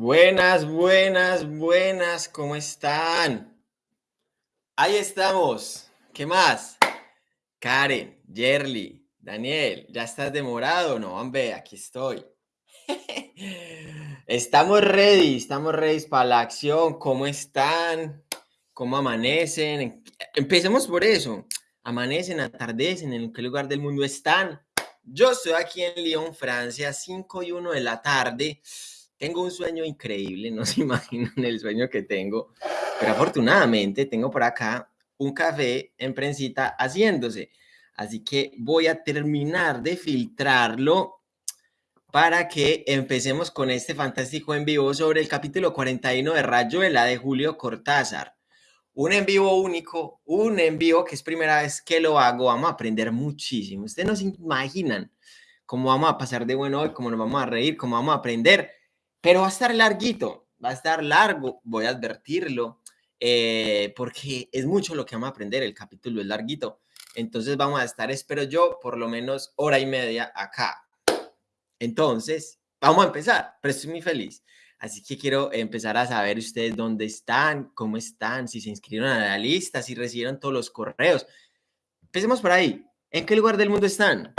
Buenas, buenas, buenas, ¿cómo están? Ahí estamos. ¿Qué más? Karen, Yerly, Daniel, ¿ya estás demorado? No, hombre, aquí estoy. estamos ready, estamos ready para la acción. ¿Cómo están? ¿Cómo amanecen? Empecemos por eso. Amanecen, atardecen, ¿en qué lugar del mundo están? Yo estoy aquí en Lyon, Francia, 5 y 1 de la tarde tengo un sueño increíble, no se imaginan el sueño que tengo, pero afortunadamente tengo por acá un café en prensita haciéndose. Así que voy a terminar de filtrarlo para que empecemos con este fantástico en vivo sobre el capítulo 41 de Rayuela de Julio Cortázar. Un en vivo único, un en vivo que es primera vez que lo hago, vamos a aprender muchísimo. Ustedes no se imaginan cómo vamos a pasar de bueno hoy, cómo nos vamos a reír, cómo vamos a aprender pero va a estar larguito, va a estar largo, voy a advertirlo, eh, porque es mucho lo que vamos a aprender, el capítulo es larguito. Entonces vamos a estar, espero yo, por lo menos hora y media acá. Entonces, vamos a empezar, pero estoy muy feliz. Así que quiero empezar a saber ustedes dónde están, cómo están, si se inscribieron a la lista, si recibieron todos los correos. Empecemos por ahí. ¿En qué lugar del mundo están?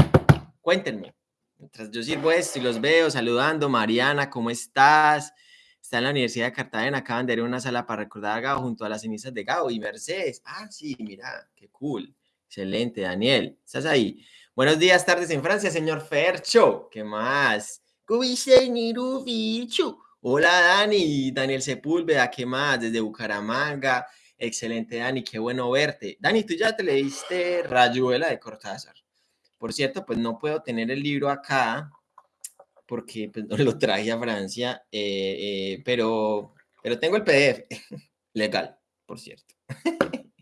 Cuéntenme. Mientras yo sirvo esto y los veo saludando, Mariana, ¿cómo estás? Está en la Universidad de Cartagena, acaban de ir a una sala para recordar a Gao junto a las cenizas de Gao y Mercedes. Ah, sí, mira, qué cool. Excelente, Daniel. ¿Estás ahí? Buenos días, tardes en Francia, señor Fercho. ¿Qué más? Hola, Dani. Daniel Sepúlveda, ¿qué más? Desde Bucaramanga. Excelente, Dani. Qué bueno verte. Dani, ¿tú ya te leíste Rayuela de Cortázar? Por cierto, pues no puedo tener el libro acá porque pues, no lo traje a Francia, eh, eh, pero, pero tengo el PDF. Legal, por cierto.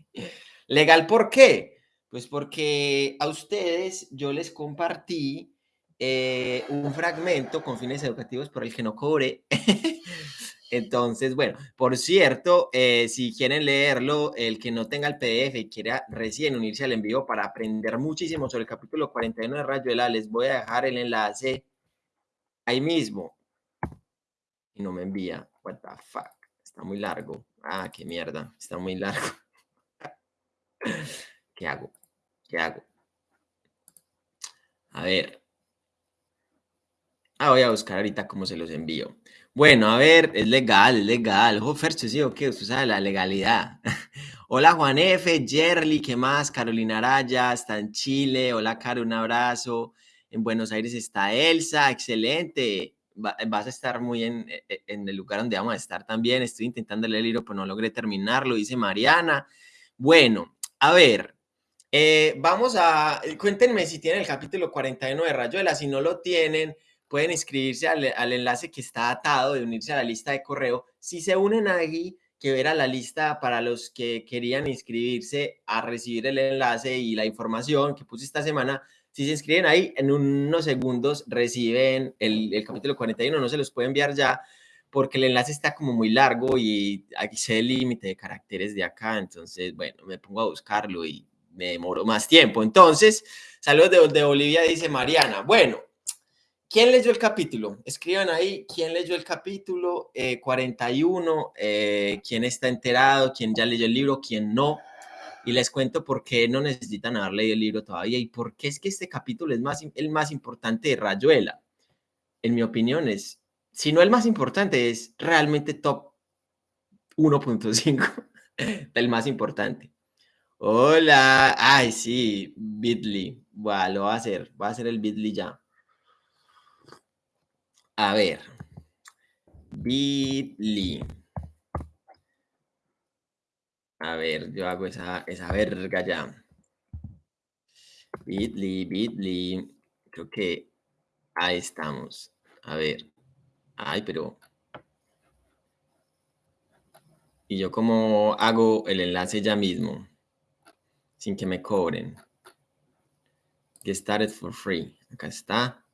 Legal, ¿por qué? Pues porque a ustedes yo les compartí eh, un fragmento con fines educativos por el que no cobré Entonces, bueno, por cierto, eh, si quieren leerlo, el que no tenga el PDF y quiera recién unirse al envío para aprender muchísimo sobre el capítulo 41 de Rayuela, les voy a dejar el enlace ahí mismo. Y no me envía. What the fuck. Está muy largo. Ah, qué mierda. Está muy largo. ¿Qué hago? ¿Qué hago? A ver. Ah, voy a buscar ahorita cómo se los envío. Bueno, a ver, es legal, es legal. Ojo, Fercho, sí, o qué, usted sabe la legalidad. Hola, Juan F., Jerly, ¿qué más? Carolina Araya, está en Chile. Hola, Caro, un abrazo. En Buenos Aires está Elsa, excelente. vas a estar muy en, e, e, en, el lugar donde vamos a estar también. Estoy intentando leer el libro, pero no logré terminarlo, dice Mariana. Bueno, a ver, eh, vamos a, cuéntenme si tienen el capítulo 41 de Rayuela, si no lo tienen, pueden inscribirse al, enlace que está atado de unirse a la lista de correo. Si se unen ahí, que ver a la lista para los que querían inscribirse a recibir el enlace y la información que puse esta semana. Si se inscriben ahí, en unos segundos reciben el, el capítulo 41, no se los puede enviar ya porque el enlace está como muy largo y aquí se el límite de caracteres de acá, entonces, bueno, me pongo a buscarlo y me demoro más tiempo. Entonces, saludos de, de Bolivia, dice Mariana. Bueno, ¿Quién leyó el capítulo? Escriban ahí quién leyó el capítulo 41, eh, eh, quién está enterado, quién ya leyó el libro, quién no. Y les cuento por qué no necesitan haber leído el libro todavía y por qué es que este capítulo es más, el más importante de Rayuela. En mi opinión es, si no el más importante, es realmente top 1.5 del más importante. Hola, ay sí, Bitly, bueno, lo va a hacer, va a hacer el Bitly ya. A ver. Bitly. A ver, yo hago esa, verga ya. Bitly, Bitly. Creo que ahí estamos. A ver. Ay, pero... Y yo como hago el enlace ya mismo. Sin que me cobren. Get started for free. Acá está.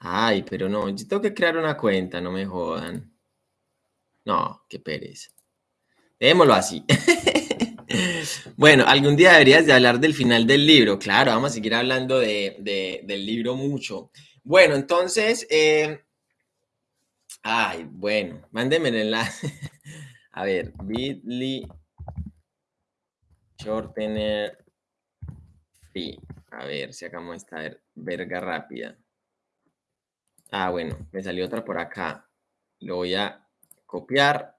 Ay, pero no, yo tengo que crear una cuenta, no me jodan. No, qué pereza. Démoslo así. bueno, algún día deberías de hablar del final del libro. Claro, vamos a seguir hablando de, del libro mucho. Bueno, entonces, eh, Ay, bueno, mándeme el enlace. A ver, bit.ly shortener free. A ver si hagamos esta verga rápida. Ah, bueno, me salió otra por acá. Lo voy a copiar.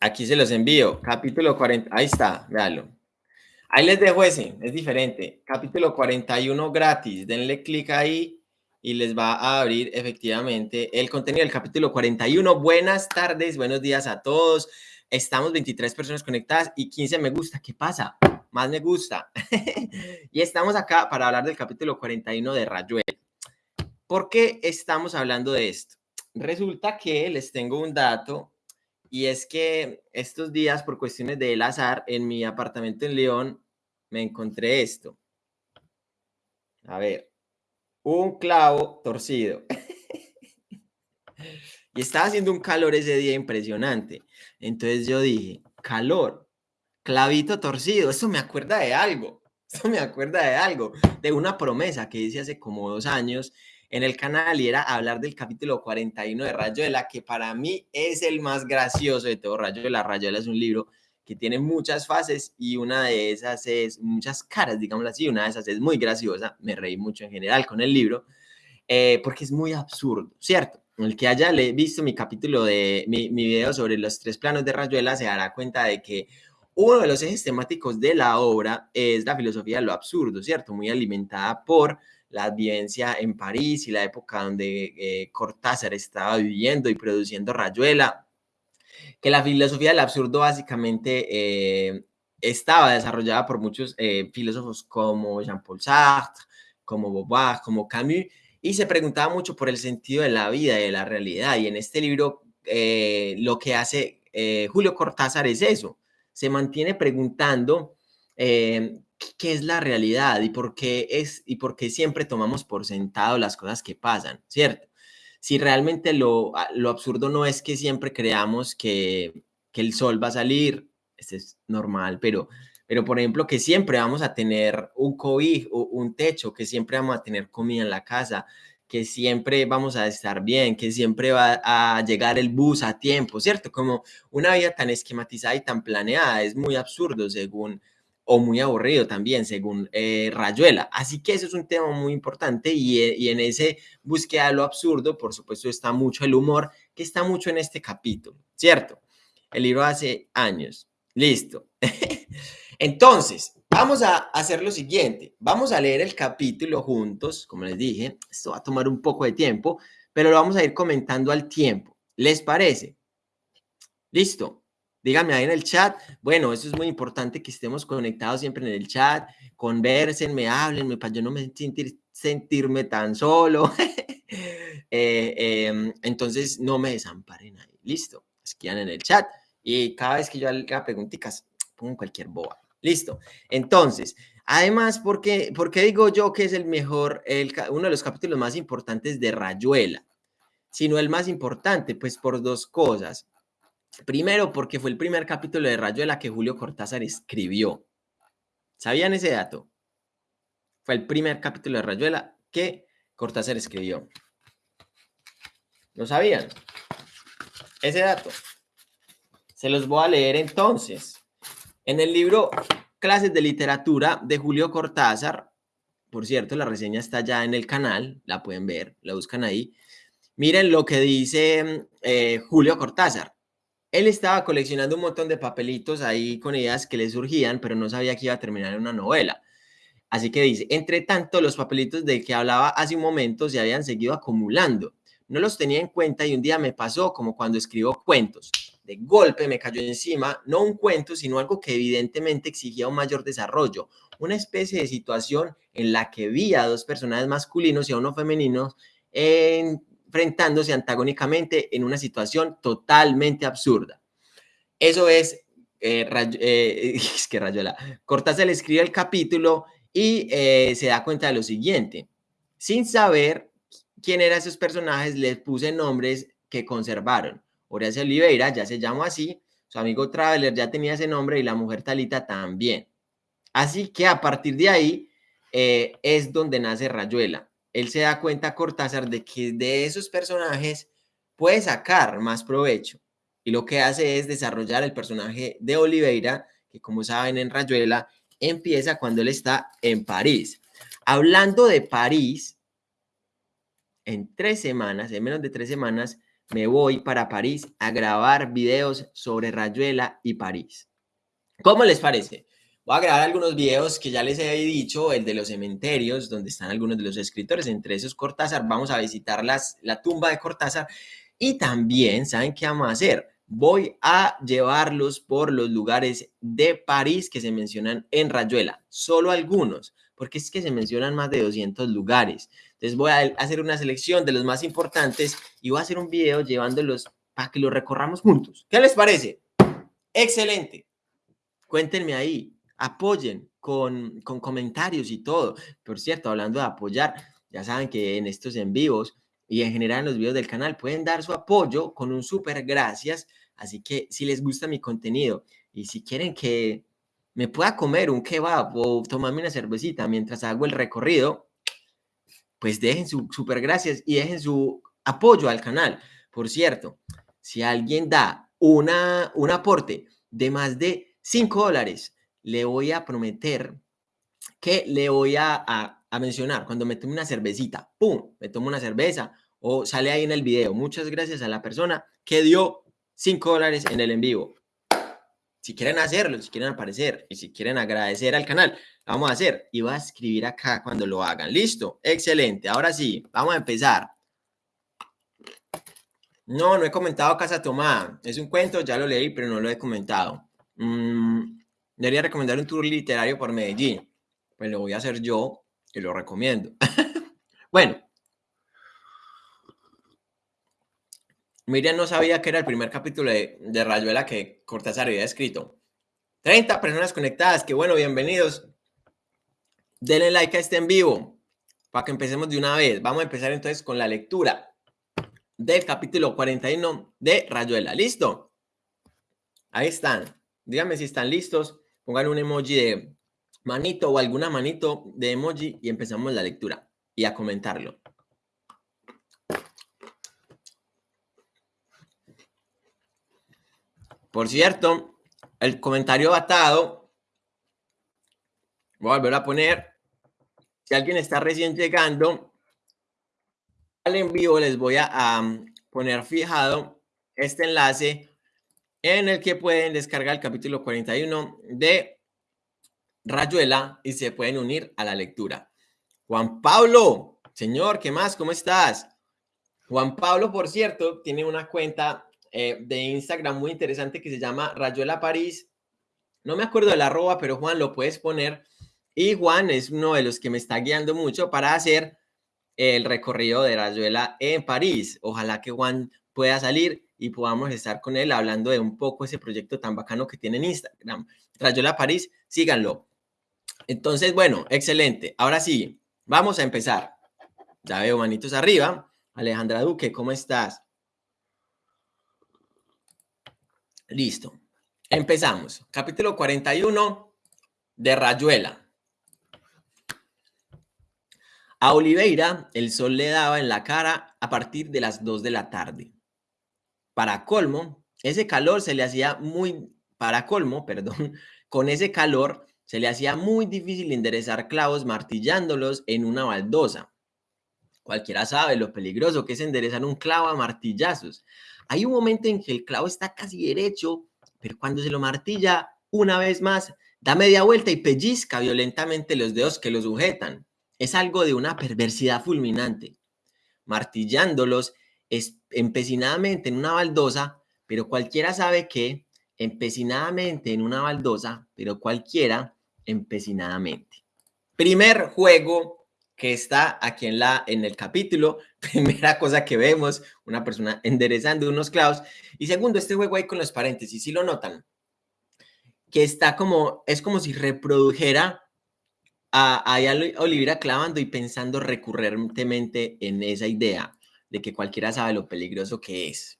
Aquí se los envío. Capítulo 40. Ahí está, véalo. Ahí les dejo ese, es diferente. Capítulo 41 gratis. Denle clic ahí y les va a abrir efectivamente el contenido del capítulo 41. Buenas tardes, buenos días a todos. Estamos 23 personas conectadas y 15 me gusta. ¿Qué pasa? Más me gusta. y estamos acá para hablar del capítulo 41 de Rayuela. ¿Por qué estamos hablando de esto? Resulta que les tengo un dato y es que estos días, por cuestiones del azar, en mi apartamento en León, me encontré esto. A ver, un clavo torcido. y estaba haciendo un calor ese día impresionante. Entonces yo dije, calor, clavito torcido, eso me acuerda de algo. Eso me acuerda de algo, de una promesa que hice hace como dos años en el canal y era hablar del capítulo 41 de Rayuela, que para mí es el más gracioso de todo Rayuela. Rayuela es un libro que tiene muchas fases y una de esas es muchas caras, digámoslo así, una de esas es muy graciosa, me reí mucho en general con el libro, eh, porque es muy absurdo, ¿cierto? El que haya visto mi capítulo de mi, mi video sobre los tres planos de Rayuela se dará cuenta de que uno de los ejes temáticos de la obra es la filosofía de lo absurdo, ¿cierto? Muy alimentada por la vivencia en París y la época donde eh, Cortázar estaba viviendo y produciendo Rayuela, que la filosofía del absurdo básicamente eh, estaba desarrollada por muchos eh, filósofos como Jean-Paul Sartre, como Beauvoir, como Camus, y se preguntaba mucho por el sentido de la vida y de la realidad. Y en este libro lo que hace Julio Cortázar es eso, se mantiene preguntando qué es la realidad y por qué es y por qué siempre tomamos por sentado las cosas que pasan, ¿cierto? Si realmente lo, lo absurdo no es que siempre creamos que, que el sol va a salir, eso es normal, pero, pero por ejemplo que siempre vamos a tener un COVID o un techo, que siempre vamos a tener comida en la casa, que siempre vamos a estar bien, que siempre va a llegar el bus a tiempo, ¿cierto? Como una vida tan esquematizada y tan planeada es muy absurdo según o muy aburrido también, según eh, Rayuela. Así que eso es un tema muy importante y, eh, y, en ese búsqueda de lo absurdo, por supuesto, está mucho el humor, que está mucho en este capítulo, ¿cierto? El libro hace años. Listo. Entonces, vamos a hacer lo siguiente. Vamos a leer el capítulo juntos, como les dije. Esto va a tomar un poco de tiempo, pero lo vamos a ir comentando al tiempo. ¿Les parece? Listo. Díganme ahí en el chat. Bueno, eso es muy importante que estemos conectados siempre en el chat. Conversenme, háblenme para yo no me sentir, sentirme tan solo. Eh, em, entonces, no me desamparen ahí. Listo. Esquían en el chat. Y cada vez que yo haga preguntitas, pongo cualquier boba. Listo. Entonces, además, ¿por qué, ¿por qué digo yo que es el mejor, el, uno de los capítulos más importantes de Rayuela? Sino el más importante, pues por dos cosas. Primero, porque fue el primer capítulo de Rayuela que Julio Cortázar escribió. ¿Sabían ese dato? Fue el primer capítulo de Rayuela que Cortázar escribió. ¿Lo sabían? Ese dato. Se los voy a leer entonces. En el libro Clases de Literatura de Julio Cortázar, por cierto, la reseña está ya en el canal, la pueden ver, la buscan ahí. Miren lo que dice eh, Julio Cortázar él estaba coleccionando un montón de papelitos ahí con ideas que le surgían, pero no sabía que iba a terminar en una novela. Así que dice, entre tanto, los papelitos de que hablaba hace un momento se habían seguido acumulando. No los tenía en cuenta y un día me pasó como cuando escribo cuentos. De golpe me cayó encima, no un cuento, sino algo que evidentemente exigía un mayor desarrollo, una especie de situación en la que vi a dos personajes masculinos y a uno femenino en enfrentándose antagónicamente en una situación totalmente absurda. Eso es, eh, eh es que escribe el capítulo y eh, se da cuenta de lo siguiente. Sin saber quién eran esos personajes, les puse nombres que conservaron. Horacio Oliveira ya se llamó así, su amigo Traveler ya tenía ese nombre y la mujer Talita también. Así que a partir de ahí eh, es donde nace Rayuela él se da cuenta, Cortázar, de que de esos personajes puede sacar más provecho. Y lo que hace es desarrollar el personaje de Oliveira, que como saben en Rayuela, empieza cuando él está en París. Hablando de París, en tres semanas, en menos de tres semanas, me voy para París a grabar videos sobre Rayuela y París. ¿Cómo les parece? Voy a grabar algunos videos que ya les he dicho, el de los cementerios, donde están algunos de los escritores, entre esos Cortázar. Vamos a visitar las, la tumba de Cortázar. Y también, ¿saben qué vamos a hacer? Voy a llevarlos por los lugares de París que se mencionan en Rayuela. Solo algunos, porque es que se mencionan más de 200 lugares. Entonces voy a hacer una selección de los más importantes y voy a hacer un video llevándolos para que los recorramos juntos. ¿Qué les parece? Excelente. Cuéntenme ahí apoyen con, con comentarios y todo. Por cierto, hablando de apoyar, ya saben que en estos en vivos y en general en los videos del canal pueden dar su apoyo con un súper gracias. Así que si les gusta mi contenido y si quieren que me pueda comer un kebab o tomarme una cervecita mientras hago el recorrido, pues dejen su súper gracias y dejen su apoyo al canal. Por cierto, si alguien da una, un aporte de más de 5 dólares le voy a prometer que le voy a, mencionar cuando me tome una cervecita, ¡pum! Me tomo una cerveza o sale ahí en el video. Muchas gracias a la persona que dio 5 dólares en el en vivo. Si quieren hacerlo, si quieren aparecer y si quieren agradecer al canal, vamos a hacer. Y va a escribir acá cuando lo hagan. ¿Listo? Excelente. Ahora sí, vamos a empezar. No, no he comentado Casa Tomada. Es un cuento, ya lo leí, pero no lo he comentado. Mm, Debería recomendar un tour literario por Medellín. Pues lo voy a hacer yo y lo recomiendo. bueno. Miriam no sabía que era el primer capítulo de, Rayuela que Cortázar había escrito. 30 personas conectadas, qué bueno, bienvenidos. Denle like a este en vivo para que empecemos de una vez. Vamos a empezar entonces con la lectura del capítulo 41 de Rayuela. ¿Listo? Ahí están. Díganme si están listos pongan un emoji de manito o alguna manito de emoji y empezamos la lectura y a comentarlo. Por cierto, el comentario batado, voy a volver a poner, si alguien está recién llegando, al en vivo les voy a poner fijado este enlace en el que pueden descargar el capítulo 41 de Rayuela y se pueden unir a la lectura. Juan Pablo, señor, ¿qué más? ¿Cómo estás? Juan Pablo, por cierto, tiene una cuenta eh, de Instagram muy interesante que se llama Rayuela París. No me acuerdo del arroba, pero Juan lo puedes poner. Y Juan es uno de los que me está guiando mucho para hacer el recorrido de Rayuela en París. Ojalá que Juan pueda salir y podamos estar con él hablando de un poco ese proyecto tan bacano que tiene en Instagram. Rayola París, síganlo. Entonces, bueno, excelente. Ahora sí, vamos a empezar. Ya veo manitos arriba. Alejandra Duque, ¿cómo estás? Listo. Empezamos. Capítulo 41 de Rayuela. A Oliveira el sol le daba en la cara a partir de las 2 de la tarde. Para colmo, ese calor se le hacía muy, para colmo, perdón, con ese calor se le hacía muy difícil enderezar clavos martillándolos en una baldosa. Cualquiera sabe lo peligroso que es enderezar un clavo a martillazos. Hay un momento en que el clavo está casi derecho, pero cuando se lo martilla una vez más, da media vuelta y pellizca violentamente los dedos que lo sujetan. Es algo de una perversidad fulminante. Martillándolos, empecinadamente en una baldosa, pero cualquiera sabe que empecinadamente en una baldosa, pero cualquiera empecinadamente. Primer juego que está aquí en, la, en el capítulo, primera cosa que vemos, una persona enderezando unos clavos, y segundo, este juego ahí con los paréntesis, si lo notan, que está como, es como si reprodujera a, a Olivera clavando y pensando recurrentemente en esa idea de que cualquiera sabe lo peligroso que es.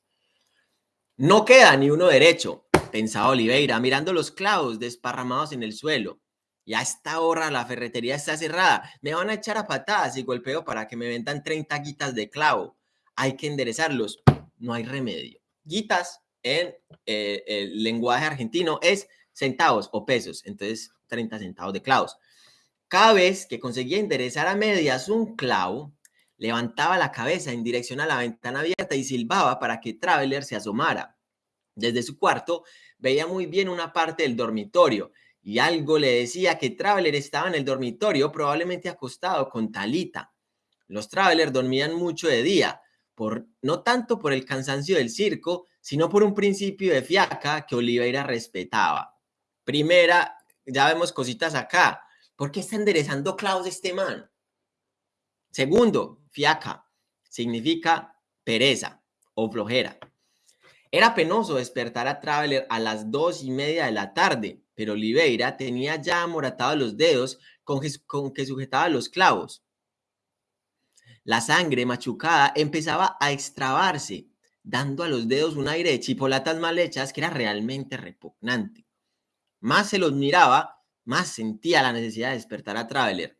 No queda ni uno derecho, pensaba Oliveira, mirando los clavos desparramados en el suelo. Y a esta hora la ferretería está cerrada. Me van a echar a patadas y golpeo para que me vendan 30 guitas de clavo. Hay que enderezarlos. no hay remedio. Guitas en eh, el lenguaje argentino es centavos o pesos, entonces 30 centavos de clavos. Cada vez que conseguía enderezar a medias un clavo, levantaba la cabeza en dirección a la ventana abierta y silbaba para que Traveler se asomara. Desde su cuarto veía muy bien una parte del dormitorio y algo le decía que Traveler estaba en el dormitorio, probablemente acostado con Talita. Los Travelers dormían mucho de día, por, no tanto por el cansancio del circo, sino por un principio de fiaca que Oliveira respetaba. Primera, ya vemos cositas acá. ¿Por qué está enderezando clavos este man? Segundo, fiaca significa pereza o flojera. Era penoso despertar a Traveler a las dos y media de la tarde, pero Oliveira tenía ya amoratados los dedos con que, sujetaba los clavos. La sangre machucada empezaba a extrabarse, dando a los dedos un aire de chipolatas mal hechas que era realmente repugnante. Más se los miraba, más sentía la necesidad de despertar a Traveler.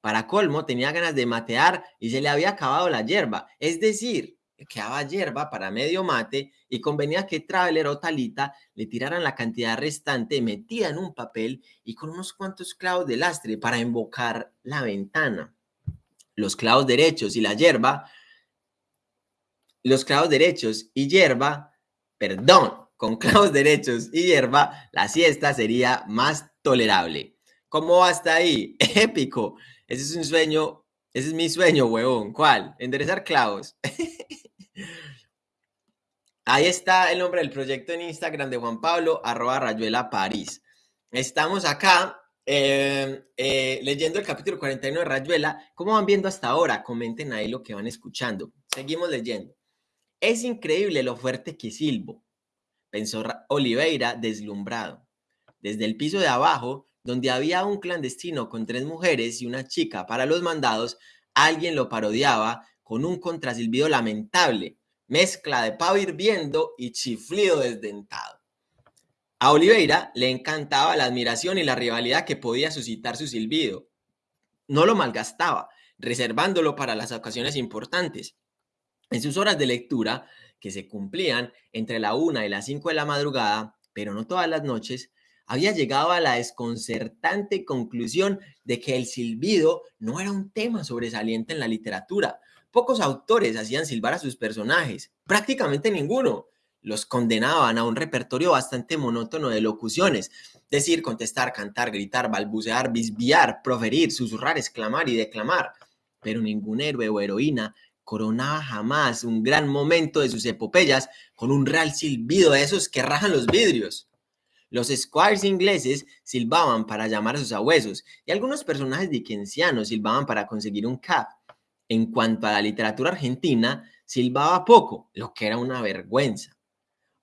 Para colmo, tenía ganas de matear y se le había acabado la hierba, es decir, quedaba hierba para medio mate y convenía que Traveler o Talita le tiraran la cantidad restante metida en un papel y con unos cuantos clavos de lastre para invocar la ventana. Los clavos derechos y la hierba, los clavos derechos y hierba, perdón, con clavos derechos y hierba, la siesta sería más tolerable. ¿Cómo hasta ahí? Épico. Ese es un sueño, ese es mi sueño, huevón. ¿Cuál? Enderezar clavos. Ahí está el nombre del proyecto en Instagram de Juan Pablo, arroba Rayuela París. Estamos acá em, eh, leyendo el capítulo 41 de Rayuela. ¿Cómo van viendo hasta ahora? Comenten ahí lo que van escuchando. Seguimos leyendo. Es increíble lo fuerte que silbo, pensó Oliveira deslumbrado. Desde el piso de abajo, donde había un clandestino con tres mujeres y una chica para los mandados, alguien lo parodiaba con un contrasilbido lamentable, mezcla de pavo hirviendo y chiflido desdentado. A Oliveira le encantaba la admiración y la rivalidad que podía suscitar su silbido. No lo malgastaba, reservándolo para las ocasiones importantes. En sus horas de lectura, que se cumplían entre la una y las cinco de la madrugada, pero no todas las noches, había llegado a la desconcertante conclusión de que el silbido no era un tema sobresaliente en la literatura, Pocos autores hacían silbar a sus personajes, prácticamente ninguno. Los condenaban a un repertorio bastante monótono de locuciones, decir, contestar, cantar, gritar, balbucear, bisbiar, proferir, susurrar, exclamar y declamar. Pero ningún héroe o heroína coronaba jamás un gran momento de sus epopeyas con un real silbido de esos que rajan los vidrios. Los squires ingleses silbaban para llamar a sus abuesos y algunos personajes dickensianos silbaban para conseguir un cap en cuanto a la literatura argentina, silbaba poco, lo que era una vergüenza.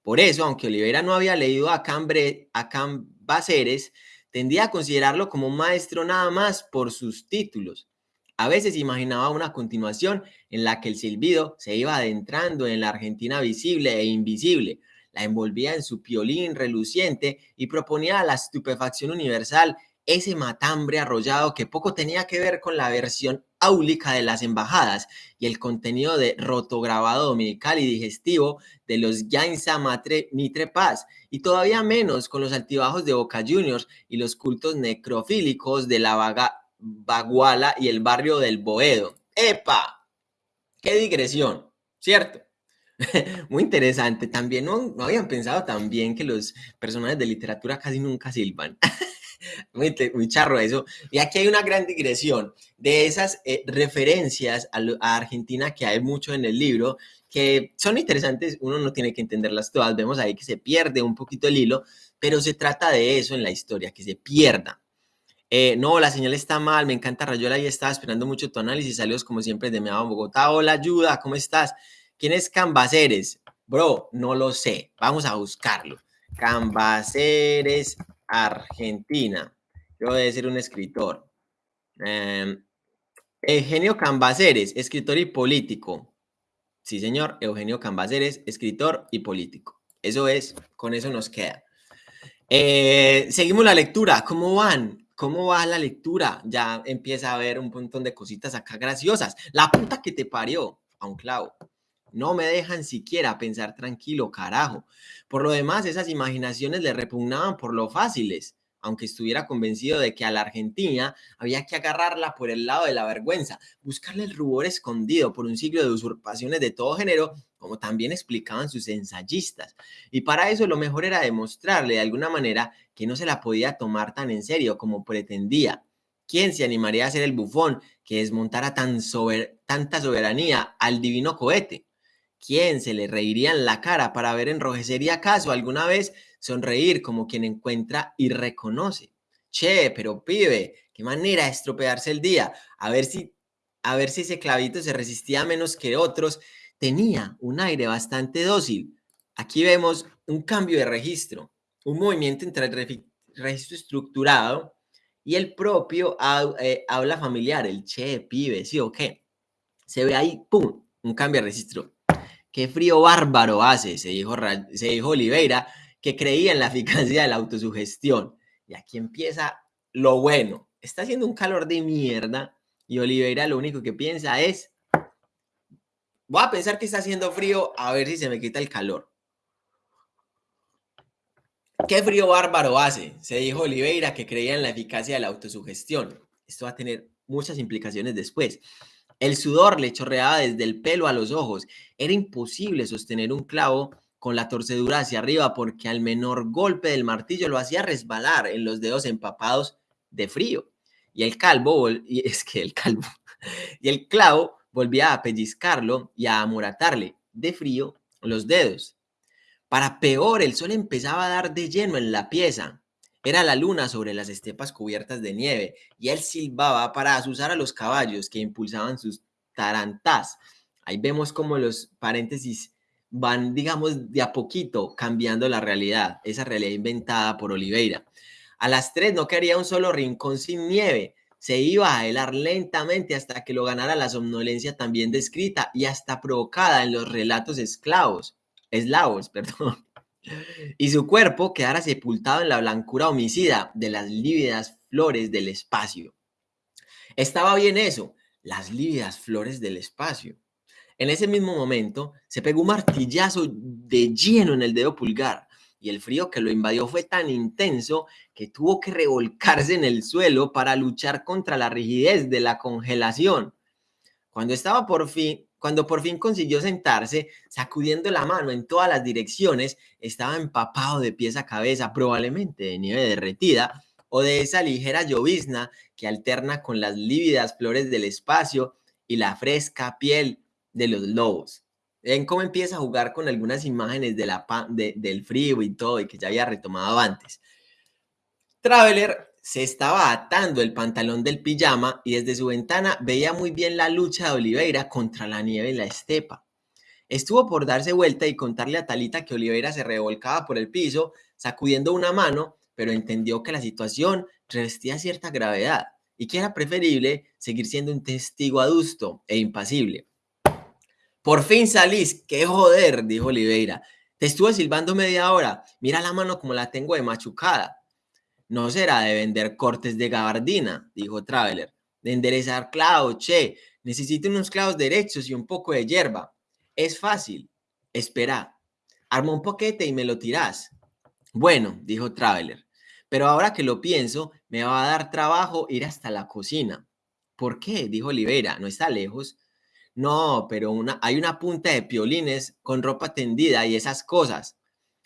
Por eso, aunque Olivera no había leído a, Cambre, a Cambaceres, tendía a considerarlo como un maestro nada más por sus títulos. A veces imaginaba una continuación en la que el silbido se iba adentrando en la Argentina visible e invisible, la envolvía en su piolín reluciente y proponía la estupefacción universal ese matambre arrollado que poco tenía que ver con la versión áulica de las embajadas y el contenido de rotograbado dominical y digestivo de los Yainza Matre Mitre Paz, y todavía menos con los altibajos de Boca Juniors y los cultos necrofílicos de la Vaga, Baguala y el barrio del Boedo. ¡Epa! ¡Qué digresión! ¿Cierto? Muy interesante. También no, no habían pensado también que los personajes de literatura casi nunca silban. muy, charro eso. Y aquí hay una gran digresión de esas eh, referencias a, Argentina que hay mucho en el libro, que son interesantes, uno no tiene que entenderlas todas, vemos ahí que se pierde un poquito el hilo, pero se trata de eso en la historia, que se pierda. Eh, no, la señal está mal, me encanta Rayola y estaba esperando mucho tu análisis, saludos como siempre de Meaba Bogotá, hola ayuda, ¿cómo estás? ¿Quién es Cambaceres? Bro, no lo sé, vamos a buscarlo. Cambaceres Argentina. Yo voy a un escritor. Em, Eugenio Cambaceres, escritor y político. Sí, señor, Eugenio Cambaceres, escritor y político. Eso es, con eso nos queda. Eh, seguimos la lectura. ¿Cómo van? ¿Cómo va la lectura? Ya empieza a haber un montón de cositas acá graciosas. La puta que te parió a un clavo. No me dejan siquiera pensar tranquilo, carajo. Por lo demás, esas imaginaciones le repugnaban por lo fáciles, aunque estuviera convencido de que a la Argentina había que agarrarla por el lado de la vergüenza, buscarle el rubor escondido por un siglo de usurpaciones de todo género, como también explicaban sus ensayistas. Y para eso lo mejor era demostrarle de alguna manera que no se la podía tomar tan en serio como pretendía. ¿Quién se animaría a ser el bufón que desmontara tan tanta soberanía al divino cohete? ¿Quién se le reiría en la cara para ver enrojecer y acaso alguna vez sonreír como quien encuentra y reconoce? Che, pero pibe, qué manera de estropearse el día. A ver si, a ver si ese clavito se resistía menos que otros. Tenía un aire bastante dócil. Aquí vemos un cambio de registro, un movimiento entre el registro estructurado y el propio eh, habla familiar, el che, pibe, sí o qué. Se ve ahí, pum, un cambio de registro. Qué frío bárbaro hace, se dijo, se dijo Oliveira, que creía en la eficacia de la autosugestión. Y aquí empieza lo bueno. Está haciendo un calor de mierda y Oliveira lo único que piensa es, voy a pensar que está haciendo frío a ver si se me quita el calor. ¿Qué frío bárbaro hace? Se dijo Oliveira que creía en la eficacia de la autosugestión. Esto va a tener muchas implicaciones después. El sudor le chorreaba desde el pelo a los ojos. Era imposible sostener un clavo con la torcedura hacia arriba porque al menor golpe del martillo lo hacía resbalar en los dedos empapados de frío. Y el calvo, y es que el calvo, y el clavo volvía a pellizcarlo y a amoratarle de frío los dedos. Para peor, el sol empezaba a dar de lleno en la pieza. Era la luna sobre las estepas cubiertas de nieve y él silbaba para asusar a los caballos que impulsaban sus tarantas. Ahí vemos como los paréntesis van, digamos, de a poquito cambiando la realidad, esa realidad inventada por Oliveira. A las tres no quería un solo rincón sin nieve. Se iba a helar lentamente hasta que lo ganara la somnolencia también descrita y hasta provocada en los relatos esclavos eslavos, perdón, y su cuerpo quedara sepultado en la blancura homicida de las lívidas flores del espacio. Estaba bien eso, las lívidas flores del espacio. En ese mismo momento se pegó un martillazo de lleno en el dedo pulgar y el frío que lo invadió fue tan intenso que tuvo que revolcarse en el suelo para luchar contra la rigidez de la congelación. Cuando estaba por fin, cuando por fin consiguió sentarse, sacudiendo la mano en todas las direcciones, estaba empapado de pies a cabeza, probablemente de nieve derretida o de esa ligera llovizna que alterna con las lívidas flores del espacio y la fresca piel de los lobos. Ven cómo empieza a jugar con algunas imágenes de la, del frío y todo, y que ya había retomado antes. Traveler se estaba atando el pantalón del pijama y desde su ventana veía muy bien la lucha de Oliveira contra la nieve en la estepa. Estuvo por darse vuelta y contarle a Talita que Oliveira se revolcaba por el piso, sacudiendo una mano, pero entendió que la situación revestía cierta gravedad y que era preferible seguir siendo un testigo adusto e impasible. Por fin salís, qué joder, dijo Oliveira. Te estuve silbando media hora, mira la mano como la tengo de machucada. No será de vender cortes de gabardina, dijo Traveler. De enderezar clavos, che. Necesito unos clavos derechos y un poco de hierba. Es fácil. Espera. Arma un poquete y me lo tirás. Bueno, dijo Traveler. Pero ahora que lo pienso, me va a dar trabajo ir hasta la cocina. ¿Por qué? dijo Olivera. ¿No está lejos? No, pero hay una punta de piolines con ropa tendida y esas cosas.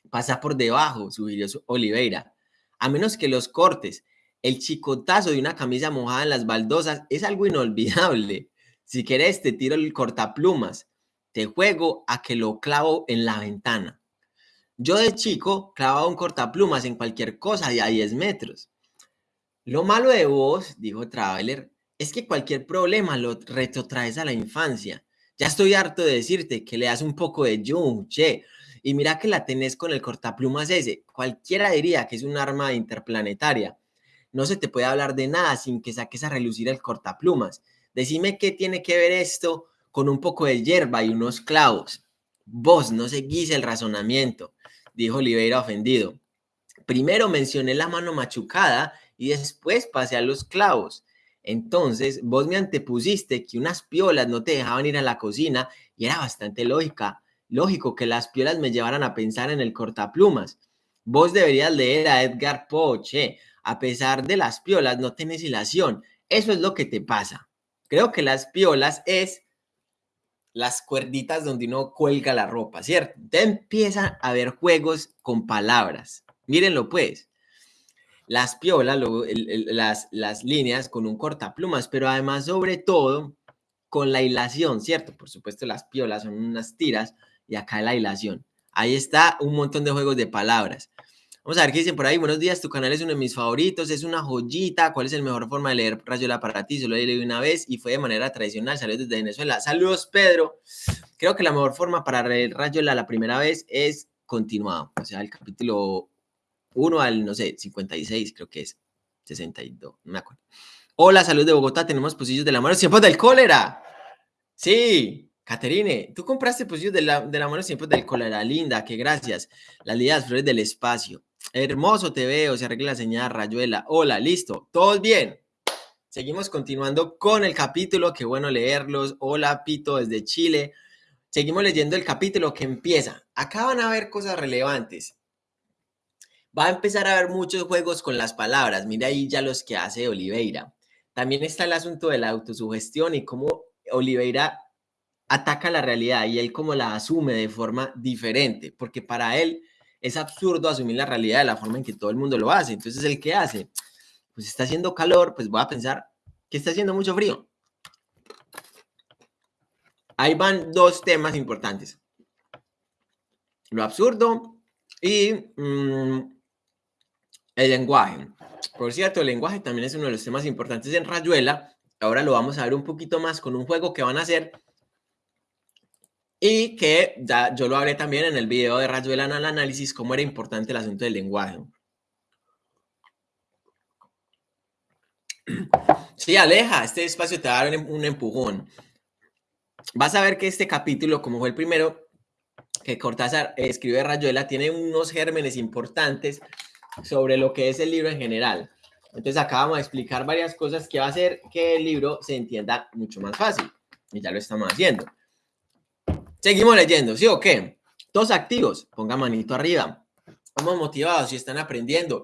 Pasa por debajo, sugirió Oliveira a menos que los cortes. El chicotazo de una camisa mojada en las baldosas es algo inolvidable. Si quieres, te tiro el cortaplumas. Te juego a que lo clavo en la ventana. Yo de chico clavaba un cortaplumas en cualquier cosa de a 10 metros. Lo malo de vos, dijo Traveler, es que cualquier problema lo retrotraes a la infancia. Ya estoy harto de decirte que le das un poco de jung, che, y mira que la tenés con el cortaplumas ese. Cualquiera diría que es un arma interplanetaria. No se te puede hablar de nada sin que saques a relucir el cortaplumas. Decime qué tiene que ver esto con un poco de hierba y unos clavos. Vos no seguís el razonamiento, dijo Oliveira ofendido. Primero mencioné la mano machucada y después pasé a los clavos. Entonces, vos me antepusiste que unas piolas no te dejaban ir a la cocina y era bastante lógica, lógico que las piolas me llevaran a pensar en el cortaplumas. Vos deberías leer a Edgar Poe, A pesar de las piolas, no tenés ilación. Eso es lo que te pasa. Creo que las piolas es las cuerditas donde uno cuelga la ropa, ¿cierto? Te empiezan a haber juegos con palabras. Mírenlo pues. Las piolas, las, las líneas con un cortaplumas, pero además sobre todo con la hilación, ¿cierto? Por supuesto las piolas son unas tiras y acá la hilación. Ahí está un montón de juegos de palabras. Vamos a ver qué dicen por ahí. Buenos días, tu canal es uno de mis favoritos, es una joyita. ¿Cuál es la mejor forma de leer Rayola para ti? Solo leído una vez y fue de manera tradicional. Saludos desde Venezuela. Saludos, Pedro. Creo que la mejor forma para leer Rayola la primera vez es continuado. O sea, el capítulo 1 al, no sé, 56, creo que es. 62, no me acuerdo. Hola, salud de Bogotá. Tenemos pocillos de la mano. ¡Tiempos del cólera! Sí, Caterine, tú compraste pocillos de la, de la mano siempre del cólera. Linda, que gracias. Las flores del espacio. Hermoso te veo, se arregla la señal, Rayuela. Hola, listo, todos bien. Seguimos continuando con el capítulo, qué bueno leerlos. Hola, Pito, desde Chile. Seguimos leyendo el capítulo que empieza. Acá van a ver cosas relevantes. Va a empezar a haber muchos juegos con las palabras. Mira ahí ya los que hace Oliveira. También está el asunto de la autosugestión y cómo Oliveira ataca la realidad y él como la asume de forma diferente, porque para él es absurdo asumir la realidad de la forma en que todo el mundo lo hace. Entonces, ¿el que hace? Pues está haciendo calor, pues voy a pensar que está haciendo mucho frío. Ahí van dos temas importantes. Lo absurdo y mm, el lenguaje. Por cierto, el lenguaje también es uno de los temas importantes en Rayuela. Ahora lo vamos a ver un poquito más con un juego que van a hacer y que ya yo lo hablé también en el video de Rayuela en el análisis, cómo era importante el asunto del lenguaje. Sí, Aleja, este espacio te va a dar un empujón. Vas a ver que este capítulo, como fue el primero que Cortázar escribe Rayuela, tiene unos gérmenes importantes sobre lo que es el libro en general. Entonces acá vamos a explicar varias cosas que va a hacer que el libro se entienda mucho más fácil. Y ya lo estamos haciendo. Seguimos leyendo, ¿sí o qué? Todos activos, ponga manito arriba. Estamos motivados, si están aprendiendo,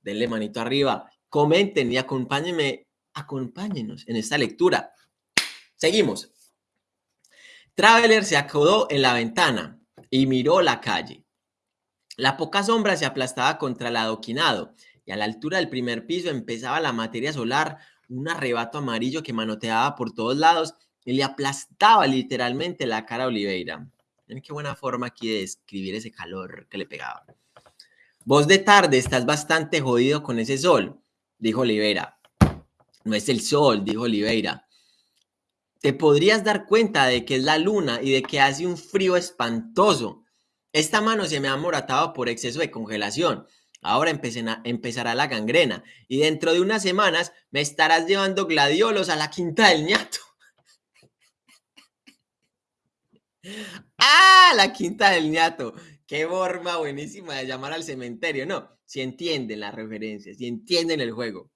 denle manito arriba, comenten y acompáñenme, acompáñenos en esta lectura. Seguimos. Traveler se acodó en la ventana y miró la calle. La poca sombra se aplastaba contra el adoquinado y a la altura del primer piso empezaba la materia solar, un arrebato amarillo que manoteaba por todos lados y le aplastaba literalmente la cara a Oliveira. Miren qué buena forma aquí de describir ese calor que le pegaba. Vos de tarde estás bastante jodido con ese sol, dijo Oliveira. No es el sol, dijo Oliveira. Te podrías dar cuenta de que es la luna y de que hace un frío espantoso. Esta mano se me ha moratado por exceso de congelación. Ahora empezará la gangrena y dentro de unas semanas me estarás llevando gladiolos a la quinta del ñato. ¡Ah! La quinta del ñato. Qué forma buenísima de llamar al cementerio. No, si entienden las referencias, si entienden el juego.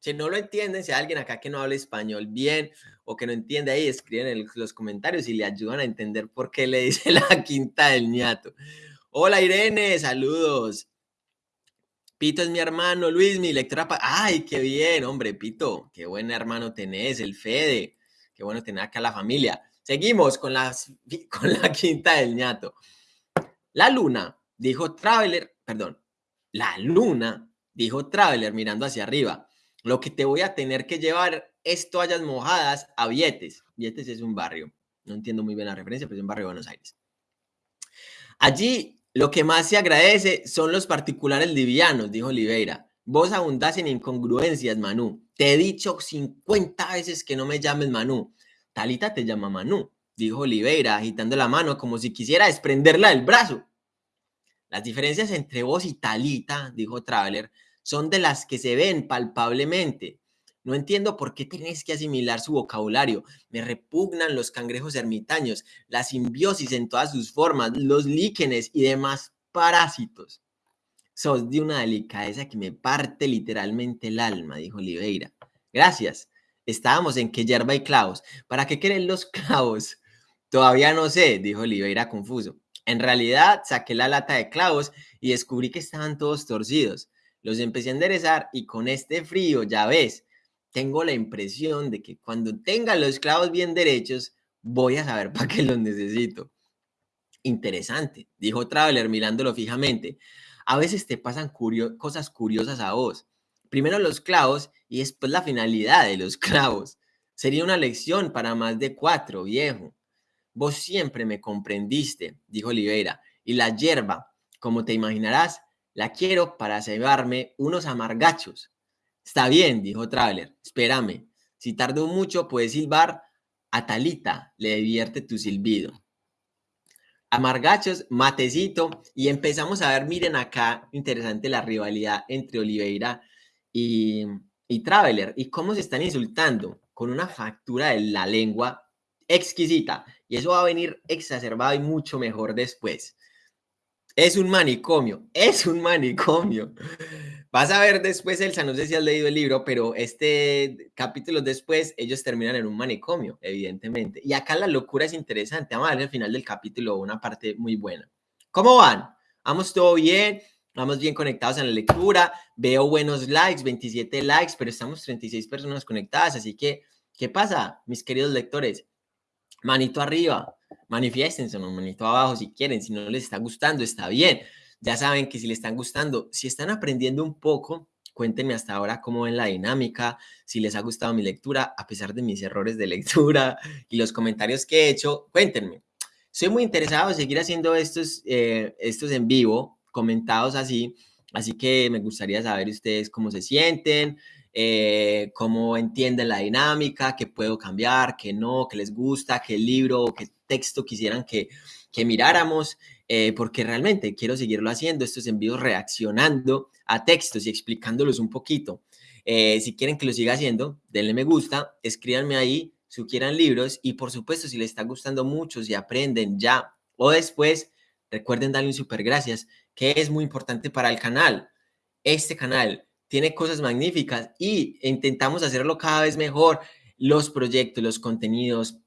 Si no lo entienden, si hay alguien acá que no habla español bien o que no entiende ahí, escriben en los comentarios y le ayudan a entender por qué le dice la quinta del ñato. Hola Irene, saludos. Pito es mi hermano, Luis, mi lectora. Ay, qué bien, hombre, Pito, qué buen hermano tenés, el Fede. Qué bueno tener acá la familia. Seguimos con, la quinta del ñato. La luna, dijo Traveler, perdón, la luna, dijo Traveler mirando hacia arriba. Lo que te voy a tener que llevar es toallas mojadas a Vietes. Vietes es un barrio. No entiendo muy bien la referencia, pero es un barrio de Buenos Aires. Allí lo que más se agradece son los particulares livianos, dijo Oliveira. Vos abundás en incongruencias, Manu. Te he dicho 50 veces que no me llames Manu. Talita te llama Manu, dijo Oliveira, agitando la mano como si quisiera desprenderla del brazo. Las diferencias entre vos y Talita, dijo Traveler, son de las que se ven palpablemente. No entiendo por qué tenés que asimilar su vocabulario. Me repugnan los cangrejos ermitaños, la simbiosis en todas sus formas, los líquenes y demás parásitos. Sos de una delicadeza que me parte literalmente el alma, dijo Oliveira. Gracias. Estábamos en que yerba y clavos. ¿Para qué quieren los clavos? Todavía no sé, dijo Oliveira confuso. En realidad, saqué la lata de clavos y descubrí que estaban todos torcidos. Los empecé a enderezar y con este frío, ya ves, tengo la impresión de que cuando tenga los clavos bien derechos, voy a saber para qué los necesito. Interesante, dijo Traveler mirándolo fijamente. A veces te pasan cosas curiosas a vos. Primero los clavos y después la finalidad de los clavos. Sería una lección para más de cuatro, viejo. Vos siempre me comprendiste, dijo Oliveira, y la hierba, como te imaginarás, la quiero para cebarme unos amargachos. Está bien, dijo Traveler, espérame. Si tardo mucho, puedes silbar. A Talita le divierte tu silbido. Amargachos, matecito, y empezamos a ver, miren acá, interesante la rivalidad entre Oliveira y, y Traveler, y cómo se están insultando con una factura de la lengua exquisita, y eso va a venir exacerbado y mucho mejor después. Es un manicomio, es un manicomio. Vas a ver después, Elsa, no sé si has leído el libro, pero este capítulo después, ellos terminan en un manicomio, evidentemente. Y acá la locura es interesante. Vamos a ver al final del capítulo una parte muy buena. ¿Cómo van? ¿Vamos todo bien? Vamos bien conectados en la lectura. Veo buenos likes, 27 likes, pero estamos 36 personas conectadas. Así que, ¿qué pasa, mis queridos lectores? Manito arriba, manifiestense, manito abajo si quieren. Si no les está gustando, está bien ya saben que si les están gustando, si están aprendiendo un poco, cuéntenme hasta ahora cómo ven la dinámica, si les ha gustado mi lectura, a pesar de mis errores de lectura y los comentarios que he hecho, cuéntenme. Soy muy interesado en seguir haciendo estos, eh, estos en vivo, comentados así, así que me gustaría saber ustedes cómo se sienten, eh, cómo entienden la dinámica, qué puedo cambiar, qué no, qué les gusta, qué libro o qué texto quisieran que, que miráramos. Eh, porque realmente quiero seguirlo haciendo, estos envíos reaccionando a textos y explicándolos un poquito. Eh, si quieren que lo siga haciendo, denle me gusta, escríbanme ahí, sugieran libros y por supuesto si les está gustando mucho, si aprenden ya o después, recuerden darle un super gracias, que es muy importante para el canal. Este canal tiene cosas magníficas y intentamos hacerlo cada vez mejor. Los proyectos, los contenidos,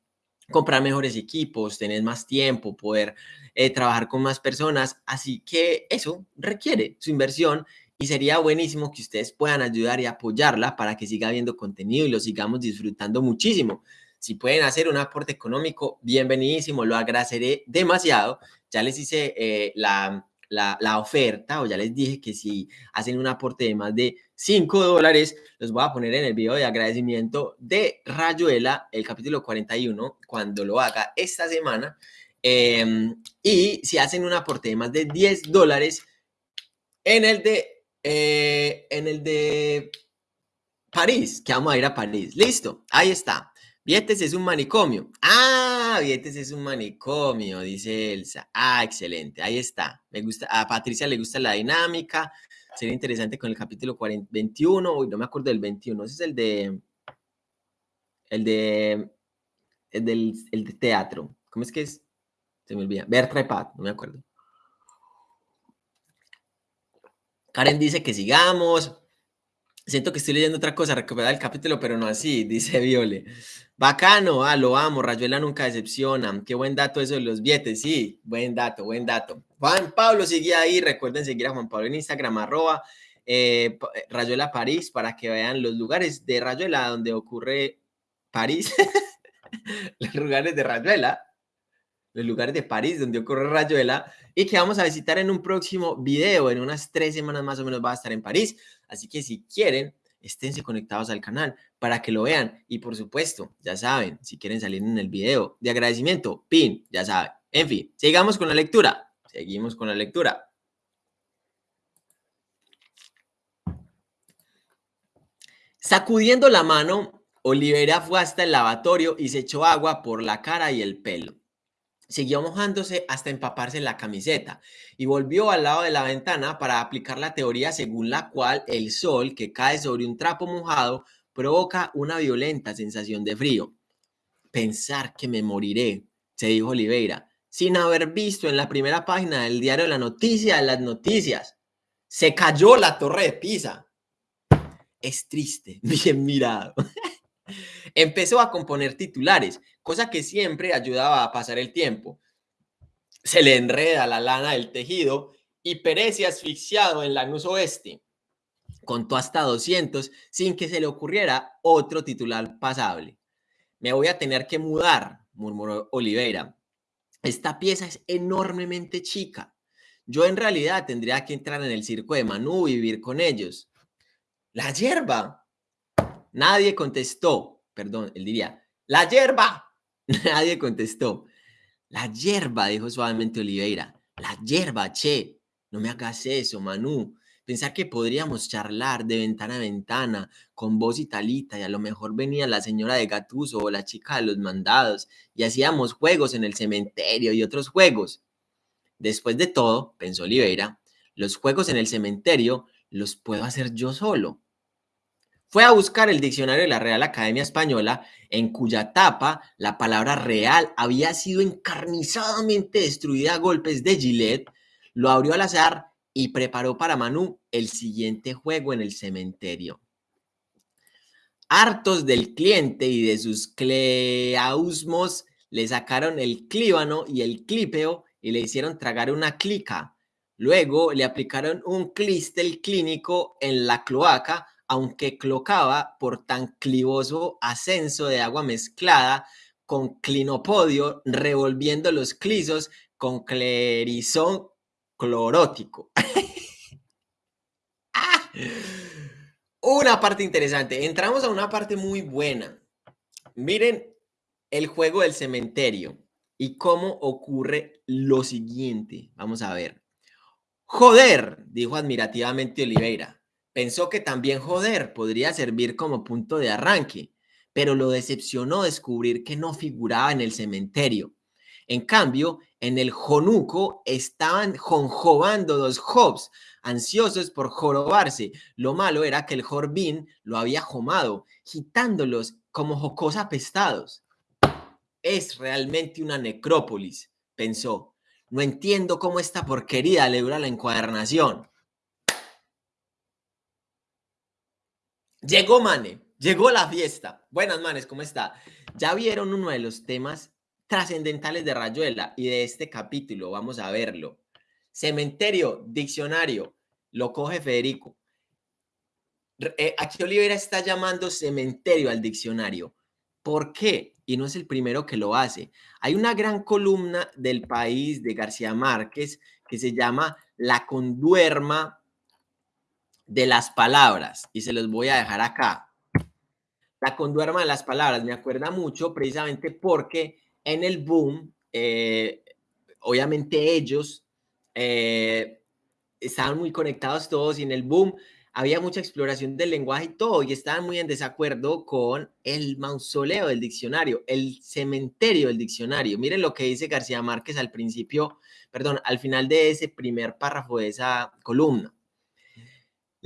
comprar mejores equipos, tener más tiempo, poder eh, trabajar con más personas. Así que eso requiere su inversión y sería buenísimo que ustedes puedan ayudar y apoyarla para que siga habiendo contenido y lo sigamos disfrutando muchísimo. Si pueden hacer un aporte económico, bienvenidísimo, lo agradeceré demasiado. Ya les hice eh, la, la, oferta o ya les dije que si hacen un aporte de más de 5 dólares, los voy a poner en el video de agradecimiento de Rayuela, el capítulo 41, cuando lo haga esta semana. Em, y si hacen un aporte de más de 10 dólares, en el de, eh, en el de París, que vamos a ir a París. Listo, ahí está. Vietes es un manicomio. Ah, Vietes es un manicomio, dice Elsa. Ah, excelente, ahí está. Me gusta, a Patricia le gusta la dinámica. Sería interesante con el capítulo 40, 21, uy, no me acuerdo del 21, ese es el de, el de, el del el de teatro. ¿Cómo es que es? Se me olvida. Bertra Pat, no me acuerdo. Karen dice que sigamos. Siento que estoy leyendo otra cosa, recuperar el capítulo, pero no así, dice Viole. Bacano, ah, lo amo, Rayuela nunca decepciona. Qué buen dato eso de los billetes, sí, buen dato, buen dato. Juan Pablo sigue ahí, recuerden seguir a Juan Pablo en Instagram, arroba eh, eh, Rayuela París, para que vean los lugares de Rayuela donde ocurre París, los lugares de Rayuela, los lugares de París donde ocurre Rayuela y que vamos a visitar en un próximo video. En unas tres semanas más o menos va a estar en París. Así que si quieren, esténse conectados al canal para que lo vean. Y por supuesto, ya saben, si quieren salir en el video de agradecimiento, pin, ya saben. En fin, sigamos con la lectura. Seguimos con la lectura. Sacudiendo la mano, Olivera fue hasta el lavatorio y se echó agua por la cara y el pelo. Siguió mojándose hasta empaparse en la camiseta y volvió al lado de la ventana para aplicar la teoría según la cual el sol que cae sobre un trapo mojado provoca una violenta sensación de frío. Pensar que me moriré, se dijo Oliveira, sin haber visto en la primera página del diario la noticia de las noticias. Se cayó la torre de Pisa. Es triste, bien mirado. Empezó a componer titulares, cosa que siempre ayudaba a pasar el tiempo. Se le enreda la lana del tejido y perece asfixiado en la Lanús Oeste. Contó hasta 200 sin que se le ocurriera otro titular pasable. Me voy a tener que mudar, murmuró Oliveira. Esta pieza es enormemente chica. Yo en realidad tendría que entrar en el circo de Manú y vivir con ellos. La hierba. Nadie contestó. Perdón, él diría, la hierba. Nadie contestó. La hierba, dijo suavemente Oliveira. La hierba, che. No me hagas eso, Manu. Pensar que podríamos charlar de ventana a ventana con voz italita y a lo mejor venía la señora de Gatuso o la chica de los mandados y hacíamos juegos en el cementerio y otros juegos. Después de todo, pensó Oliveira, los juegos en el cementerio los puedo hacer yo solo. Fue a buscar el diccionario de la Real Academia Española, en cuya tapa la palabra real había sido encarnizadamente destruida a golpes de Gillette, lo abrió al azar y preparó para Manu el siguiente juego en el cementerio. Hartos del cliente y de sus cleausmos, le sacaron el clíbano y el clípeo y le hicieron tragar una clica. Luego le aplicaron un clistel clínico en la cloaca, aunque clocaba por tan clivoso ascenso de agua mezclada con clinopodio, revolviendo los clisos con clerizón clorótico. Ah, una parte interesante. Entramos a una parte muy buena. Miren el juego del cementerio y cómo ocurre lo siguiente. Vamos a ver. Joder, dijo admirativamente Oliveira. Pensó que también joder podría servir como punto de arranque, pero lo decepcionó descubrir que no figuraba en el cementerio. En cambio, en el jonuco estaban jonjobando dos jobs, ansiosos por jorobarse. Lo malo era que el jorbín lo había jomado, gitándolos como jocos apestados. Es realmente una necrópolis, pensó. No entiendo cómo esta porquería le dura la encuadernación. Llegó Mane, llegó la fiesta. Buenas manes, ¿cómo está? Ya vieron uno de los temas trascendentales de Rayuela y de este capítulo. Vamos a verlo. Cementerio, diccionario, lo coge Federico. Eh, aquí Olivera está llamando cementerio al diccionario. ¿Por qué? Y no es el primero que lo hace. Hay una gran columna del país de García Márquez que se llama La conduerma de las palabras y se los voy a dejar acá. La conduerma de las palabras me acuerda mucho precisamente porque en el boom, eh, obviamente ellos eh, estaban muy conectados todos y en el boom había mucha exploración del lenguaje y todo, y estaban muy en desacuerdo con el mausoleo del diccionario, el cementerio del diccionario. Miren lo que dice García Márquez al principio, perdón, al final de ese primer párrafo de esa columna.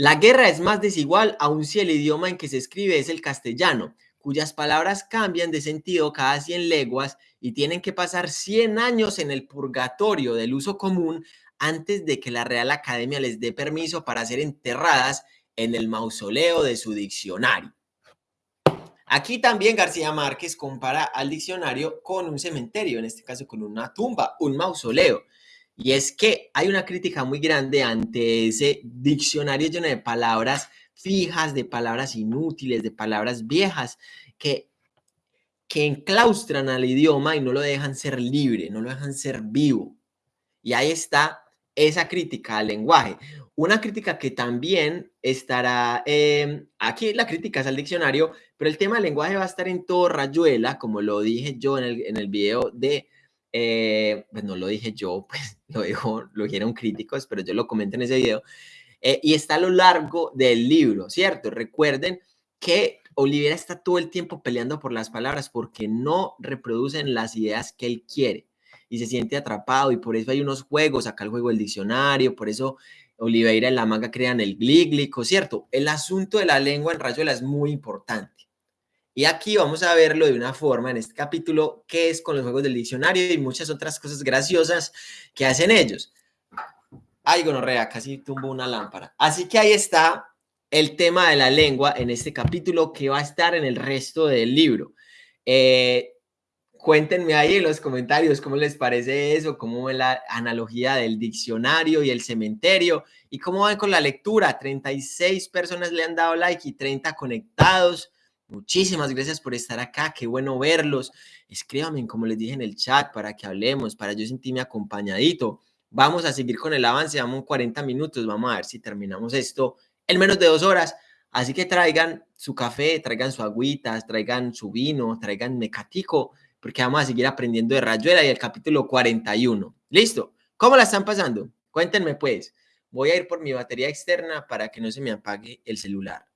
La guerra es más desigual aun si el idioma en que se escribe es el castellano, cuyas palabras cambian de sentido cada 100 leguas y tienen que pasar 100 años en el purgatorio del uso común antes de que la Real Academia les dé permiso para ser enterradas en el mausoleo de su diccionario. Aquí también García Márquez compara al diccionario con un cementerio, en este caso con una tumba, un mausoleo. Y es que hay una crítica muy grande ante ese diccionario lleno de palabras fijas, de palabras inútiles, de palabras viejas, que, que enclaustran al idioma y no lo dejan ser libre, no lo dejan ser vivo. Y ahí está esa crítica al lenguaje. Una crítica que también estará, em, aquí la crítica es al diccionario, pero el tema del lenguaje va a estar en todo Rayuela, como lo dije yo en el, en el video de, eh, pues no lo dije yo, pues lo, dijo, lo dijeron críticos, pero yo lo comenté en ese video, eh, y está a lo largo del libro, ¿cierto? Recuerden que Olivera está todo el tiempo peleando por las palabras porque no reproducen las ideas que él quiere y se siente atrapado y por eso hay unos juegos, acá el juego del diccionario, por eso Oliveira y la manga crean el glíglico, ¿cierto? El asunto de la lengua en Rayuela es muy importante. Y aquí vamos a verlo de una forma en este capítulo, que es con los juegos del diccionario y muchas otras cosas graciosas que hacen ellos. Ay, gonorrea, casi tumbo una lámpara. Así que ahí está el tema de la lengua en este capítulo que va a estar en el resto del libro. Eh, cuéntenme ahí en los comentarios cómo les parece eso, cómo es la analogía del diccionario y el cementerio y cómo van con la lectura. 36 personas le han dado like y 30 conectados. Muchísimas gracias por estar acá, qué bueno verlos. Escríbanme, como les dije en el chat, para que hablemos, para yo sentirme acompañadito. Vamos a seguir con el avance, vamos 40 minutos, vamos a ver si terminamos esto en menos de dos horas. Así que traigan su café, traigan su agüita, traigan su vino, traigan mecatico, porque vamos a seguir aprendiendo de Rayuela y el capítulo 41. ¿Listo? ¿Cómo la están pasando? Cuéntenme pues. Voy a ir por mi batería externa para que no se me apague el celular.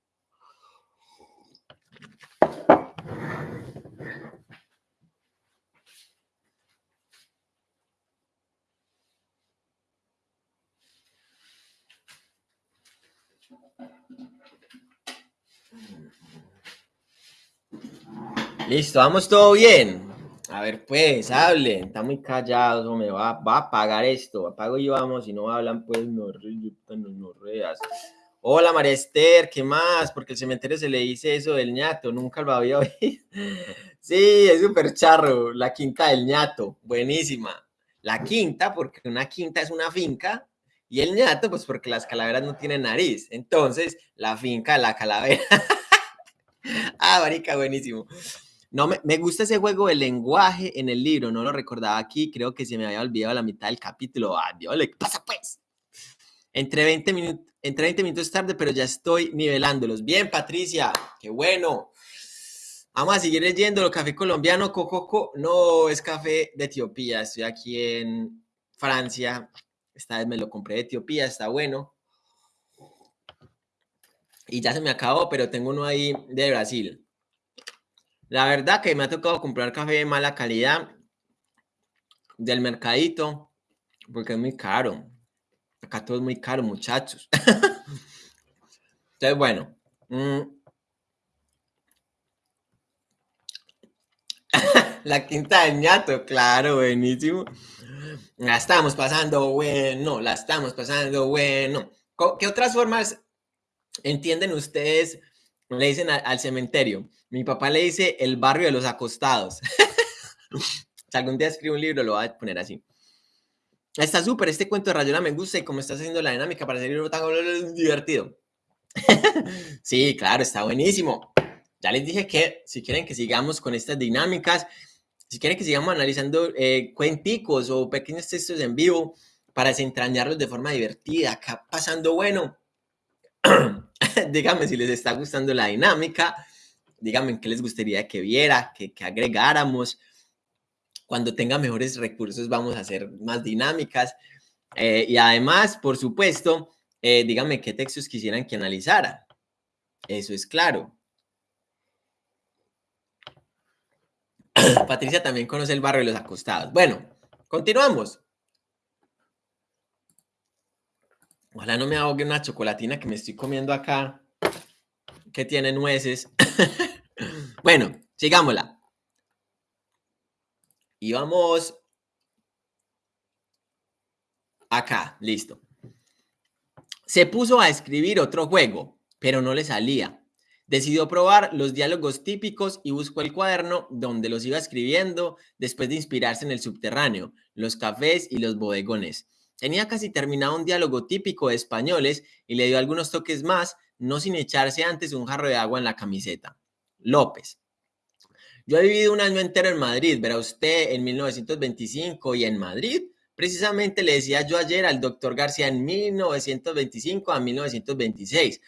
Listo, vamos todo bien. A ver, pues, hablen. Está muy callados, me va, va a apagar esto. Apago y vamos. Si no hablan, pues, no, no, no reas. Hola, María Esther, ¿qué más? Porque el cementerio se le dice eso del ñato, nunca lo había oído. Sí, es súper charro, la quinta del ñato, buenísima. La quinta, porque una quinta es una finca, y el ñato, pues porque las calaveras no tienen nariz. Entonces, la finca, la calavera. ah, marica, buenísimo. No, me, gusta ese juego de lenguaje en el libro, no lo recordaba aquí, creo que se me había olvidado la mitad del capítulo. Dios, ¿qué pasa pues? Entre 20 minutos, entre 20 minutos tarde, pero ya estoy nivelándolos. Bien, Patricia, qué bueno. Vamos a seguir leyendo. El café colombiano, Cococo, no es café de Etiopía. Estoy aquí en Francia. Esta vez me lo compré de Etiopía, está bueno. Y ya se me acabó, pero tengo uno ahí de Brasil. La verdad que me ha tocado comprar café de mala calidad del mercadito, porque es muy caro. Acá todo es muy caro, muchachos. Entonces, bueno. Mm. La quinta del ñato, claro, buenísimo. La estamos pasando bueno, la estamos pasando bueno. ¿Qué otras formas entienden ustedes? Le dicen al, cementerio. Mi papá le dice el barrio de los acostados. si algún día escribo un libro, lo voy a poner así. Está súper, este cuento de Rayola me gusta y cómo estás haciendo la dinámica para ser tan divertido. sí, claro, está buenísimo. Ya les dije que si quieren que sigamos con estas dinámicas, si quieren que sigamos analizando eh, cuenticos o pequeños textos en vivo para desentrañarlos de forma divertida, acá pasando bueno, díganme si les está gustando la dinámica, díganme qué les gustaría que viera, que, agregáramos cuando tenga mejores recursos vamos a hacer más dinámicas. Eh, y además, por supuesto, eh, díganme qué textos quisieran que analizara. Eso es claro. Patricia también conoce el barrio de los acostados. Bueno, continuamos. Ojalá no me ahogue una chocolatina que me estoy comiendo acá, que tiene nueces. bueno, sigámosla. Y vamos acá, listo. Se puso a escribir otro juego, pero no le salía. Decidió probar los diálogos típicos y buscó el cuaderno donde los iba escribiendo después de inspirarse en el subterráneo, los cafés y los bodegones. Tenía casi terminado un diálogo típico de españoles y le dio algunos toques más, no sin echarse antes un jarro de agua en la camiseta. López. Yo he vivido un año entero en Madrid, verá usted, en 1925 y en Madrid. Precisamente le decía yo ayer al doctor García en 1925 a 1926,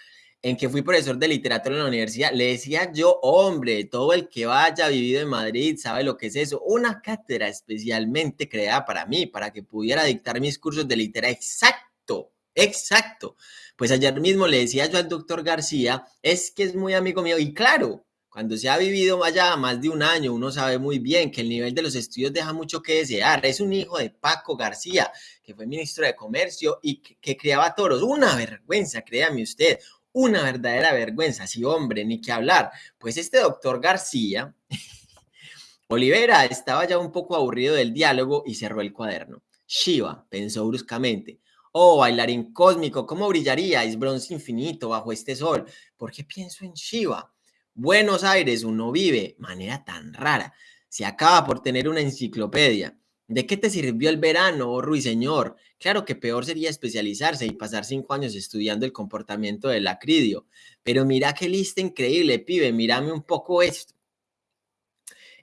en que fui profesor de literatura en la universidad, le decía yo, hombre, todo el que vaya vivido en Madrid sabe lo que es eso, una cátedra especialmente creada para mí, para que pudiera dictar mis cursos de literatura. Exacto, exacto. Pues ayer mismo le decía yo al doctor García, es que es muy amigo mío y claro, cuando se ha vivido allá más de un año, uno sabe muy bien que el nivel de los estudios deja mucho que desear. Es un hijo de Paco García, que fue ministro de Comercio y que, criaba toros. Una vergüenza, créame usted, una verdadera vergüenza. Sí, hombre, ni que hablar. Pues este doctor García, Olivera, estaba ya un poco aburrido del diálogo y cerró el cuaderno. Shiva pensó bruscamente. Oh, bailarín cósmico, ¿cómo brillaríais, bronce infinito bajo este sol? ¿Por qué pienso en Shiva? Buenos Aires, uno vive, manera tan rara. Se acaba por tener una enciclopedia. ¿De qué te sirvió el verano, oh ruiseñor? Claro que peor sería especializarse y pasar cinco años estudiando el comportamiento del acridio. Pero mira qué lista increíble, pibe, mírame un poco esto.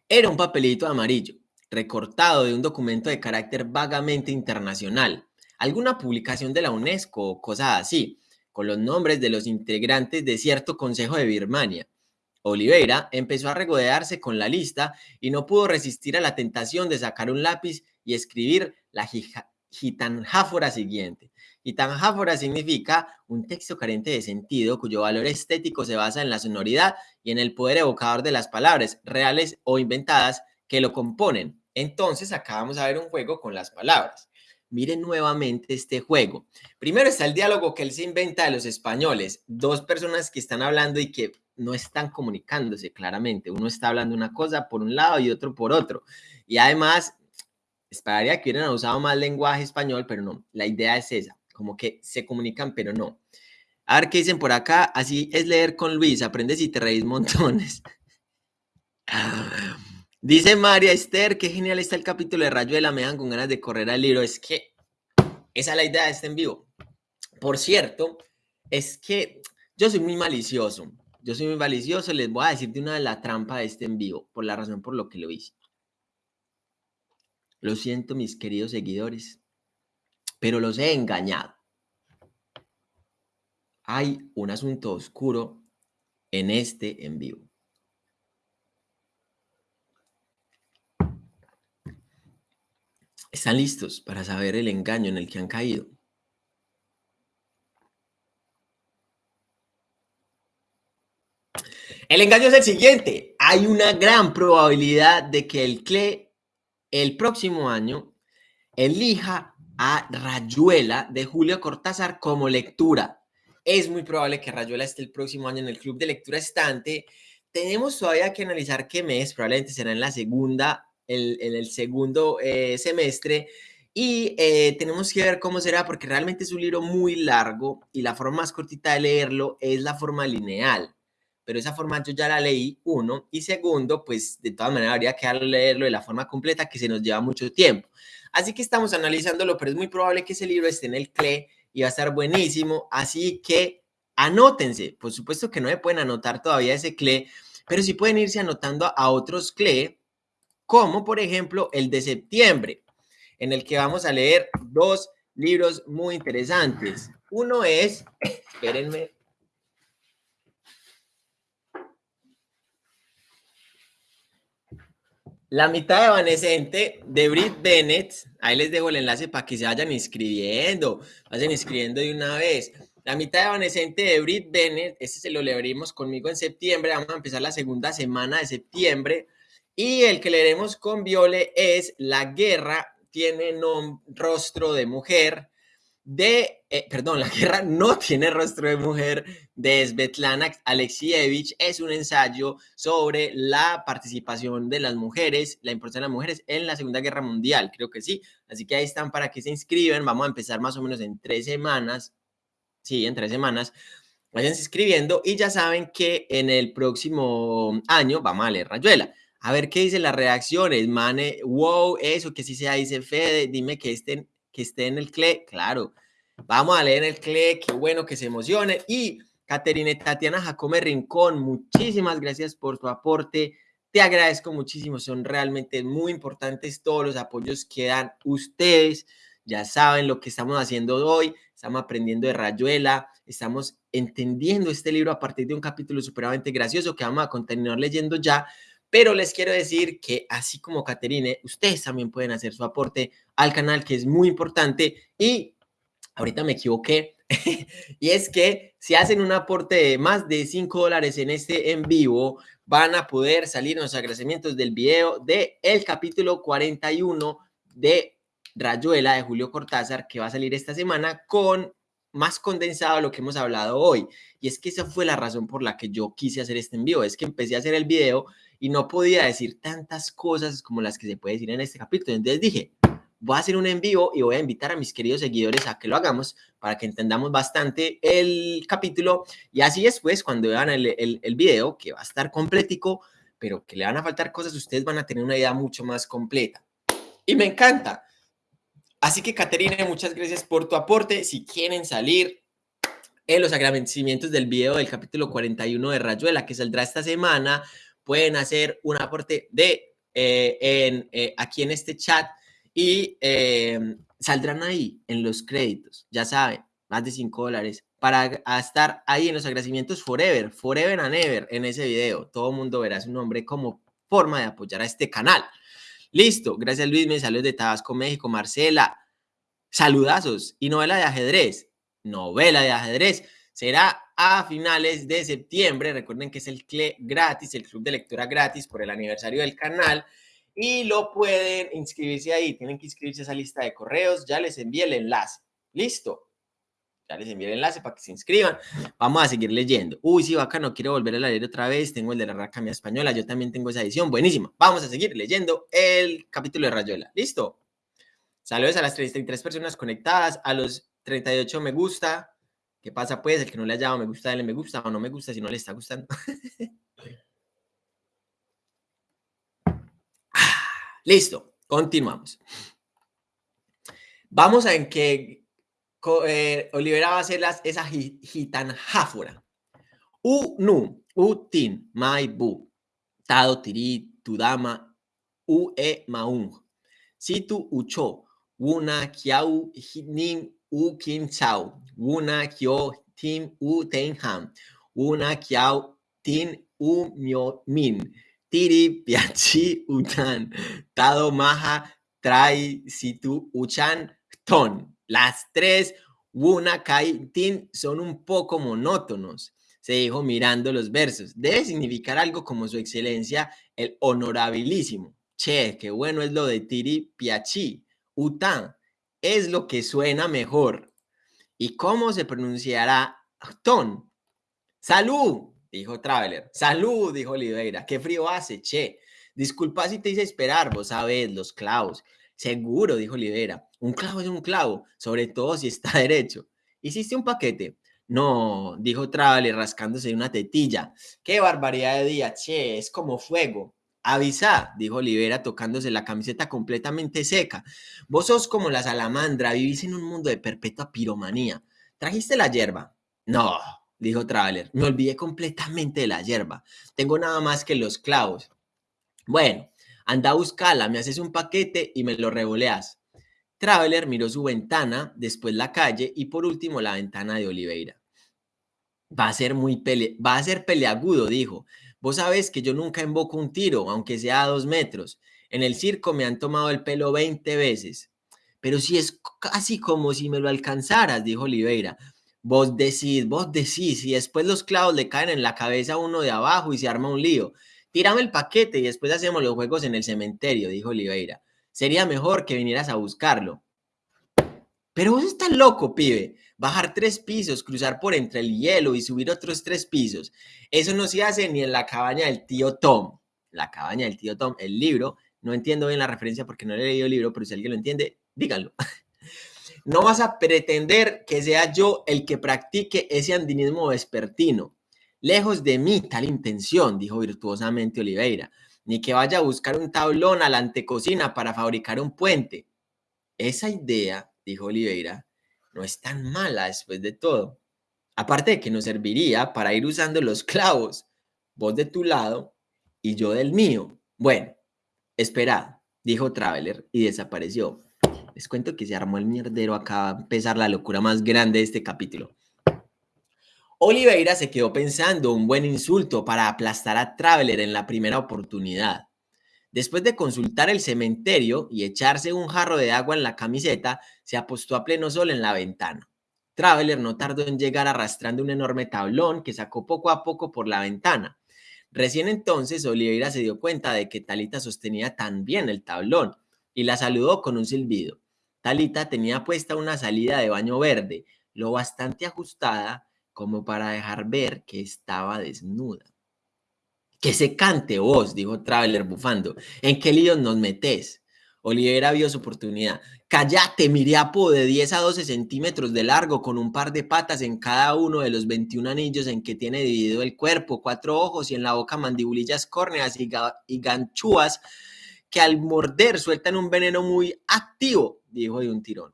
Era un papelito amarillo, recortado de un documento de carácter vagamente internacional, alguna publicación de la UNESCO o cosas así, con los nombres de los integrantes de cierto consejo de Birmania. Oliveira empezó a regodearse con la lista y no pudo resistir a la tentación de sacar un lápiz y escribir la gitanjáfora siguiente. Gitanjáfora significa un texto carente de sentido cuyo valor estético se basa en la sonoridad y en el poder evocador de las palabras, reales o inventadas, que lo componen. Entonces acá vamos a ver un juego con las palabras. Miren nuevamente este juego. Primero está el diálogo que él se inventa de los españoles, dos personas que están hablando y que no están comunicándose claramente. Uno está hablando una cosa por un lado y otro por otro. Y además, esperaría que hubieran usado más lenguaje español, pero no. La idea es esa, como que se comunican, pero no. A ver qué dicen por acá. Así es leer con Luis, aprendes y te reís montones. Dice María Esther, qué genial está el capítulo de Rayuela, me dan con ganas de correr al libro. Es que esa es la idea de este en vivo. Por cierto, es que yo soy muy malicioso yo soy muy malicioso, les voy a decir de una de la trampa de este en vivo, por la razón por lo que lo hice. Lo siento, mis queridos seguidores, pero los he engañado. Hay un asunto oscuro en este en vivo. ¿Están listos para saber el engaño en el que han caído? El engaño es el siguiente. Hay una gran probabilidad de que el CLE el próximo año elija a Rayuela de Julio Cortázar como lectura. Es muy probable que Rayuela esté el próximo año en el Club de Lectura Estante. Tenemos todavía que analizar qué mes, probablemente será en la segunda, en el segundo eh, semestre. Y eh, tenemos que ver cómo será, porque realmente es un libro muy largo y la forma más cortita de leerlo es la forma lineal pero esa forma yo ya la leí, uno, y segundo, pues de todas maneras habría que leerlo de la forma completa que se nos lleva mucho tiempo. Así que estamos analizándolo, pero es muy probable que ese libro esté en el CLE y va a estar buenísimo, así que anótense, por supuesto que no me pueden anotar todavía ese CLE, pero sí pueden irse anotando a otros CLE, como por ejemplo el de septiembre, en el que vamos a leer dos libros muy interesantes. Uno es, espérenme, La mitad evanescente de Brit Bennett, ahí les dejo el enlace para que se vayan inscribiendo, vayan inscribiendo de una vez. La mitad evanescente de Brit Bennett, este se lo leeremos conmigo en septiembre, vamos a empezar la segunda semana de septiembre. Y el que leeremos con Viole es La guerra tiene rostro de mujer, de, eh, perdón, la guerra no tiene rostro de mujer, de Svetlana Alexievich. Es un ensayo sobre la participación de las mujeres, la importancia de las mujeres en la Segunda Guerra Mundial, creo que sí. Así que ahí están para que se inscriban. Vamos a empezar más o menos en tres semanas. Sí, en tres semanas. Vayan inscribiendo y ya saben que en el próximo año vamos a leer Rayuela. A ver qué dicen las reacciones, mane, wow, eso que sí sea, dice Fede, dime que estén que esté en el CLE, claro. Vamos a leer el CLE, qué bueno que se emocione. Y Caterine Tatiana Jacome Rincón, muchísimas gracias por tu aporte. Te agradezco muchísimo, son realmente muy importantes todos los apoyos que dan ustedes. Ya saben lo que estamos haciendo hoy, estamos aprendiendo de Rayuela, estamos entendiendo este libro a partir de un capítulo supremamente gracioso que vamos a continuar leyendo ya, pero les quiero decir que así como Caterine, ustedes también pueden hacer su aporte al canal, que es muy importante. Y ahorita me equivoqué. y es que si hacen un aporte de más de 5 dólares en este en vivo, van a poder salir los agradecimientos del video de el capítulo 41 de Rayuela de Julio Cortázar, que va a salir esta semana con más condensado lo que hemos hablado hoy. Y es que esa fue la razón por la que yo quise hacer este envío. Es que empecé a hacer el video y no podía decir tantas cosas como las que se puede decir en este capítulo. Entonces dije, voy a hacer un en vivo y voy a invitar a mis queridos seguidores a que lo hagamos para que entendamos bastante el capítulo y así después cuando vean el, el, el video que va a estar completico, pero que le van a faltar cosas, ustedes van a tener una idea mucho más completa. Y me encanta. Así que, Caterina, muchas gracias por tu aporte. Si quieren salir en los agradecimientos del video del capítulo 41 de Rayuela, que saldrá esta semana, pueden hacer un aporte de eh, en, eh, aquí en este chat y eh, saldrán ahí en los créditos, ya saben, más de 5 dólares para estar ahí en los agradecimientos forever, forever and ever en ese video. Todo el mundo verá su nombre como forma de apoyar a este canal. Listo, gracias Luis, me saludos de Tabasco, México, Marcela, saludazos. Y novela de ajedrez, novela de ajedrez, será a finales de septiembre, recuerden que es el CLE gratis, el club de lectura gratis por el aniversario del canal. Y lo pueden inscribirse ahí, tienen que inscribirse a esa lista de correos, ya les envié el enlace, listo. Ya les envié el enlace para que se inscriban. Vamos a seguir leyendo. Uy, sí, no quiero volver a leer otra vez. Tengo el de la Racamia Española. Yo también tengo esa edición. Buenísima. Vamos a seguir leyendo el capítulo de Rayuela. ¿Listo? Saludos a las 33 personas conectadas, a los 38 me gusta. ¿Qué pasa pues? El que no le haya dado me gusta, dale me gusta o no me gusta si no le está gustando. Listo, continuamos. Vamos a en que eh, Olivera va a hacer las, esa gitanjáfora. U nu, u tin, mai bu, tado tiri, tudama, u e maung. Situ ucho, una kiau nin u kin chao, una kyo tim u tenham, una kiau tin u mio min. Tiri piachi utan, tado maha trai situ uchan ton. Las tres Wuna Kai Tin son un poco monótonos, se dijo mirando los versos. Debe significar algo como su excelencia, el honorabilísimo. Che, qué bueno es lo de Tiri Piachi. Utan es lo que suena mejor. ¿Y cómo se pronunciará ton? Salud, dijo Traveler. Salud, dijo Oliveira. Qué frío hace, che. Disculpa si te hice esperar, vos sabés, los clavos. Seguro, dijo Olivera. Un clavo es un clavo, sobre todo si está derecho. ¿Hiciste un paquete? No, dijo Traveler rascándose una tetilla. ¡Qué barbaridad de día! Che, es como fuego. Avisa, dijo Olivera tocándose la camiseta completamente seca. Vos sos como la salamandra, vivís en un mundo de perpetua piromanía. ¿Trajiste la hierba? No, dijo Traveler. Me olvidé completamente de la hierba. Tengo nada más que los clavos. Bueno, Anda a buscarla, me haces un paquete y me lo revoleas. Traveler miró su ventana, después la calle y por último la ventana de Oliveira. Va a ser muy pele va a ser peleagudo, dijo. Vos sabés que yo nunca invoco un tiro, aunque sea a dos metros. En el circo me han tomado el pelo 20 veces. Pero si es casi como si me lo alcanzaras, dijo Oliveira. Vos decís, vos decís, y después los clavos le caen en la cabeza a uno de abajo y se arma un lío. Tírame el paquete y después hacemos los juegos en el cementerio, dijo Oliveira. Sería mejor que vinieras a buscarlo. Pero vos estás loco, pibe. Bajar tres pisos, cruzar por entre el hielo y subir otros tres pisos. Eso no se hace ni en la cabaña del tío Tom. La cabaña del tío Tom, el libro. No entiendo bien la referencia porque no he leído el libro, pero si alguien lo entiende, díganlo. No vas a pretender que sea yo el que practique ese andinismo vespertino. Lejos de mí tal intención, dijo virtuosamente Oliveira, ni que vaya a buscar un tablón a la antecocina para fabricar un puente. Esa idea, dijo Oliveira, no es tan mala después de todo. Aparte de que nos serviría para ir usando los clavos, vos de tu lado y yo del mío. Bueno, esperad, dijo Traveler y desapareció. Les cuento que se armó el mierdero acá a empezar la locura más grande de este capítulo. Oliveira se quedó pensando un buen insulto para aplastar a Traveler en la primera oportunidad. Después de consultar el cementerio y echarse un jarro de agua en la camiseta, se apostó a pleno sol en la ventana. Traveler no tardó en llegar arrastrando un enorme tablón que sacó poco a poco por la ventana. Recién entonces Oliveira se dio cuenta de que Talita sostenía tan bien el tablón y la saludó con un silbido. Talita tenía puesta una salida de baño verde, lo bastante ajustada como para dejar ver que estaba desnuda. Que se cante vos, dijo Traveler bufando. ¿En qué lío nos metés? Olivera vio su oportunidad. Cállate, miriapo de 10 a 12 centímetros de largo, con un par de patas en cada uno de los 21 anillos en que tiene dividido el cuerpo, cuatro ojos y en la boca mandibulillas córneas y, y ganchúas que al morder sueltan un veneno muy activo, dijo de un tirón.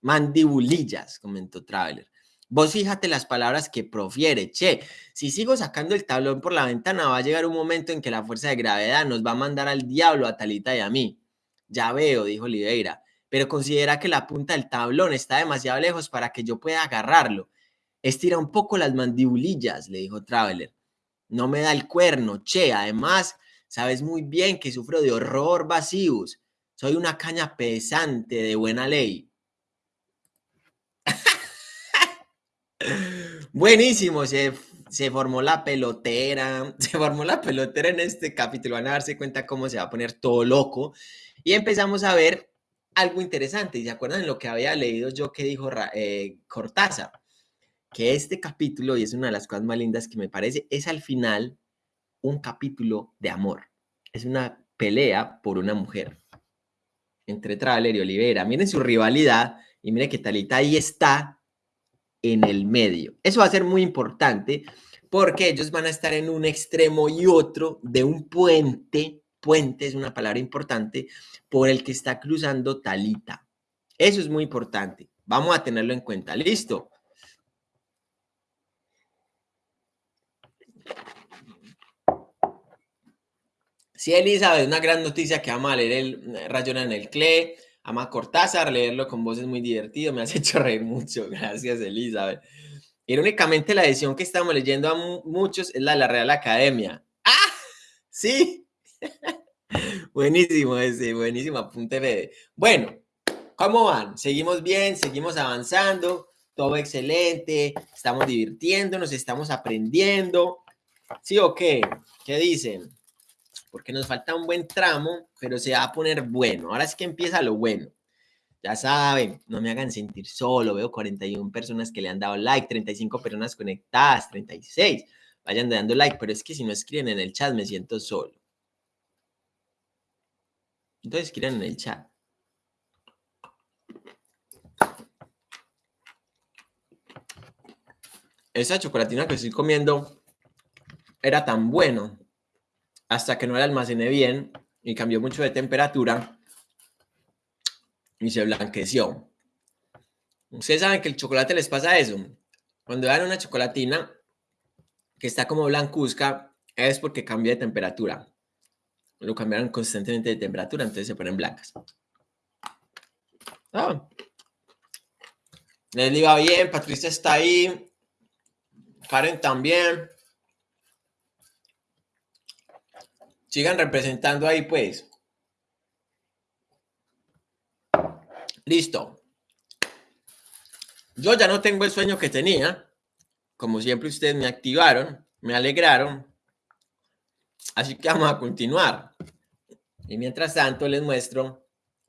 Mandibulillas, comentó Traveler. Vos fíjate las palabras que profiere, che. Si sigo sacando el tablón por la ventana, va a llegar un momento en que la fuerza de gravedad nos va a mandar al diablo a Talita y a mí. Ya veo, dijo Oliveira, pero considera que la punta del tablón está demasiado lejos para que yo pueda agarrarlo. Estira un poco las mandibulillas, le dijo Traveler. No me da el cuerno, che. Además, sabes muy bien que sufro de horror vacíos. Soy una caña pesante de buena ley. Buenísimo, se, formó la pelotera, se formó la pelotera en este capítulo, van a darse cuenta cómo se va a poner todo loco. Y empezamos a ver algo interesante, y se acuerdan lo que había leído yo que dijo eh, Cortázar, que este capítulo, y es una de las cosas más lindas que me parece, es al final un capítulo de amor, es una pelea por una mujer. Entre Traveler y Olivera. Miren su rivalidad y miren que Talita ahí está en el medio. Eso va a ser muy importante porque ellos van a estar en un extremo y otro de un puente. Puente es una palabra importante por el que está cruzando Talita. Eso es muy importante. Vamos a tenerlo en cuenta. Listo. Sí, Elizabeth, una gran noticia que vamos a leer el Rayón en el CLE. Ama Cortázar, leerlo con voz es muy divertido, me has hecho reír mucho. Gracias, Elizabeth. Irónicamente, la edición que estamos leyendo a muchos es la de la Real Academia. ¡Ah! Sí. buenísimo ese, buenísimo apunte Bueno, ¿cómo van? Seguimos bien, seguimos avanzando, todo excelente, estamos divirtiéndonos, estamos aprendiendo. ¿Sí o qué? ¿Qué dicen? Porque nos falta un buen tramo, pero se va a poner bueno. Ahora es que empieza lo bueno. Ya saben, no me hagan sentir solo. Veo 41 personas que le han dado like, 35 personas conectadas, 36. Vayan dando like, pero es que si no escriben en el chat me siento solo. Entonces escriban en el chat. Esa chocolatina que estoy comiendo era tan bueno hasta que no la almacené bien y cambió mucho de temperatura y se blanqueció. Ustedes saben que el chocolate les pasa eso. Cuando dan una chocolatina que está como blancuzca, es porque cambia de temperatura. Lo cambiaron constantemente de temperatura, entonces se ponen blancas. Ah. Iba bien, Patricia está ahí. Karen también. Sigan representando ahí, pues. Listo. Yo ya no tengo el sueño que tenía. Como siempre, ustedes me activaron, me alegraron. Así que vamos a continuar. Y mientras tanto, les muestro,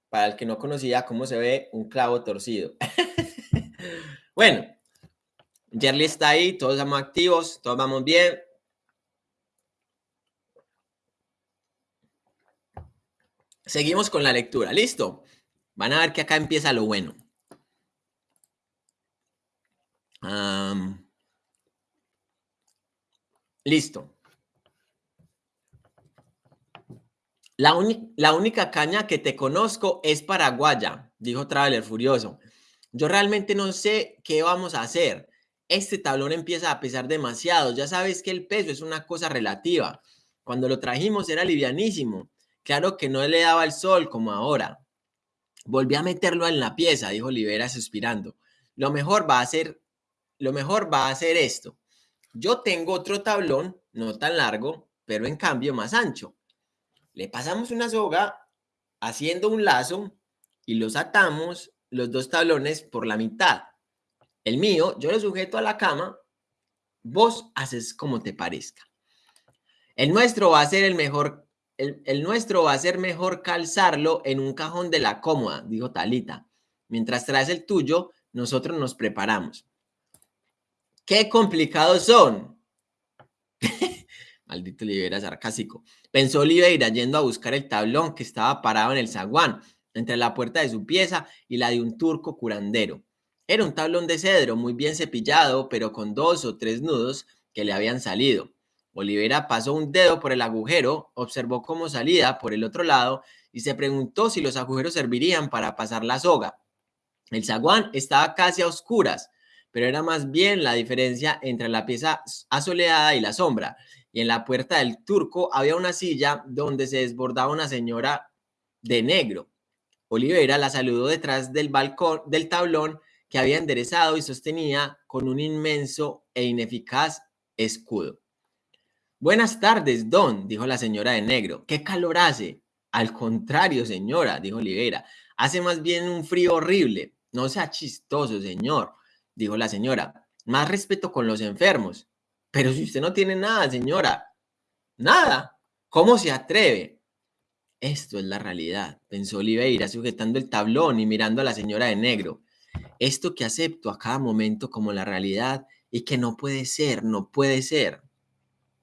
para el que no conocía, cómo se ve un clavo torcido. bueno, Jerry está ahí, todos estamos activos, todos vamos bien. Seguimos con la lectura. ¿Listo? Van a ver que acá empieza lo bueno. listo. La, la, única caña que te conozco es paraguaya, dijo Traveler furioso. Yo realmente no sé qué vamos a hacer. Este tablón empieza a pesar demasiado. Ya sabes que el peso es una cosa relativa. Cuando lo trajimos era livianísimo. Claro que no le daba el sol como ahora. Volví a meterlo en la pieza, dijo Olivera suspirando. Lo mejor va a ser, lo mejor va a ser esto. Yo tengo otro tablón, no tan largo, pero en cambio más ancho. Le pasamos una soga haciendo un lazo y los atamos los dos tablones por la mitad. El mío, yo lo sujeto a la cama, vos haces como te parezca. El nuestro va a ser el mejor el, nuestro va a ser mejor calzarlo en un cajón de la cómoda, dijo Talita. Mientras traes el tuyo, nosotros nos preparamos. ¡Qué complicados son! Maldito Oliveira sarcástico. Pensó Oliveira yendo a buscar el tablón que estaba parado en el zaguán. entre la puerta de su pieza y la de un turco curandero. Era un tablón de cedro muy bien cepillado, pero con dos o tres nudos que le habían salido. Olivera pasó un dedo por el agujero, observó cómo salía por el otro lado y se preguntó si los agujeros servirían para pasar la soga. El zaguán estaba casi a oscuras, pero era más bien la diferencia entre la pieza asoleada y la sombra. Y en la puerta del turco había una silla donde se desbordaba una señora de negro. Olivera la saludó detrás del balcón del tablón que había enderezado y sostenía con un inmenso e ineficaz escudo. Buenas tardes, don, dijo la señora de negro. ¿Qué calor hace? Al contrario, señora, dijo Olivera. Hace más bien un frío horrible. No sea chistoso, señor, dijo la señora. Más respeto con los enfermos. Pero si usted no tiene nada, señora. Nada. ¿Cómo se atreve? Esto es la realidad, pensó Oliveira, sujetando el tablón y mirando a la señora de negro. Esto que acepto a cada momento como la realidad y que no puede ser, no puede ser.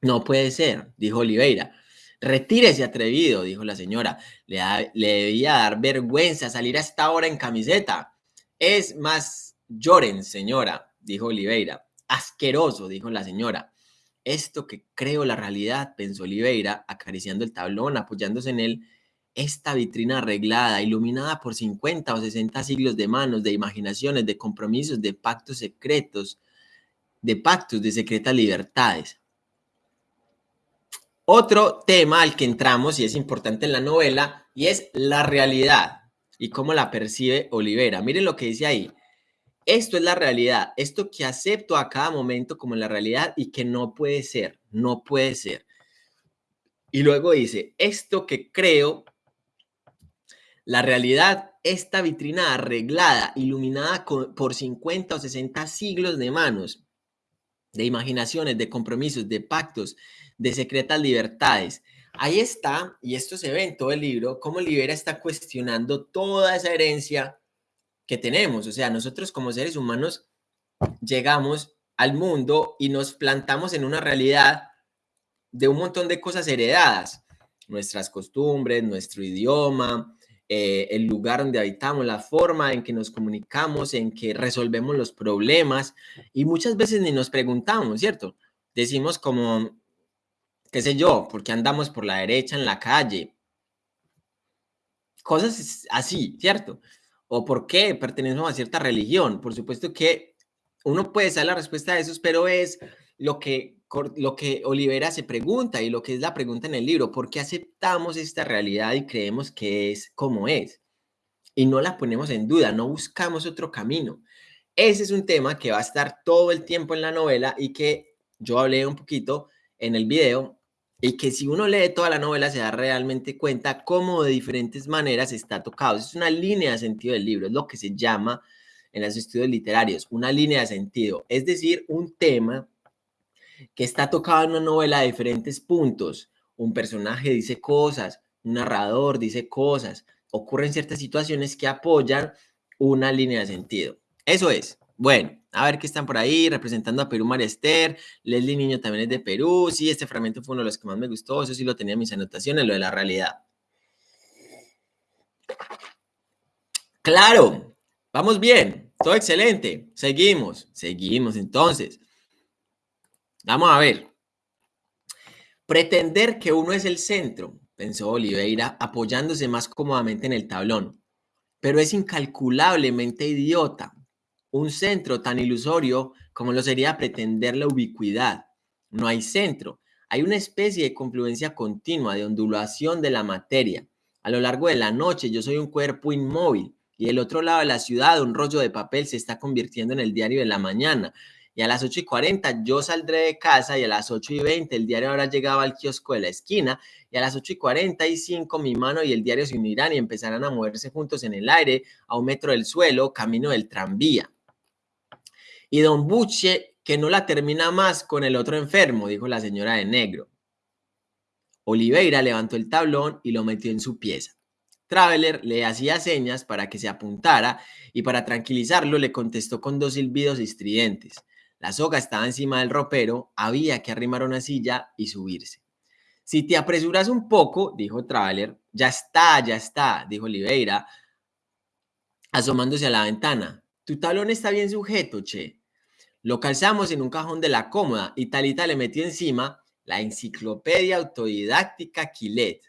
No puede ser, dijo Oliveira. Retírese, atrevido, dijo la señora. Le, le, debía dar vergüenza salir a esta hora en camiseta. Es más, lloren, señora, dijo Oliveira. Asqueroso, dijo la señora. Esto que creo la realidad, pensó Oliveira, acariciando el tablón, apoyándose en él. Esta vitrina arreglada, iluminada por 50 o 60 siglos de manos, de imaginaciones, de compromisos, de pactos secretos, de pactos, de secretas libertades. Otro tema al que entramos y es importante en la novela y es la realidad y cómo la percibe Olivera. Miren lo que dice ahí. Esto es la realidad, esto que acepto a cada momento como la realidad y que no puede ser, no puede ser. Y luego dice, esto que creo, la realidad, esta vitrina arreglada, iluminada por 50 o 60 siglos de manos, de imaginaciones, de compromisos, de pactos, de secretas libertades. Ahí está, y esto se ve en todo el libro, cómo Libera está cuestionando toda esa herencia que tenemos. O sea, nosotros como seres humanos llegamos al mundo y nos plantamos en una realidad de un montón de cosas heredadas, nuestras costumbres, nuestro idioma, eh, el lugar donde habitamos, la forma en que nos comunicamos, en que resolvemos los problemas y muchas veces ni nos preguntamos, ¿cierto? Decimos como, qué sé yo, porque andamos por la derecha en la calle. Cosas así, ¿cierto? O por qué pertenecemos a cierta religión. Por supuesto que uno puede saber la respuesta a eso, pero es lo que, lo que Olivera se pregunta y lo que es la pregunta en el libro. ¿Por qué aceptamos esta realidad y creemos que es como es? Y no la ponemos en duda, no buscamos otro camino. Ese es un tema que va a estar todo el tiempo en la novela y que yo hablé un poquito en el video y que si uno lee toda la novela se da realmente cuenta cómo de diferentes maneras está tocado. Es una línea de sentido del libro, es lo que se llama en los estudios literarios, una línea de sentido, es decir, un tema que está tocado en una novela de diferentes puntos. Un personaje dice cosas, un narrador dice cosas, ocurren ciertas situaciones que apoyan una línea de sentido. Eso es. Bueno, a ver qué están por ahí, representando a Perú María Leslie Niño también es de Perú, sí, este fragmento fue uno de los que más me gustó, eso sí lo tenía en mis anotaciones, lo de la realidad. Claro, vamos bien, todo excelente, seguimos, seguimos entonces. Vamos a ver. Pretender que uno es el centro, pensó Oliveira, apoyándose más cómodamente en el tablón, pero es incalculablemente idiota un centro tan ilusorio como lo sería pretender la ubicuidad. No hay centro, hay una especie de confluencia continua, de ondulación de la materia. A lo largo de la noche yo soy un cuerpo inmóvil y el otro lado de la ciudad un rollo de papel se está convirtiendo en el diario de la mañana. Y a las 8 y 40 yo saldré de casa y a las 8 y 20 el diario habrá llegado al kiosco de la esquina y a las 8 y 45 mi mano y el diario se unirán y empezarán a moverse juntos en el aire a un metro del suelo, camino del tranvía. Y don Buche, que no la termina más con el otro enfermo, dijo la señora de negro. Oliveira levantó el tablón y lo metió en su pieza. Traveler le hacía señas para que se apuntara y para tranquilizarlo le contestó con dos silbidos estridentes. La soga estaba encima del ropero, había que arrimar una silla y subirse. Si te apresuras un poco, dijo Traveler, ya está, ya está, dijo Oliveira, asomándose a la ventana. Tu talón está bien sujeto, che. Lo calzamos en un cajón de la cómoda y Talita le metió encima la enciclopedia autodidáctica Quilet.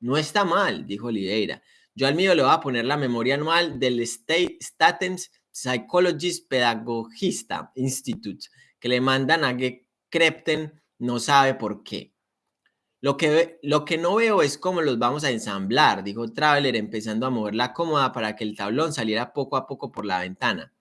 No está mal, dijo Oliveira. Yo al mío le voy a poner la memoria anual del State Statens Psychologist Pedagogista Institute, que le mandan a que Krepten no sabe por qué. Lo que, lo que no veo es cómo los vamos a ensamblar, dijo Traveler, empezando a mover la cómoda para que el tablón saliera poco a poco por la ventana.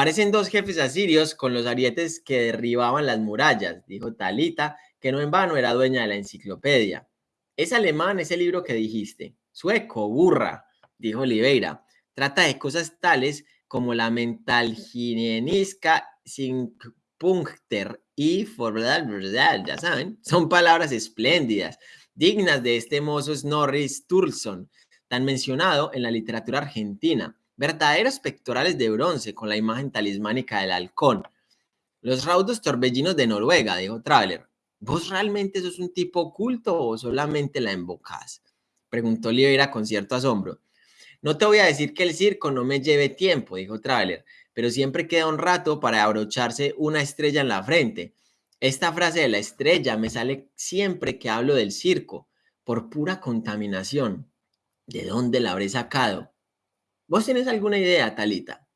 Parecen dos jefes asirios con los arietes que derribaban las murallas, dijo Talita, que no en vano era dueña de la enciclopedia. Es alemán ese libro que dijiste. Sueco, burra, dijo Oliveira. Trata de cosas tales como la mental sin punkter y verdad, ya saben, son palabras espléndidas, dignas de este mozo Snorri Sturluson, tan mencionado en la literatura argentina, verdaderos pectorales de bronce con la imagen talismánica del halcón. Los raudos torbellinos de Noruega, dijo Traveler. ¿Vos realmente sos un tipo oculto o solamente la embocás? Preguntó Oliveira con cierto asombro. No te voy a decir que el circo no me lleve tiempo, dijo Traveler, pero siempre queda un rato para abrocharse una estrella en la frente. Esta frase de la estrella me sale siempre que hablo del circo, por pura contaminación. ¿De dónde la habré sacado? ¿Vos tenés alguna idea, Talita?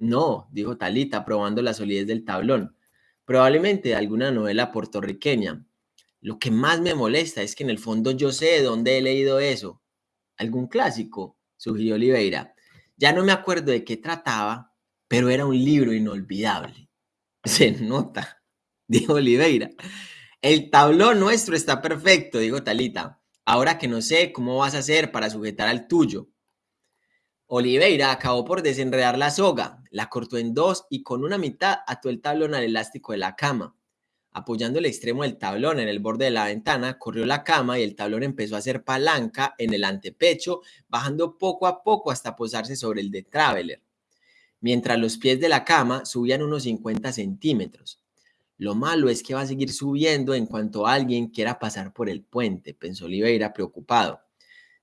No, dijo Talita, probando la solidez del tablón. Probablemente alguna novela puertorriqueña. Lo que más me molesta es que en el fondo yo sé de dónde he leído eso. ¿Algún clásico? sugirió Oliveira. Ya no me acuerdo de qué trataba, pero era un libro inolvidable. Se nota, dijo Oliveira. El tablón nuestro está perfecto, dijo Talita. Ahora que no sé cómo vas a hacer para sujetar al tuyo. Oliveira acabó por desenredar la soga, la cortó en dos y con una mitad ató el tablón al elástico de la cama. Apoyando el extremo del tablón en el borde de la ventana, corrió la cama y el tablón empezó a hacer palanca en el antepecho, bajando poco a poco hasta posarse sobre el de Traveler, mientras los pies de la cama subían unos 50 centímetros. Lo malo es que va a seguir subiendo en cuanto alguien quiera pasar por el puente, pensó Oliveira preocupado.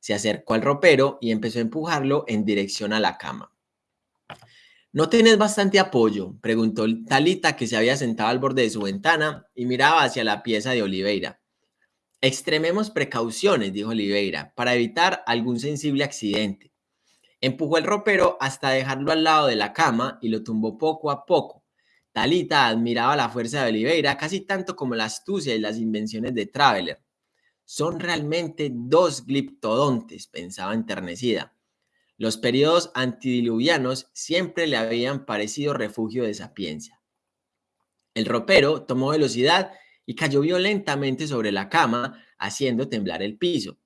Se acercó al ropero y empezó a empujarlo en dirección a la cama. ¿No tenés bastante apoyo? preguntó Talita, que se había sentado al borde de su ventana y miraba hacia la pieza de Oliveira. Extrememos precauciones, dijo Oliveira, para evitar algún sensible accidente. Empujó el ropero hasta dejarlo al lado de la cama y lo tumbó poco a poco. Talita admiraba la fuerza de Oliveira casi tanto como la astucia y las invenciones de Traveler. Son realmente dos gliptodontes, pensaba enternecida. Los periodos antidiluvianos siempre le habían parecido refugio de sapiencia. El ropero tomó velocidad y cayó violentamente sobre la cama, haciendo temblar el piso.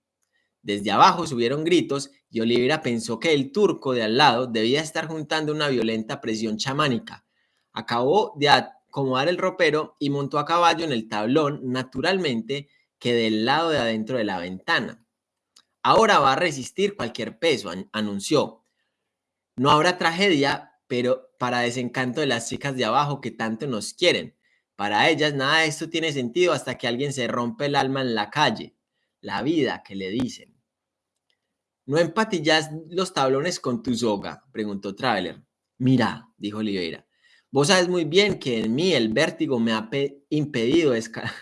Desde abajo subieron gritos y Olivera pensó que el turco de al lado debía estar juntando una violenta presión chamánica. Acabó de acomodar el ropero y montó a caballo en el tablón, naturalmente, que del lado de adentro de la ventana. Ahora va a resistir cualquier peso, anunció. No habrá tragedia, pero para desencanto de las chicas de abajo que tanto nos quieren. Para ellas nada de esto tiene sentido hasta que alguien se rompe el alma en la calle. La vida que le dicen. ¿No empatillas los tablones con tu soga? preguntó Traveler. Mira, dijo Oliveira, vos sabes muy bien que en mí el vértigo me ha impedido escalar.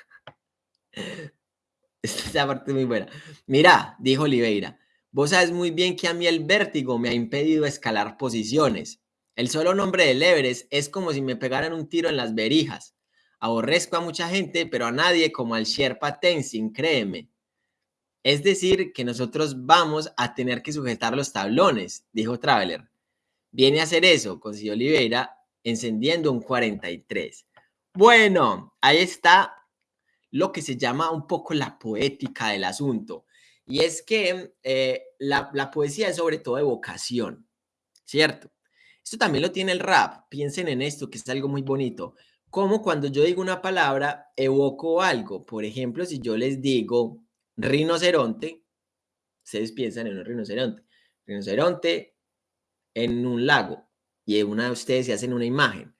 Esta parte muy buena. Mira, dijo Oliveira, vos sabes muy bien que a mí el vértigo me ha impedido escalar posiciones. El solo nombre del Everest es como si me pegaran un tiro en las verijas. Aborrezco a mucha gente, pero a nadie como al Sherpa Tenzin, créeme. Es decir, que nosotros vamos a tener que sujetar los tablones, dijo Traveler. Viene a hacer eso, consiguió Oliveira, encendiendo un 43. Bueno, ahí está lo que se llama un poco la poética del asunto. Y es que eh, la, la, poesía es sobre todo evocación, ¿cierto? Esto también lo tiene el rap. Piensen en esto, que es algo muy bonito. Como cuando yo digo una palabra, evoco algo. Por ejemplo, si yo les digo rinoceronte, ustedes piensan en un rinoceronte. Rinoceronte en un lago. Y una de ustedes se hacen una imagen.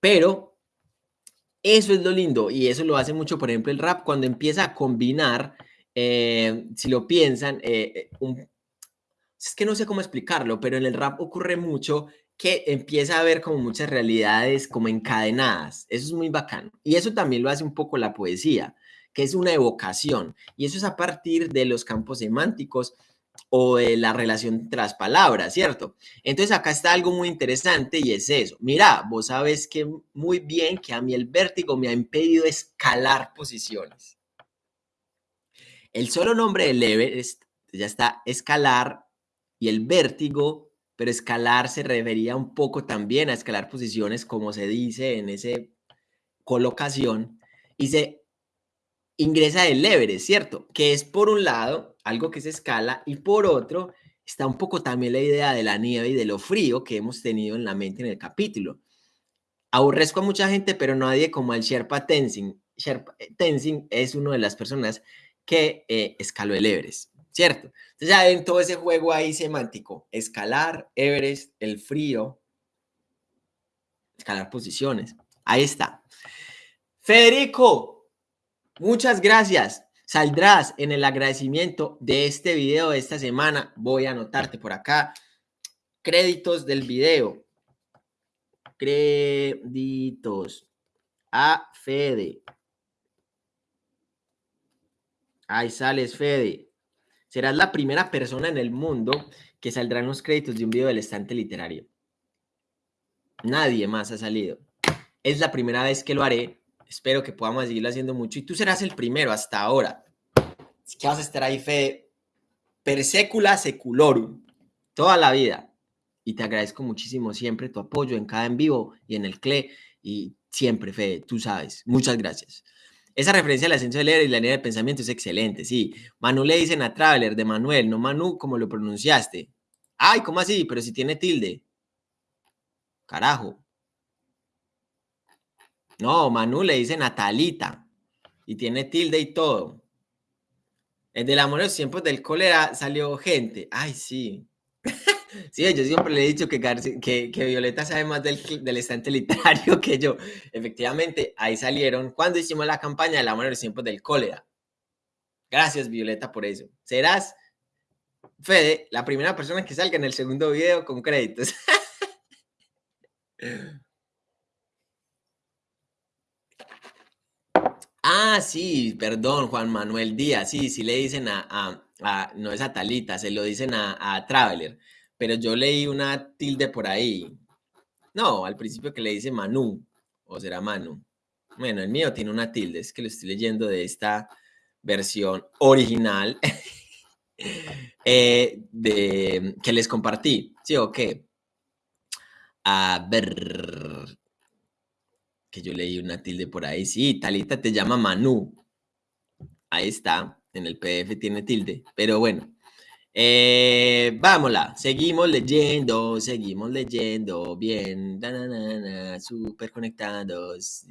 Pero Eso es lo lindo y eso lo hace mucho, por ejemplo, el rap cuando empieza a combinar, eh, si lo piensan, eh, un, es que no sé cómo explicarlo, pero en el rap ocurre mucho que empieza a haber como muchas realidades como encadenadas. Eso es muy bacano. Y eso también lo hace un poco la poesía, que es una evocación. Y eso es a partir de los campos semánticos o de la relación entre las palabras, ¿cierto? Entonces acá está algo muy interesante y es eso. Mira, vos sabes que muy bien que a mí el vértigo me ha impedido escalar posiciones. El solo nombre del Everest ya está escalar y el vértigo, pero escalar se refería un poco también a escalar posiciones, como se dice en esa colocación, y se ingresa el Everest, ¿cierto? Que es por un lado algo que se escala y por otro está un poco también la idea de la nieve y de lo frío que hemos tenido en la mente en el capítulo. Aborrezco a mucha gente, pero nadie como al Sherpa Tenzing. Sherpa eh, Tenzing es una de las personas que eh, escaló el Everest. ¿cierto? Entonces ya ven todo ese juego ahí semántico, escalar, Everest, el frío, escalar posiciones. Ahí está. Federico, muchas gracias. Saldrás en el agradecimiento de este video de esta semana. Voy a anotarte por acá. Créditos del video. Créditos a Fede. Ahí sales, Fede. Serás la primera persona en el mundo que saldrá en los créditos de un video del estante literario. Nadie más ha salido. Es la primera vez que lo haré. Espero que podamos seguirlo haciendo mucho. Y tú serás el primero hasta ahora. Así que vas a estar ahí, Fede, per secula seculorum, toda la vida. Y te agradezco muchísimo siempre tu apoyo en cada en vivo y en el CLE. Y siempre, Fede, tú sabes. Muchas gracias. Esa referencia al ascenso del leer y la línea de pensamiento es excelente, sí. Manu le dicen a Traveler de Manuel, no Manu como lo pronunciaste. Ay, ¿cómo así? Pero si tiene tilde. Carajo. No, Manu le dice Natalita. Y tiene tilde y todo. El del amor en los tiempos del cólera salió gente. Ay, sí. Sí, yo siempre le he dicho que, que, Violeta sabe más del, del, estante literario que yo. Efectivamente, ahí salieron cuando hicimos la campaña de la mano de los tiempos del cólera. Gracias, Violeta, por eso. Serás, Fede, la primera persona que salga en el segundo video con créditos. ah, sí, perdón, Juan Manuel Díaz. Sí, sí le dicen a, a, no es a Talita, se lo dicen a, Traveler pero yo leí una tilde por ahí. No, al principio que le dice Manu, o será Manu. Bueno, el mío tiene una tilde, es que lo estoy leyendo de esta versión original eh, de, que les compartí. ¿Sí o qué? A ver, yo leí una tilde por ahí. Sí, Talita te llama Manu. Ahí está, en el PDF tiene tilde, pero bueno, eh, vámonos, seguimos leyendo, seguimos leyendo, bien, super conectados.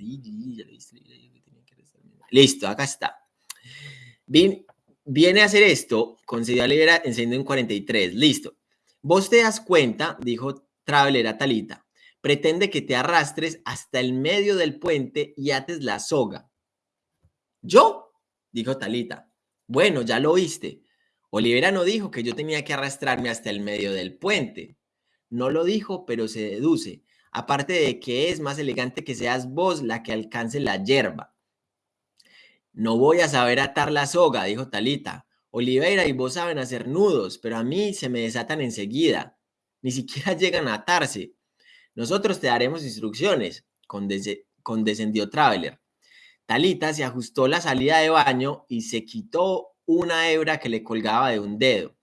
Listo, acá está. Bien, viene a hacer esto con Libera encendiendo en 43, listo. Vos te das cuenta, dijo Traveler a Talita, pretende que te arrastres hasta el medio del puente y ates la soga. ¿Yo? Dijo Talita. Bueno, ya lo oíste. Olivera no dijo que yo tenía que arrastrarme hasta el medio del puente. No lo dijo, pero se deduce. Aparte de que es más elegante que seas vos la que alcance la hierba. No voy a saber atar la soga, dijo Talita. Oliveira y vos saben hacer nudos, pero a mí se me desatan enseguida. Ni siquiera llegan a atarse. Nosotros te daremos instrucciones, condescendió Traveler. Talita se ajustó la salida de baño y se quitó una hebra que le colgaba de un dedo.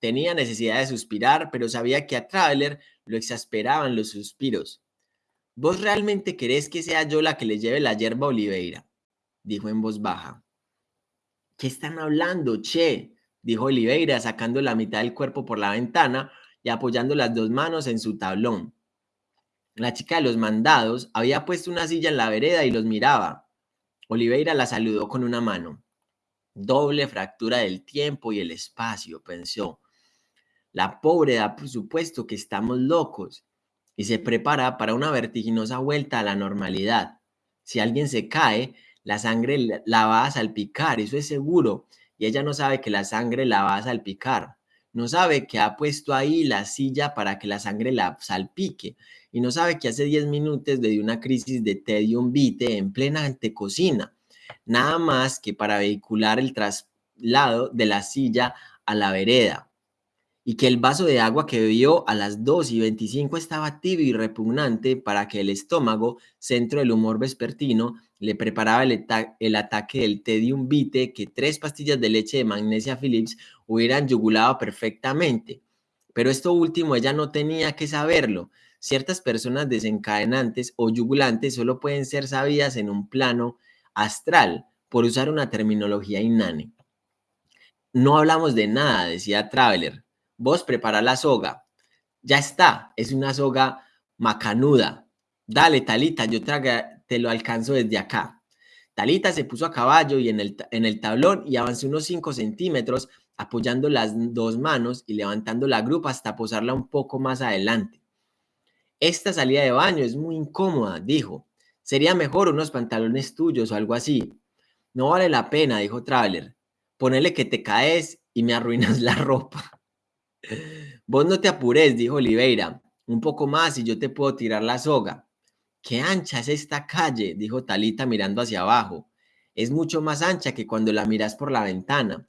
Tenía necesidad de suspirar, pero sabía que a Traveler lo exasperaban los suspiros. ¿Vos realmente querés que sea yo la que le lleve la hierba Oliveira? Dijo en voz baja. ¿Qué están hablando, che? Dijo Oliveira, sacando la mitad del cuerpo por la ventana y apoyando las dos manos en su tablón. La chica de los mandados había puesto una silla en la vereda y los miraba. Oliveira la saludó con una mano. Doble fractura del tiempo y el espacio, pensó. La pobre da por supuesto que estamos locos y se prepara para una vertiginosa vuelta a la normalidad. Si alguien se cae, la sangre la va a salpicar, eso es seguro. Y ella no sabe que la sangre la va a salpicar. No sabe que ha puesto ahí la silla para que la sangre la salpique. Y no sabe que hace 10 minutos le dio una crisis de tedium vitae en plena antecocina. Nada más que para vehicular el traslado de la silla a la vereda y que el vaso de agua que bebió a las 2 y 25 estaba tibio y repugnante para que el estómago, centro del humor vespertino, le preparaba el, el ataque del tedium vitae que tres pastillas de leche de magnesia Philips hubieran yugulado perfectamente. Pero esto último ella no tenía que saberlo. Ciertas personas desencadenantes o yugulantes solo pueden ser sabidas en un plano astral, por usar una terminología inane. No hablamos de nada, decía Traveler. Vos prepara la soga. Ya está, es una soga macanuda. Dale, Talita, yo te lo alcanzo desde acá. Talita se puso a caballo y en el, en el tablón y avanzó unos 5 centímetros apoyando las dos manos y levantando la grupa hasta posarla un poco más adelante. Esta salida de baño es muy incómoda, dijo. Sería mejor unos pantalones tuyos o algo así. No vale la pena, dijo Traveler. Ponele que te caes y me arruinas la ropa. Vos no te apures, dijo Oliveira. Un poco más y yo te puedo tirar la soga. Qué ancha es esta calle, dijo Talita mirando hacia abajo. Es mucho más ancha que cuando la miras por la ventana.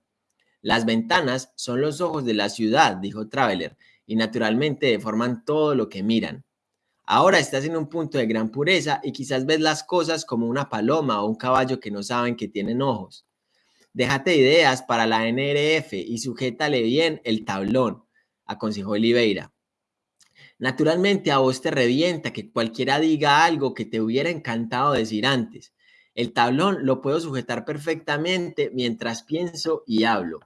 Las ventanas son los ojos de la ciudad, dijo Traveler, y naturalmente deforman todo lo que miran. Ahora estás en un punto de gran pureza y quizás ves las cosas como una paloma o un caballo que no saben que tienen ojos. Déjate ideas para la NRF y sujétale bien el tablón aconsejó Oliveira. Naturalmente a vos te revienta que cualquiera diga algo que te hubiera encantado decir antes. El tablón lo puedo sujetar perfectamente mientras pienso y hablo.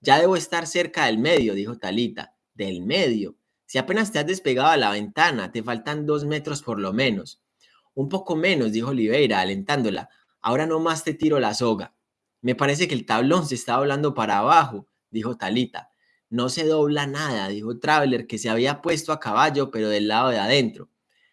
Ya debo estar cerca del medio, dijo Talita. Del medio. Si apenas te has despegado a la ventana, te faltan dos metros por lo menos. Un poco menos, dijo Oliveira, alentándola. Ahora no más te tiro la soga. Me parece que el tablón se está hablando para abajo, dijo Talita. No se dobla nada, dijo Traveler, que se había puesto a caballo, pero del lado de adentro.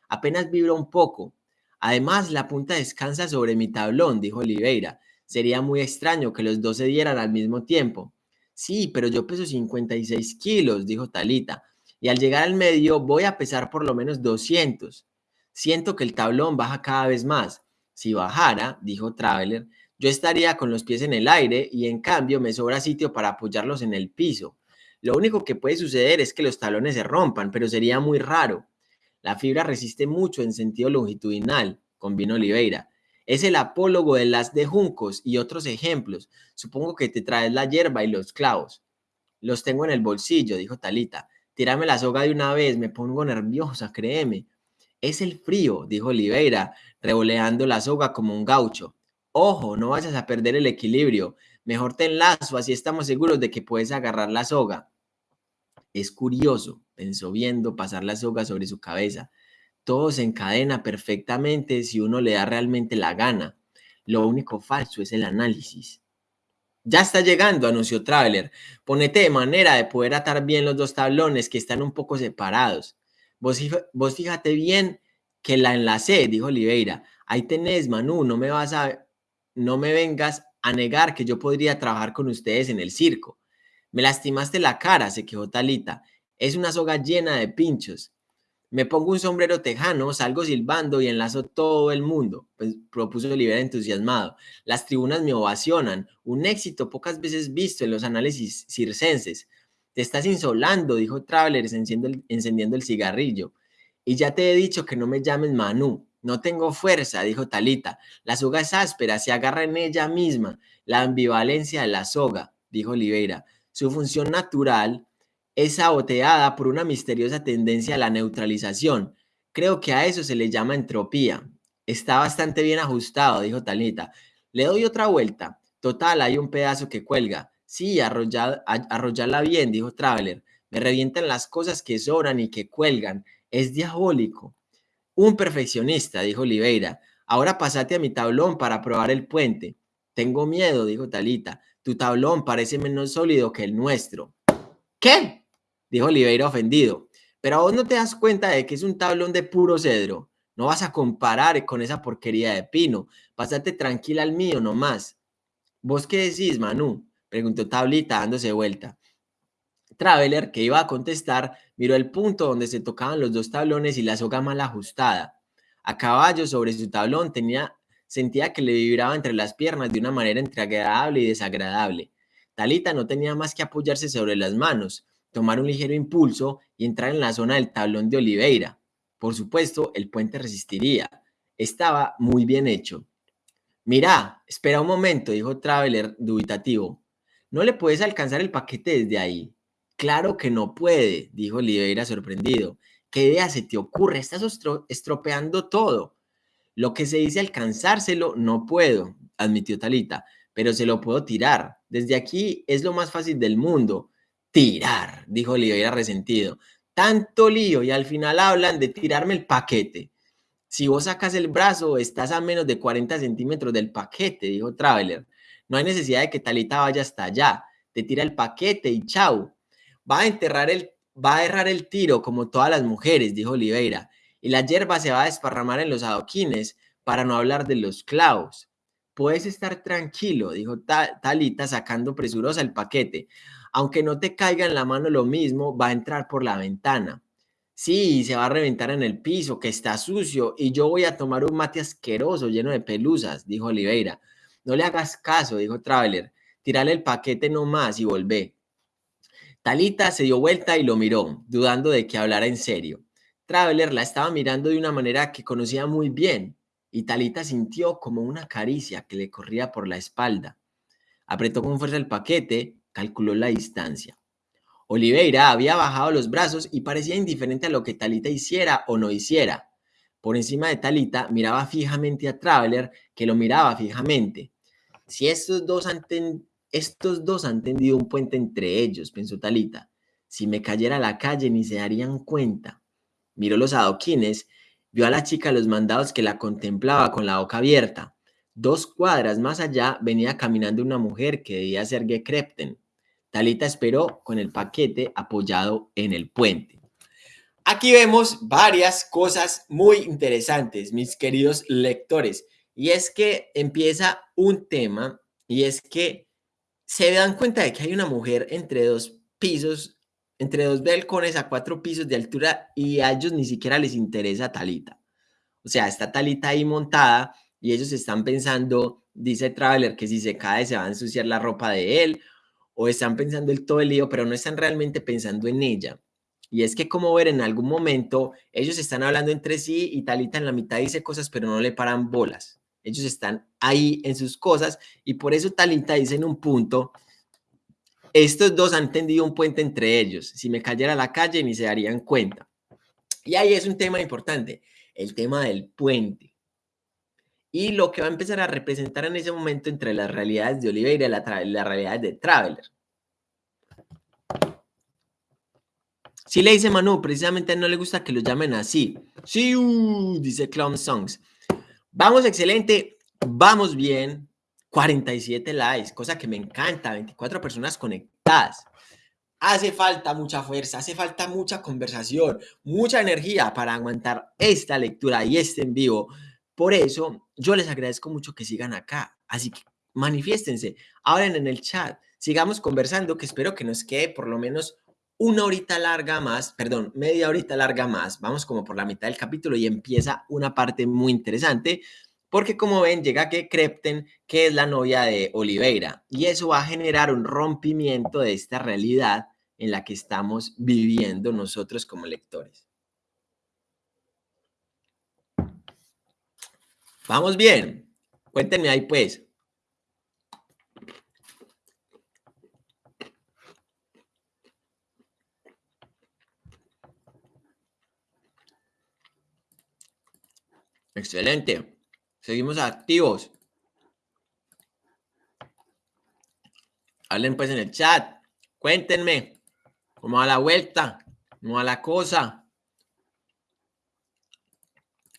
Apenas vibra un poco. Además, la punta descansa sobre mi tablón, dijo Oliveira. Sería muy extraño que los dos se dieran al mismo tiempo. Sí, pero yo peso 56 kilos, dijo Talita, y al llegar al medio voy a pesar por lo menos 200. Siento que el tablón baja cada vez más. Si bajara, dijo Traveler, yo estaría con los pies en el aire y en cambio me sobra sitio para apoyarlos en el piso. Lo único que puede suceder es que los talones se rompan, pero sería muy raro. La fibra resiste mucho en sentido longitudinal, convino Oliveira. Es el apólogo de las de juncos y otros ejemplos. Supongo que te traes la hierba y los clavos. Los tengo en el bolsillo, dijo Talita. Tírame la soga de una vez, me pongo nerviosa, créeme. Es el frío, dijo Oliveira, revoleando la soga como un gaucho. Ojo, no vayas a perder el equilibrio. Mejor te enlazo, así estamos seguros de que puedes agarrar la soga. Es curioso, pensó viendo pasar la soga sobre su cabeza. Todo se encadena perfectamente si uno le da realmente la gana. Lo único falso es el análisis. Ya está llegando, anunció Traveler. Ponete de manera de poder atar bien los dos tablones que están un poco separados. Vos, vos fíjate bien que la enlacé, dijo Oliveira. Ahí tenés, Manu, no me vas a, no me vengas a negar que yo podría trabajar con ustedes en el circo. Me lastimaste la cara, se quejó Talita. Es una soga llena de pinchos. Me pongo un sombrero tejano, salgo silbando y enlazo todo el mundo, pues, propuso Oliver entusiasmado. Las tribunas me ovacionan, un éxito pocas veces visto en los análisis circenses. Te estás insolando, dijo Traveler encendiendo el, encendiendo el cigarrillo. Y ya te he dicho que no me llames Manu. No tengo fuerza, dijo Talita. La soga es áspera, se agarra en ella misma. La ambivalencia de la soga, dijo Oliveira. Su función natural es saboteada por una misteriosa tendencia a la neutralización. Creo que a eso se le llama entropía. Está bastante bien ajustado, dijo Talita. Le doy otra vuelta. Total, hay un pedazo que cuelga. Sí, arrollarla bien, dijo Traveler. Me revientan las cosas que sobran y que cuelgan. Es diabólico. Un perfeccionista, dijo Oliveira. Ahora pasate a mi tablón para probar el puente. Tengo miedo, dijo Talita. Tu tablón parece menos sólido que el nuestro. ¿Qué? Dijo Oliveira ofendido. Pero vos no te das cuenta de que es un tablón de puro cedro. No vas a comparar con esa porquería de pino. Pásate tranquila al mío nomás. ¿Vos qué decís, Manu? Preguntó Tablita dándose vuelta. Traveler, que iba a contestar, miró el punto donde se tocaban los dos tablones y la soga mal ajustada. A caballo sobre su tablón tenía, sentía que le vibraba entre las piernas de una manera entre agradable y desagradable. Talita no tenía más que apoyarse sobre las manos, tomar un ligero impulso y entrar en la zona del tablón de Oliveira. Por supuesto, el puente resistiría. Estaba muy bien hecho. Mira, espera un momento, dijo Traveler dubitativo. No le puedes alcanzar el paquete desde ahí. Claro que no puede, dijo Oliveira sorprendido. ¿Qué idea se te ocurre? Estás estropeando todo. Lo que se dice alcanzárselo, no puedo, admitió Talita, pero se lo puedo tirar. Desde aquí es lo más fácil del mundo. Tirar, dijo Oliveira resentido. Tanto lío y al final hablan de tirarme el paquete. Si vos sacas el brazo, estás a menos de 40 centímetros del paquete, dijo Traveler. No hay necesidad de que Talita vaya hasta allá. Te tira el paquete y chau va a enterrar el, va a errar el tiro como todas las mujeres, dijo Oliveira, y la hierba se va a desparramar en los adoquines, para no hablar de los clavos. Puedes estar tranquilo, dijo Talita sacando presurosa el paquete. Aunque no te caiga en la mano lo mismo, va a entrar por la ventana. Sí, se va a reventar en el piso, que está sucio, y yo voy a tomar un mate asqueroso lleno de pelusas, dijo Oliveira. No le hagas caso, dijo Traveler. Tírale el paquete nomás y volvé. Talita se dio vuelta y lo miró, dudando de que hablara en serio. Traveler la estaba mirando de una manera que conocía muy bien, y Talita sintió como una caricia que le corría por la espalda. Apretó con fuerza el paquete, calculó la distancia. Oliveira había bajado los brazos y parecía indiferente a lo que Talita hiciera o no hiciera. Por encima de Talita miraba fijamente a Traveler, que lo miraba fijamente. Si estos dos estos dos han tendido un puente entre ellos, pensó Talita. Si me cayera a la calle ni se darían cuenta. Miró los adoquines, vio a la chica los mandados que la contemplaba con la boca abierta. Dos cuadras más allá venía caminando una mujer que debía ser Gekrepten. Talita esperó con el paquete apoyado en el puente. Aquí vemos varias cosas muy interesantes, mis queridos lectores. Y es que empieza un tema y es que se dan cuenta de que hay una mujer entre dos pisos, entre dos balcones a cuatro pisos de altura y a ellos ni siquiera les interesa Talita. O sea, está Talita ahí montada y ellos están pensando, dice Traveler, que si se cae se va a ensuciar la ropa de él, o están pensando el todo el lío, pero no están realmente pensando en ella. Y es que como ver en algún momento ellos están hablando entre sí y Talita en la mitad dice cosas, pero no le paran bolas. Ellos están ahí en sus cosas y por eso Talita dice en un punto, estos dos han tendido un puente entre ellos. Si me cayera la calle ni se darían cuenta. Y ahí es un tema importante, el tema del puente. Y lo que va a empezar a representar en ese momento entre las realidades de Oliveira y las la realidades de Traveler. Si le dice Manu, precisamente no le gusta que lo llamen así. Sí, uh, dice Clown Songs. Vamos excelente, vamos bien. 47 likes, cosa que me encanta, 24 personas conectadas. Hace falta mucha fuerza, hace falta mucha conversación, mucha energía para aguantar esta lectura y este en vivo. Por eso, yo les agradezco mucho que sigan acá. Así que manifiéstense, hablen en el chat, sigamos conversando, que espero que nos quede por lo menos una horita larga más, perdón, media horita larga más, vamos como por la mitad del capítulo y empieza una parte muy interesante, porque como ven, llega que Crepten, que es la novia de Oliveira, y eso va a generar un rompimiento de esta realidad en la que estamos viviendo nosotros como lectores. Vamos bien, cuéntenme ahí pues. Excelente. Seguimos activos. Hablen pues en el chat. Cuéntenme cómo va la vuelta, cómo va la cosa.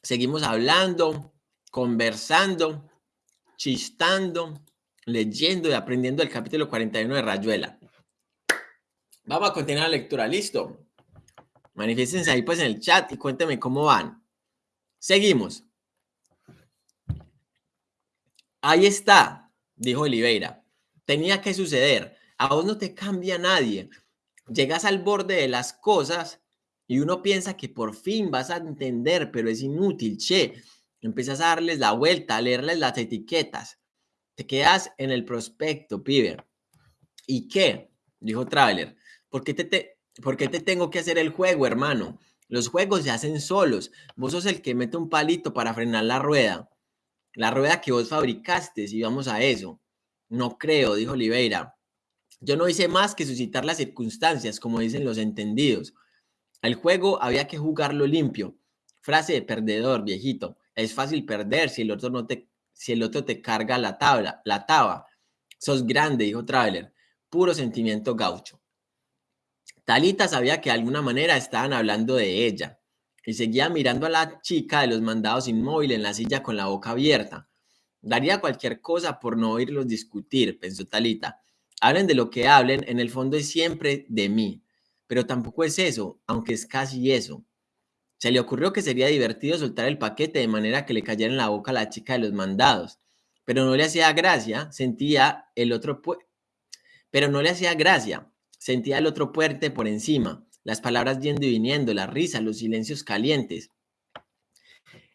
Seguimos hablando, conversando, chistando, leyendo y aprendiendo el capítulo 41 de Rayuela. Vamos a continuar la lectura, ¿listo? Manifiestense ahí pues en el chat y cuéntenme cómo van. Seguimos. Ahí está, dijo Oliveira. Tenía que suceder. A vos no te cambia nadie. Llegas al borde de las cosas y uno piensa que por fin vas a entender, pero es inútil, che. Empiezas a darles la vuelta, a leerles las etiquetas. Te quedas en el prospecto, pibe. ¿Y qué? Dijo Traveler. ¿Por qué te, ¿Por qué te tengo que hacer el juego, hermano? Los juegos se hacen solos. Vos sos el que mete un palito para frenar la rueda. La rueda que vos fabricaste, y vamos a eso. No creo, dijo Oliveira. Yo no hice más que suscitar las circunstancias, como dicen los entendidos. El juego había que jugarlo limpio. Frase de perdedor, viejito. Es fácil perder si el otro no te, si el otro te carga la tabla, la taba. Sos grande, dijo Traveler. Puro sentimiento gaucho. Talita sabía que de alguna manera estaban hablando de ella y seguía mirando a la chica de los mandados inmóvil en la silla con la boca abierta. Daría cualquier cosa por no oírlos discutir, pensó Talita. Hablen de lo que hablen, en el fondo es siempre de mí, pero tampoco es eso, aunque es casi eso. Se le ocurrió que sería divertido soltar el paquete de manera que le cayera en la boca a la chica de los mandados, pero no le hacía gracia, sentía el otro pero no le hacía gracia, sentía el otro puerte por encima, las palabras yendo y viniendo, la risa, los silencios calientes.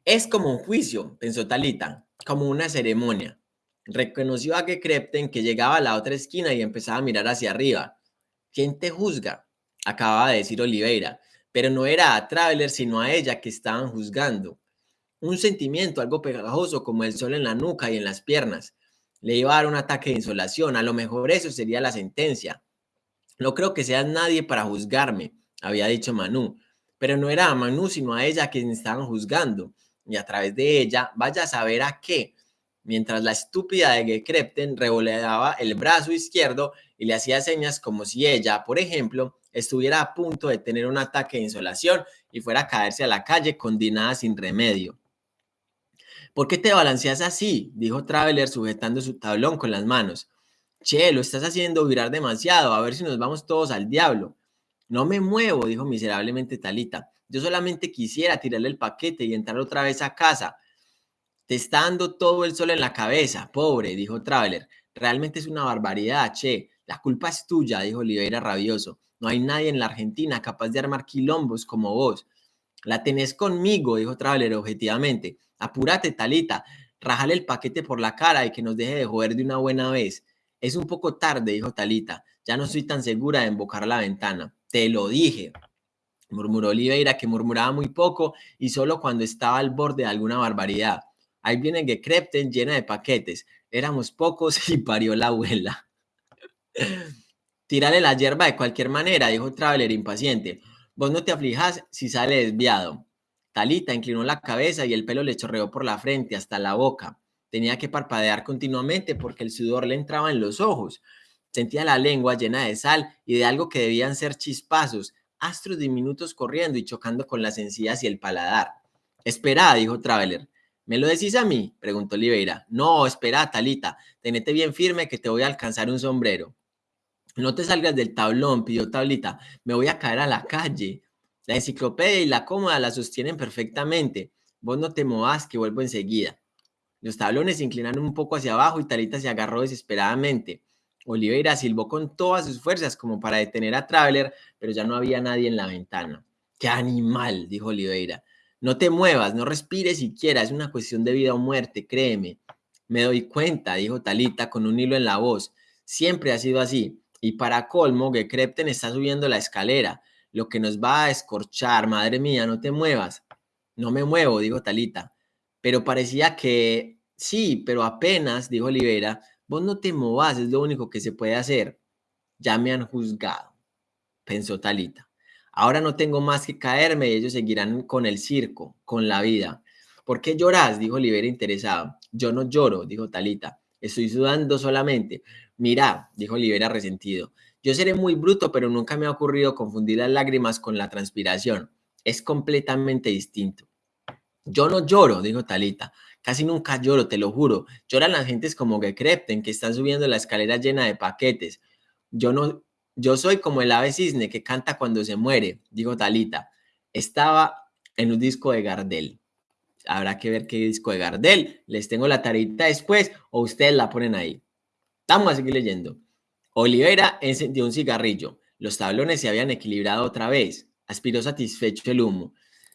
Es como un juicio, pensó Talita, como una ceremonia. Reconoció a Gekrepten que llegaba a la otra esquina y empezaba a mirar hacia arriba. ¿Quién te juzga? Acababa de decir Oliveira, pero no era a Traveler sino a ella que estaban juzgando. Un sentimiento algo pegajoso como el sol en la nuca y en las piernas. Le iba a dar un ataque de insolación, a lo mejor eso sería la sentencia. No creo que seas nadie para juzgarme, había dicho Manu, pero no era a Manu sino a ella quien estaban juzgando, y a través de ella vaya a saber a qué mientras la estúpida de Gekrepten revoleaba el brazo izquierdo y le hacía señas como si ella, por ejemplo, estuviera a punto de tener un ataque de insolación y fuera a caerse a la calle condenada sin remedio. ¿Por qué te balanceas así? dijo Traveler sujetando su tablón con las manos. Che, lo estás haciendo virar demasiado, a ver si nos vamos todos al diablo. No me muevo, dijo miserablemente Talita. Yo solamente quisiera tirarle el paquete y entrar otra vez a casa. Te está dando todo el sol en la cabeza, pobre, dijo Traveler. Realmente es una barbaridad, che. La culpa es tuya, dijo Oliveira rabioso. No hay nadie en la Argentina capaz de armar quilombos como vos. La tenés conmigo, dijo Traveler objetivamente. Apúrate, Talita. Rajale el paquete por la cara y que nos deje de joder de una buena vez. Es un poco tarde, dijo Talita. Ya no estoy tan segura de embocar la ventana. Te lo dije, murmuró Oliveira, que murmuraba muy poco y solo cuando estaba al borde de alguna barbaridad. Ahí viene Gekrepten llena de paquetes. Éramos pocos y parió la abuela. Tírale la hierba de cualquier manera, dijo Traveler impaciente. Vos no te aflijas si sale desviado. Talita inclinó la cabeza y el pelo le chorreó por la frente hasta la boca. Tenía que parpadear continuamente porque el sudor le entraba en los ojos. Sentía la lengua llena de sal y de algo que debían ser chispazos, astros diminutos corriendo y chocando con las encías y el paladar. Espera, dijo Traveler. ¿Me lo decís a mí? preguntó Oliveira. No, espera, Talita, tenete bien firme que te voy a alcanzar un sombrero. No te salgas del tablón, pidió Tablita. Me voy a caer a la calle. La enciclopedia y la cómoda la sostienen perfectamente. Vos no te movas, que vuelvo enseguida. Los tablones se inclinaron un poco hacia abajo y Talita se agarró desesperadamente. Oliveira silbó con todas sus fuerzas como para detener a Traveler, pero ya no había nadie en la ventana. ¡Qué animal! dijo Oliveira. No te muevas, no respires siquiera, es una cuestión de vida o muerte, créeme. Me doy cuenta, dijo Talita con un hilo en la voz. Siempre ha sido así. Y para colmo, Gekrepten está subiendo la escalera, lo que nos va a escorchar. Madre mía, no te muevas. No me muevo, dijo Talita. Pero parecía que sí, pero apenas, dijo Olivera, vos no te movas, es lo único que se puede hacer. Ya me han juzgado, pensó Talita. Ahora no tengo más que caerme y ellos seguirán con el circo, con la vida. ¿Por qué lloras? dijo Olivera interesado. Yo no lloro, dijo Talita. Estoy sudando solamente. Mira, dijo Olivera resentido. Yo seré muy bruto, pero nunca me ha ocurrido confundir las lágrimas con la transpiración. Es completamente distinto. Yo no lloro, dijo Talita. Casi nunca lloro, te lo juro. Lloran las gentes como que crepten, que están subiendo la escalera llena de paquetes. Yo no, yo soy como el ave cisne que canta cuando se muere, dijo Talita. Estaba en un disco de Gardel. Habrá que ver qué disco de Gardel. Les tengo la tarita después o ustedes la ponen ahí. Vamos a seguir leyendo. Olivera encendió un cigarrillo. Los tablones se habían equilibrado otra vez. Aspiró satisfecho el humo.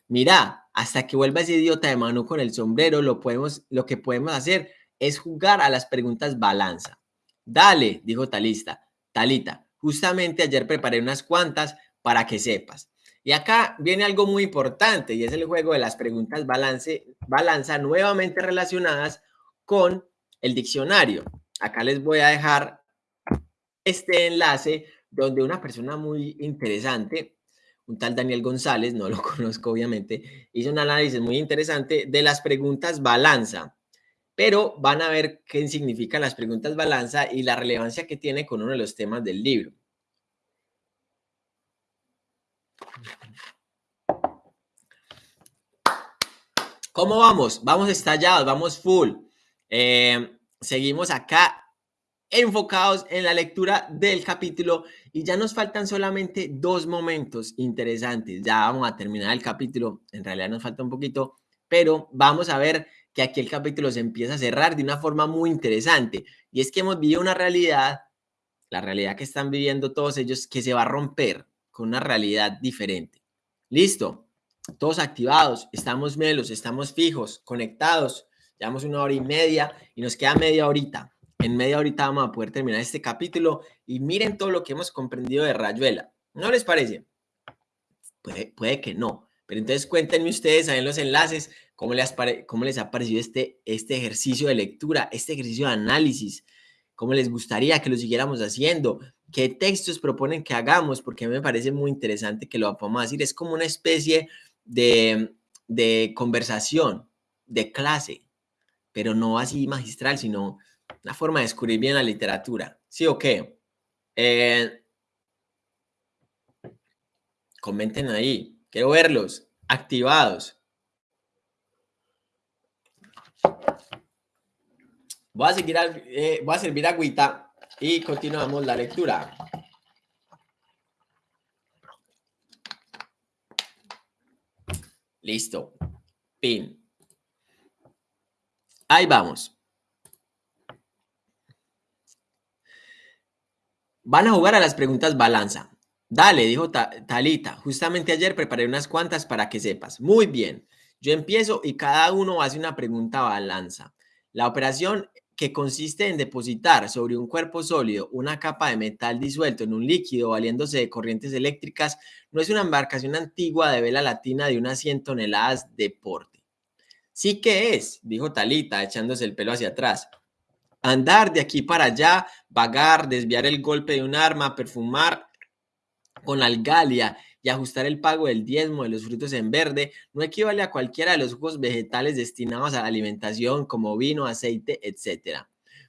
Mira, hasta que vuelva ese idiota de mano con el sombrero, lo, podemos, lo que podemos hacer es jugar a las preguntas balanza. Dale, dijo Talista. Talita, justamente ayer preparé unas cuantas para que sepas. Y acá viene algo muy importante y es el juego de las preguntas balance, balanza nuevamente relacionadas con el diccionario. Acá les voy a dejar este enlace donde una persona muy interesante, un tal Daniel González, no lo conozco obviamente, hizo un análisis muy interesante de las preguntas balanza. Pero van a ver qué significan las preguntas balanza y la relevancia que tiene con uno de los temas del libro. ¿Cómo vamos? Vamos estallados, vamos full. Eh, seguimos acá enfocados en la lectura del capítulo y ya nos faltan solamente dos momentos interesantes. Ya vamos a terminar el capítulo, en realidad nos falta un poquito, pero vamos a ver que aquí el capítulo se empieza a cerrar de una forma muy interesante y es que hemos vivido una realidad, la realidad que están viviendo todos ellos, que se va a romper con una realidad diferente. Listo todos activados, estamos melos, estamos fijos, conectados. Llevamos una hora y media y nos queda media horita. En media horita vamos a poder terminar este capítulo y miren todo lo que hemos comprendido de Rayuela. ¿No les parece? Puede, que no. Pero entonces cuéntenme ustedes ahí en los enlaces cómo les, cómo les ha parecido este, este ejercicio de lectura, este ejercicio de análisis, cómo les gustaría que lo siguiéramos haciendo, qué textos proponen que hagamos, porque a mí me parece muy interesante que lo podamos decir. Es como una especie de, conversación, de clase, pero no así magistral, sino una forma de descubrir bien la literatura. ¿Sí o qué? Eh, comenten ahí. Quiero verlos activados. Voy a, seguir, eh, voy a servir agüita y continuamos la lectura. Listo. Pin. Ahí vamos. Van a jugar a las preguntas balanza. Dale, dijo Talita. Justamente ayer preparé unas cuantas para que sepas. Muy bien. Yo empiezo y cada uno hace una pregunta balanza. La operación que consiste en depositar sobre un cuerpo sólido una capa de metal disuelto en un líquido valiéndose de corrientes eléctricas, no es una embarcación antigua de vela latina de unas 100 toneladas de porte. Sí que es, dijo Talita, echándose el pelo hacia atrás. Andar de aquí para allá, vagar, desviar el golpe de un arma, perfumar con algalia y ajustar el pago del diezmo de los frutos en verde no equivale a cualquiera de los jugos vegetales destinados a la alimentación como vino, aceite, etc.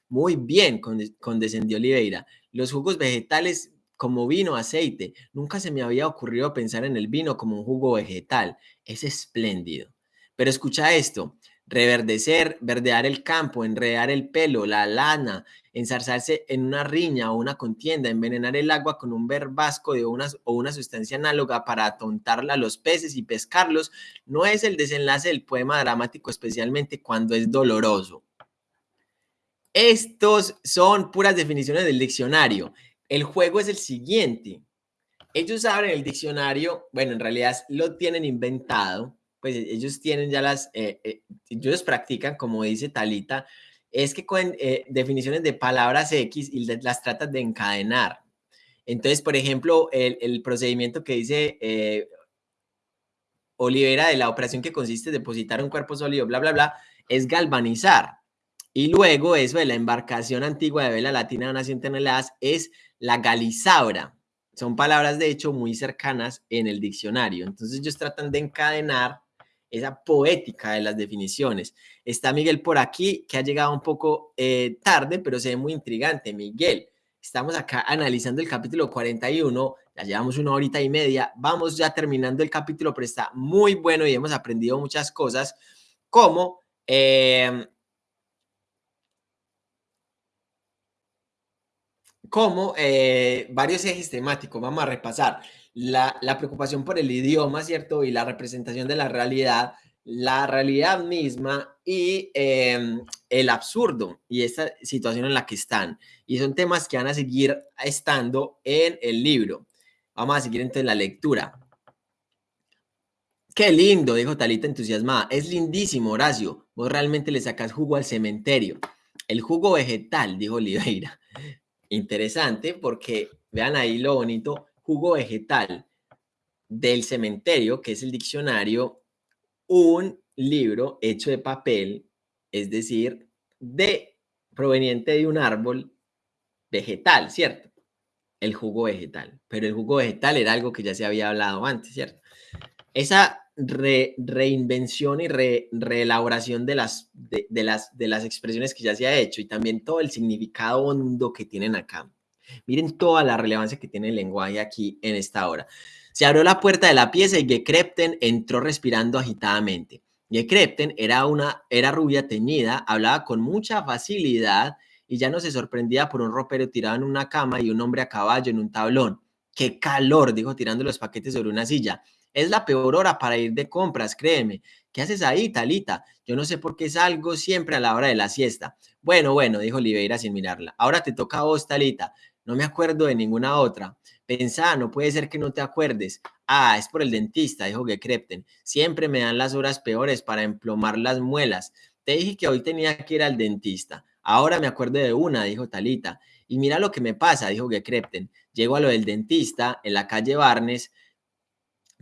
Muy bien, condescendió Oliveira. Los jugos vegetales como vino, aceite. Nunca se me había ocurrido pensar en el vino como un jugo vegetal. Es espléndido. Pero escucha esto. Reverdecer, verdear el campo, enredar el pelo, la lana, ensarzarse en una riña o una contienda, envenenar el agua con un verbasco de una, o una sustancia análoga para atontarla a los peces y pescarlos, no es el desenlace del poema dramático, especialmente cuando es doloroso. Estos son puras definiciones del diccionario. El juego es el siguiente. Ellos abren el diccionario, bueno, en realidad lo tienen inventado, pues ellos tienen ya las, eh, eh, ellos practican, como dice Talita, es que con eh, definiciones de palabras X y las tratas de encadenar. Entonces, por ejemplo, el, procedimiento que dice eh, Olivera de la operación que consiste en depositar un cuerpo sólido, bla, bla, bla, es galvanizar. Y luego eso de la embarcación antigua de vela latina de unas 100 toneladas es la galizabra. Son palabras, de hecho, muy cercanas en el diccionario. Entonces ellos tratan de encadenar esa poética de las definiciones. Está Miguel por aquí, que ha llegado un poco eh, tarde, pero se ve muy intrigante. Miguel, estamos acá analizando el capítulo 41, ya llevamos una horita y media, vamos ya terminando el capítulo, pero está muy bueno y hemos aprendido muchas cosas, como... Eh, como eh, varios ejes temáticos, vamos a repasar la, preocupación por el idioma, ¿cierto? Y la representación de la realidad, la realidad misma y em, el absurdo y esta situación en la que están. Y son temas que van a seguir estando en el libro. Vamos a seguir entonces la lectura. Qué lindo, dijo Talita entusiasmada. Es lindísimo, Horacio. Vos realmente le sacas jugo al cementerio. El jugo vegetal, dijo Oliveira. Interesante porque vean ahí lo bonito, jugo vegetal del cementerio, que es el diccionario, un libro hecho de papel, es decir, de proveniente de un árbol vegetal, ¿cierto? El jugo vegetal. Pero el jugo vegetal era algo que ya se había hablado antes, ¿cierto? Esa reinvención y reelaboración de las, de, las, de las expresiones que ya se ha hecho y también todo el significado hondo que tienen acá. Miren toda la relevancia que tiene el lenguaje aquí en esta hora. Se abrió la puerta de la pieza y Gekrepten entró respirando agitadamente. Gekrepten era, una, era rubia teñida, hablaba con mucha facilidad y ya no se sorprendía por un ropero tirado en una cama y un hombre a caballo en un tablón. ¡Qué calor! dijo tirando los paquetes sobre una silla. Es la peor hora para ir de compras, créeme. ¿Qué haces ahí, Talita? Yo no sé por qué salgo siempre a la hora de la siesta. Bueno, bueno, dijo Oliveira sin mirarla. Ahora te toca a vos, Talita. No me acuerdo de ninguna otra. Pensá, no puede ser que no te acuerdes. Ah, es por el dentista, dijo Gekrepten. Siempre me dan las horas peores para emplomar las muelas. Te dije que hoy tenía que ir al dentista. Ahora me acuerdo de una, dijo Talita. Y mira lo que me pasa, dijo Gekrepten. Llego a lo del dentista en la calle Barnes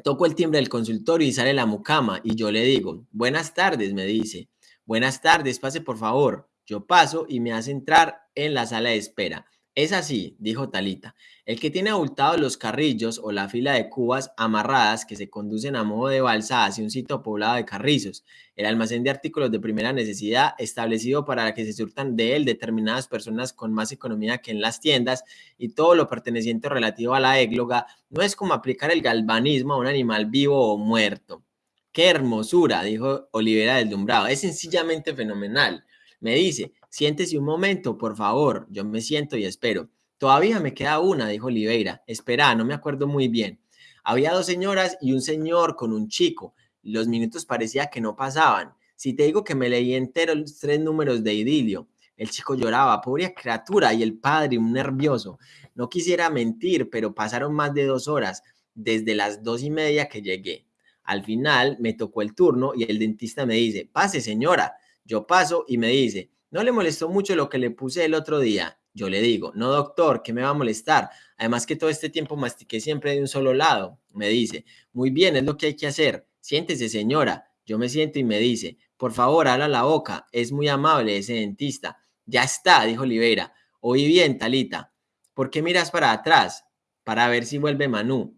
Toco el timbre del consultorio y sale la mucama y yo le digo, buenas tardes, me dice. Buenas tardes, pase por favor. Yo paso y me hace entrar en la sala de espera. Es así, dijo Talita. El que tiene abultados los carrillos o la fila de cubas amarradas que se conducen a modo de balsa hacia un sitio poblado de carrizos, el almacén de artículos de primera necesidad establecido para que se surtan de él determinadas personas con más economía que en las tiendas y todo lo perteneciente relativo a la égloga, no es como aplicar el galvanismo a un animal vivo o muerto. ¡Qué hermosura! dijo Olivera deslumbrado. Es sencillamente fenomenal. Me dice, siéntese un momento, por favor. Yo me siento y espero. Todavía me queda una, dijo Oliveira. Espera, no me acuerdo muy bien. Había dos señoras y un señor con un chico. Los minutos parecía que no pasaban. Si te digo que me leí entero los tres números de idilio. El chico lloraba, pobre criatura, y el padre, un nervioso. No quisiera mentir, pero pasaron más de dos horas, desde las dos y media que llegué. Al final me tocó el turno y el dentista me dice, pase señora. Yo paso y me dice, ¿no le molestó mucho lo que le puse el otro día? Yo le digo, no doctor, ¿qué me va a molestar? Además que todo este tiempo mastiqué siempre de un solo lado. Me dice, muy bien, es lo que hay que hacer. Siéntese, señora. Yo me siento y me dice, por favor, habla la boca. Es muy amable ese dentista. Ya está, dijo Oliveira. Oí bien, Talita. ¿Por qué miras para atrás? Para ver si vuelve Manu.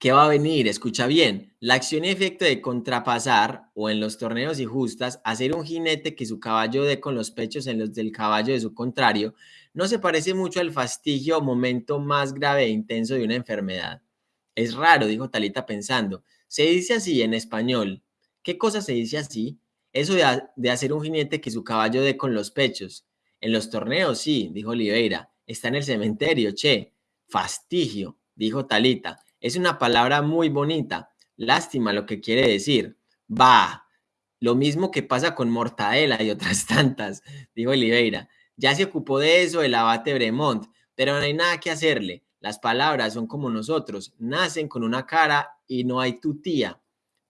¿Qué va a venir? Escucha bien. La acción y efecto de contrapasar o en los torneos y justas, hacer un jinete que su caballo dé con los pechos en los del caballo de su contrario, no se parece mucho al fastigio o momento más grave e intenso de una enfermedad. Es raro, dijo Talita pensando. Se dice así en español. ¿Qué cosa se dice así? Eso de, de hacer un jinete que su caballo dé con los pechos. En los torneos, sí, dijo Oliveira. Está en el cementerio, che. Fastigio, dijo Talita. Es una palabra muy bonita. Lástima lo que quiere decir. Va. Lo mismo que pasa con mortadela y otras tantas, dijo Oliveira. Ya se ocupó de eso el abate Bremont, pero no hay nada que hacerle. Las palabras son como nosotros, nacen con una cara y no hay tu tía.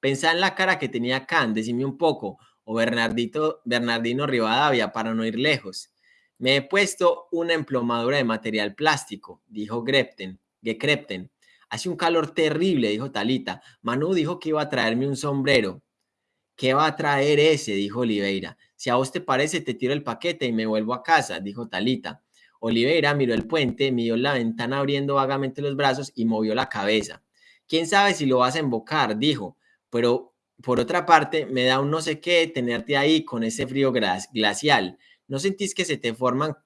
Pensá en la cara que tenía Can, decime un poco, o Bernardito, Bernardino Rivadavia para no ir lejos. Me he puesto una emplomadura de material plástico, dijo Grepten, Gekrepten. Hace un calor terrible, dijo Talita. Manu dijo que iba a traerme un sombrero. ¿Qué va a traer ese? dijo Oliveira. Si a vos te parece, te tiro el paquete y me vuelvo a casa, dijo Talita. Oliveira miró el puente, miró la ventana abriendo vagamente los brazos y movió la cabeza. ¿Quién sabe si lo vas a embocar? dijo. Pero por otra parte, me da un no sé qué tenerte ahí con ese frío glacial. ¿No sentís que se te forman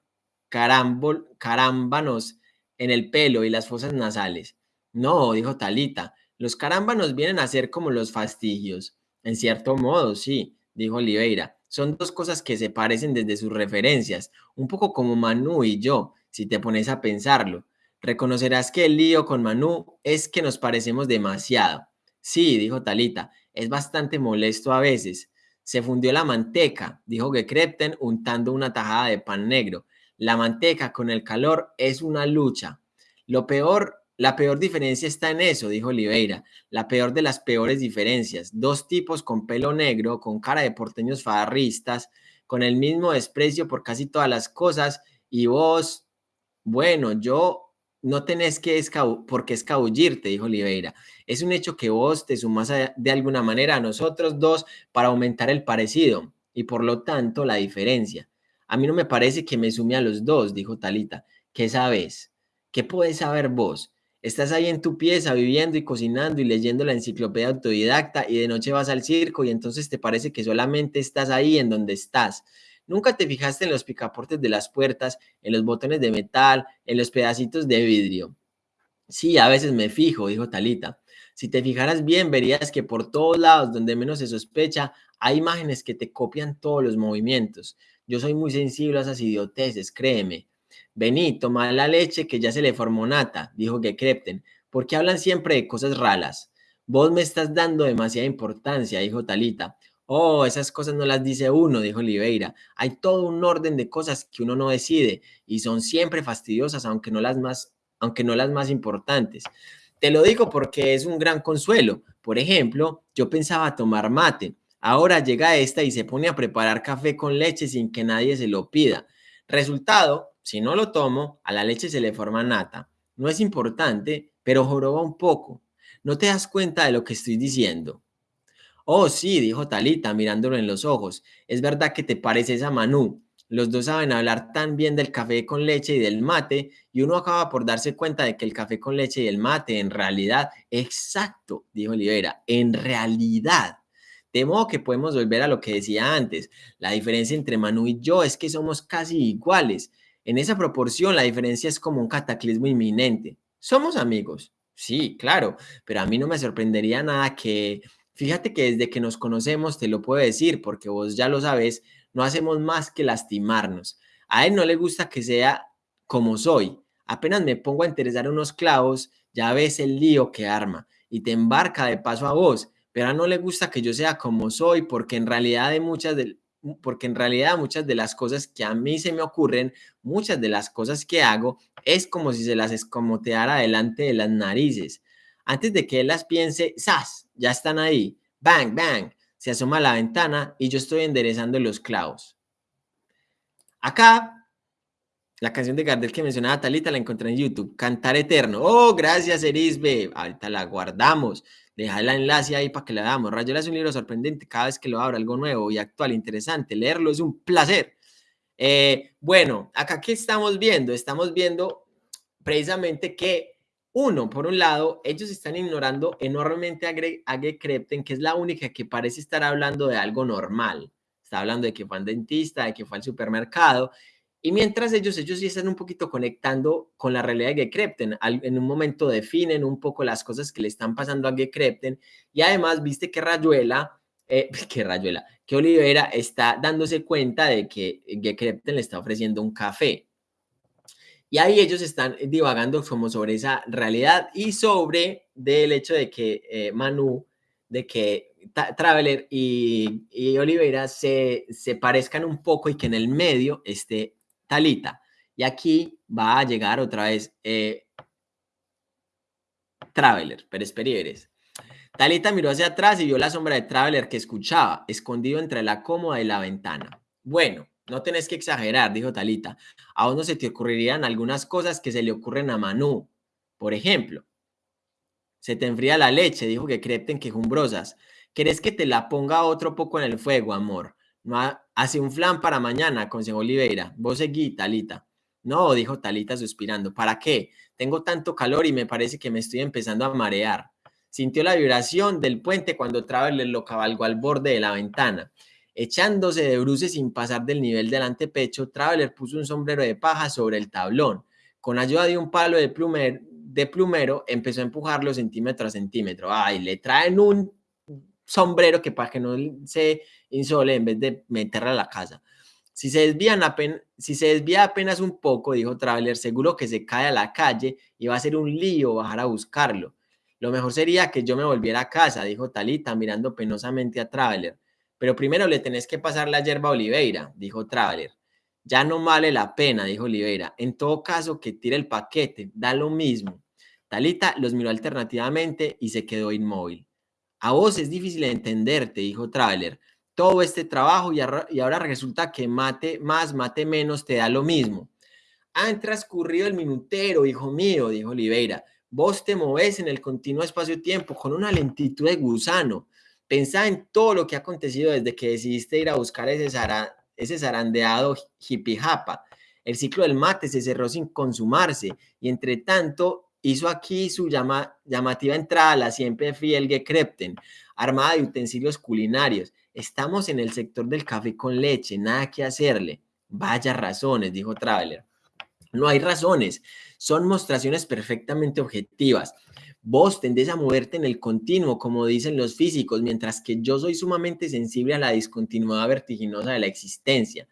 carámbanos en el pelo y las fosas nasales? No, dijo Talita, los carámbanos vienen a ser como los fastigios. En cierto modo, sí, dijo Oliveira. Son dos cosas que se parecen desde sus referencias, un poco como Manu y yo, si te pones a pensarlo. Reconocerás que el lío con Manu es que nos parecemos demasiado. Sí, dijo Talita, es bastante molesto a veces. Se fundió la manteca, dijo Gekrepten untando una tajada de pan negro. La manteca con el calor es una lucha. Lo peor, la peor diferencia está en eso, dijo Oliveira. La peor de las peores diferencias. Dos tipos con pelo negro, con cara de porteños farristas, con el mismo desprecio por casi todas las cosas, y vos, bueno, yo no tenés que por qué escabullirte, dijo Oliveira. Es un hecho que vos te sumás de alguna manera a nosotros dos para aumentar el parecido y por lo tanto la diferencia. A mí no me parece que me sume a los dos, dijo Talita. ¿Qué sabes? ¿Qué puedes saber vos? Estás ahí en tu pieza viviendo y cocinando y leyendo la enciclopedia autodidacta y de noche vas al circo y entonces te parece que solamente estás ahí en donde estás. Nunca te fijaste en los picaportes de las puertas, en los botones de metal, en los pedacitos de vidrio. Sí, a veces me fijo, dijo Talita. Si te fijaras bien, verías que por todos lados, donde menos se sospecha, hay imágenes que te copian todos los movimientos. Yo soy muy sensible a esas idioteces, créeme. Vení, toma la leche que ya se le formó nata, dijo Gekrepten, porque hablan siempre de cosas raras. Vos me estás dando demasiada importancia, dijo Talita. Oh, esas cosas no las dice uno, dijo Oliveira. Hay todo un orden de cosas que uno no decide y son siempre fastidiosas, aunque no las más, aunque no las más importantes. Te lo digo porque es un gran consuelo. Por ejemplo, yo pensaba tomar mate. Ahora llega esta y se pone a preparar café con leche sin que nadie se lo pida. Resultado, si no lo tomo, a la leche se le forma nata. No es importante, pero joroba un poco. No te das cuenta de lo que estoy diciendo. Oh, sí, dijo Talita, mirándolo en los ojos. Es verdad que te pareces a Manu. Los dos saben hablar tan bien del café con leche y del mate, y uno acaba por darse cuenta de que el café con leche y el mate, en realidad, exacto, dijo Olivera, en realidad. De modo que podemos volver a lo que decía antes. La diferencia entre Manu y yo es que somos casi iguales. En esa proporción, la diferencia es como un cataclismo inminente. Somos amigos. Sí, claro, pero a mí no me sorprendería nada que Fíjate que desde que nos conocemos, te lo puedo decir, porque vos ya lo sabes, no hacemos más que lastimarnos. A él no le gusta que sea como soy. Apenas me pongo a interesar unos clavos, ya ves el lío que arma y te embarca de paso a vos, pero a no le gusta que yo sea como soy, porque en realidad de muchas de, porque en realidad muchas de las cosas que a mí se me ocurren, muchas de las cosas que hago, es como si se las escomoteara delante de las narices. Antes de que él las piense, ¡zas! Ya están ahí. Bang, bang. Se asoma a la ventana y yo estoy enderezando los clavos. Acá, la canción de Gardel que mencionaba Talita la encontré en YouTube. Cantar Eterno. Oh, gracias, Erisbe. Ahorita la guardamos. Deja el enlace ahí para que la damos. Rayola es un libro sorprendente. Cada vez que lo abro, algo nuevo y actual, interesante. Leerlo es un placer. Eh, bueno, acá, ¿qué estamos viendo? Estamos viendo precisamente que uno, por un lado, ellos están ignorando enormemente a, Greg, Krepten, que es la única que parece estar hablando de algo normal. Está hablando de que fue al dentista, de que fue al supermercado. Y mientras ellos, ellos sí están un poquito conectando con la realidad de Krepten. En un momento definen un poco las cosas que le están pasando a Krepten. Y además, viste que Rayuela, eh, que Rayuela, que Olivera está dándose cuenta de que Krepten le está ofreciendo un café. Y ahí ellos están divagando como sobre esa realidad y sobre del hecho de que eh, Manu, de que Traveler y, y Oliveira se, se parezcan un poco y que en el medio esté Talita. Y aquí va a llegar otra vez eh, Traveler, Pérez. Talita miró hacia atrás y vio la sombra de Traveler que escuchaba, escondido entre la cómoda y la ventana. Bueno, no tenés que exagerar, dijo Talita. A uno se te ocurrirían algunas cosas que se le ocurren a Manu. Por ejemplo, se te enfría la leche, dijo que crepten quejumbrosas. ¿Querés que te la ponga otro poco en el fuego, amor? Hace un flan para mañana, aconsejó Oliveira. Vos seguí, Talita. No, dijo Talita suspirando. ¿Para qué? Tengo tanto calor y me parece que me estoy empezando a marear. Sintió la vibración del puente cuando Traveler lo cabalgó al borde de la ventana. Echándose de bruces sin pasar del nivel del antepecho, Traveler puso un sombrero de paja sobre el tablón. Con ayuda de un palo de, de plumero, empezó a empujarlo centímetro a centímetro. Ay, le traen un sombrero que para que no se insole en vez de meterla a la casa. Si se, desvían si se desvía apenas un poco, dijo Traveler, seguro que se cae a la calle y va a ser un lío bajar a buscarlo. Lo mejor sería que yo me volviera a casa, dijo Talita mirando penosamente a Traveler. Pero primero le tenés que pasar la hierba a Oliveira, dijo Traveler. Ya no vale la pena, dijo Oliveira. En todo caso, que tire el paquete, da lo mismo. Talita los miró alternativamente y se quedó inmóvil. A vos es difícil entenderte, dijo Traveler. Todo este trabajo y, ahora resulta que mate más, mate menos, te da lo mismo. Han transcurrido el minutero, hijo mío, dijo Oliveira. Vos te moves en el continuo espacio-tiempo con una lentitud de gusano. Pensá en todo lo que ha acontecido desde que decidiste ir a buscar ese, ese zarandeado hippie japa. El ciclo del mate se cerró sin consumarse y entre tanto hizo aquí su llamativa entrada a la siempre fiel Gekrepten, armada de utensilios culinarios. Estamos en el sector del café con leche, nada que hacerle. Vaya razones, dijo Traveler. No hay razones, son mostraciones perfectamente objetivas. Vos tendés a moverte en el continuo, como dicen los físicos, mientras que yo soy sumamente sensible a la discontinuidad vertiginosa de la existencia.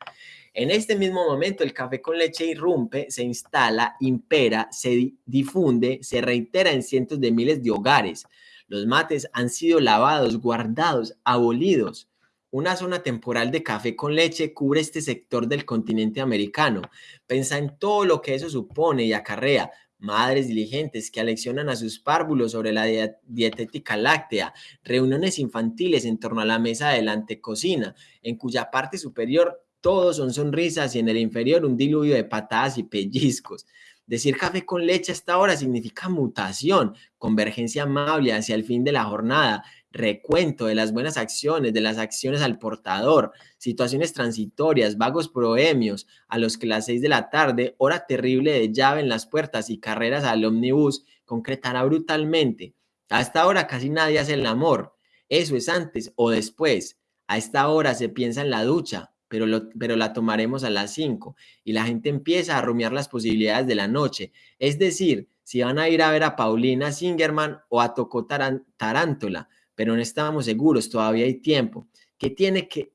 En este mismo momento, el café con leche irrumpe, se instala, impera, se difunde, se reitera en cientos de miles de hogares. Los mates han sido lavados, guardados, abolidos. Una zona temporal de café con leche cubre este sector del continente americano. Pensa en todo lo que eso supone y acarrea. Madres diligentes que aleccionan a sus párvulos sobre la dietética láctea, reuniones infantiles en torno a la mesa de la antecocina, en cuya parte superior todos son sonrisas y en el inferior un diluvio de patadas y pellizcos. Decir café con leche hasta ahora significa mutación, convergencia amable hacia el fin de la jornada, recuento de las buenas acciones, de las acciones al portador, situaciones transitorias, vagos proemios, a los que las seis de la tarde, hora terrible de llave en las puertas y carreras al ómnibus, concretará brutalmente. A esta hora casi nadie hace el amor. Eso es antes o después. A esta hora se piensa en la ducha, pero, pero la tomaremos a las cinco y la gente empieza a rumiar las posibilidades de la noche. Es decir, si van a ir a ver a Paulina Singerman o a Tocó Tarántula, pero no estábamos seguros, todavía hay tiempo. ¿Qué tiene que,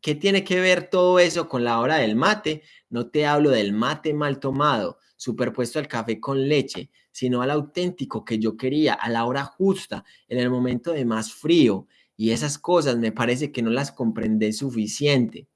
qué tiene que ver todo eso con la hora del mate? No te hablo del mate mal tomado, superpuesto al café con leche, sino al auténtico que yo quería, a la hora justa, en el momento de más frío. Y esas cosas me parece que no las comprendé suficiente.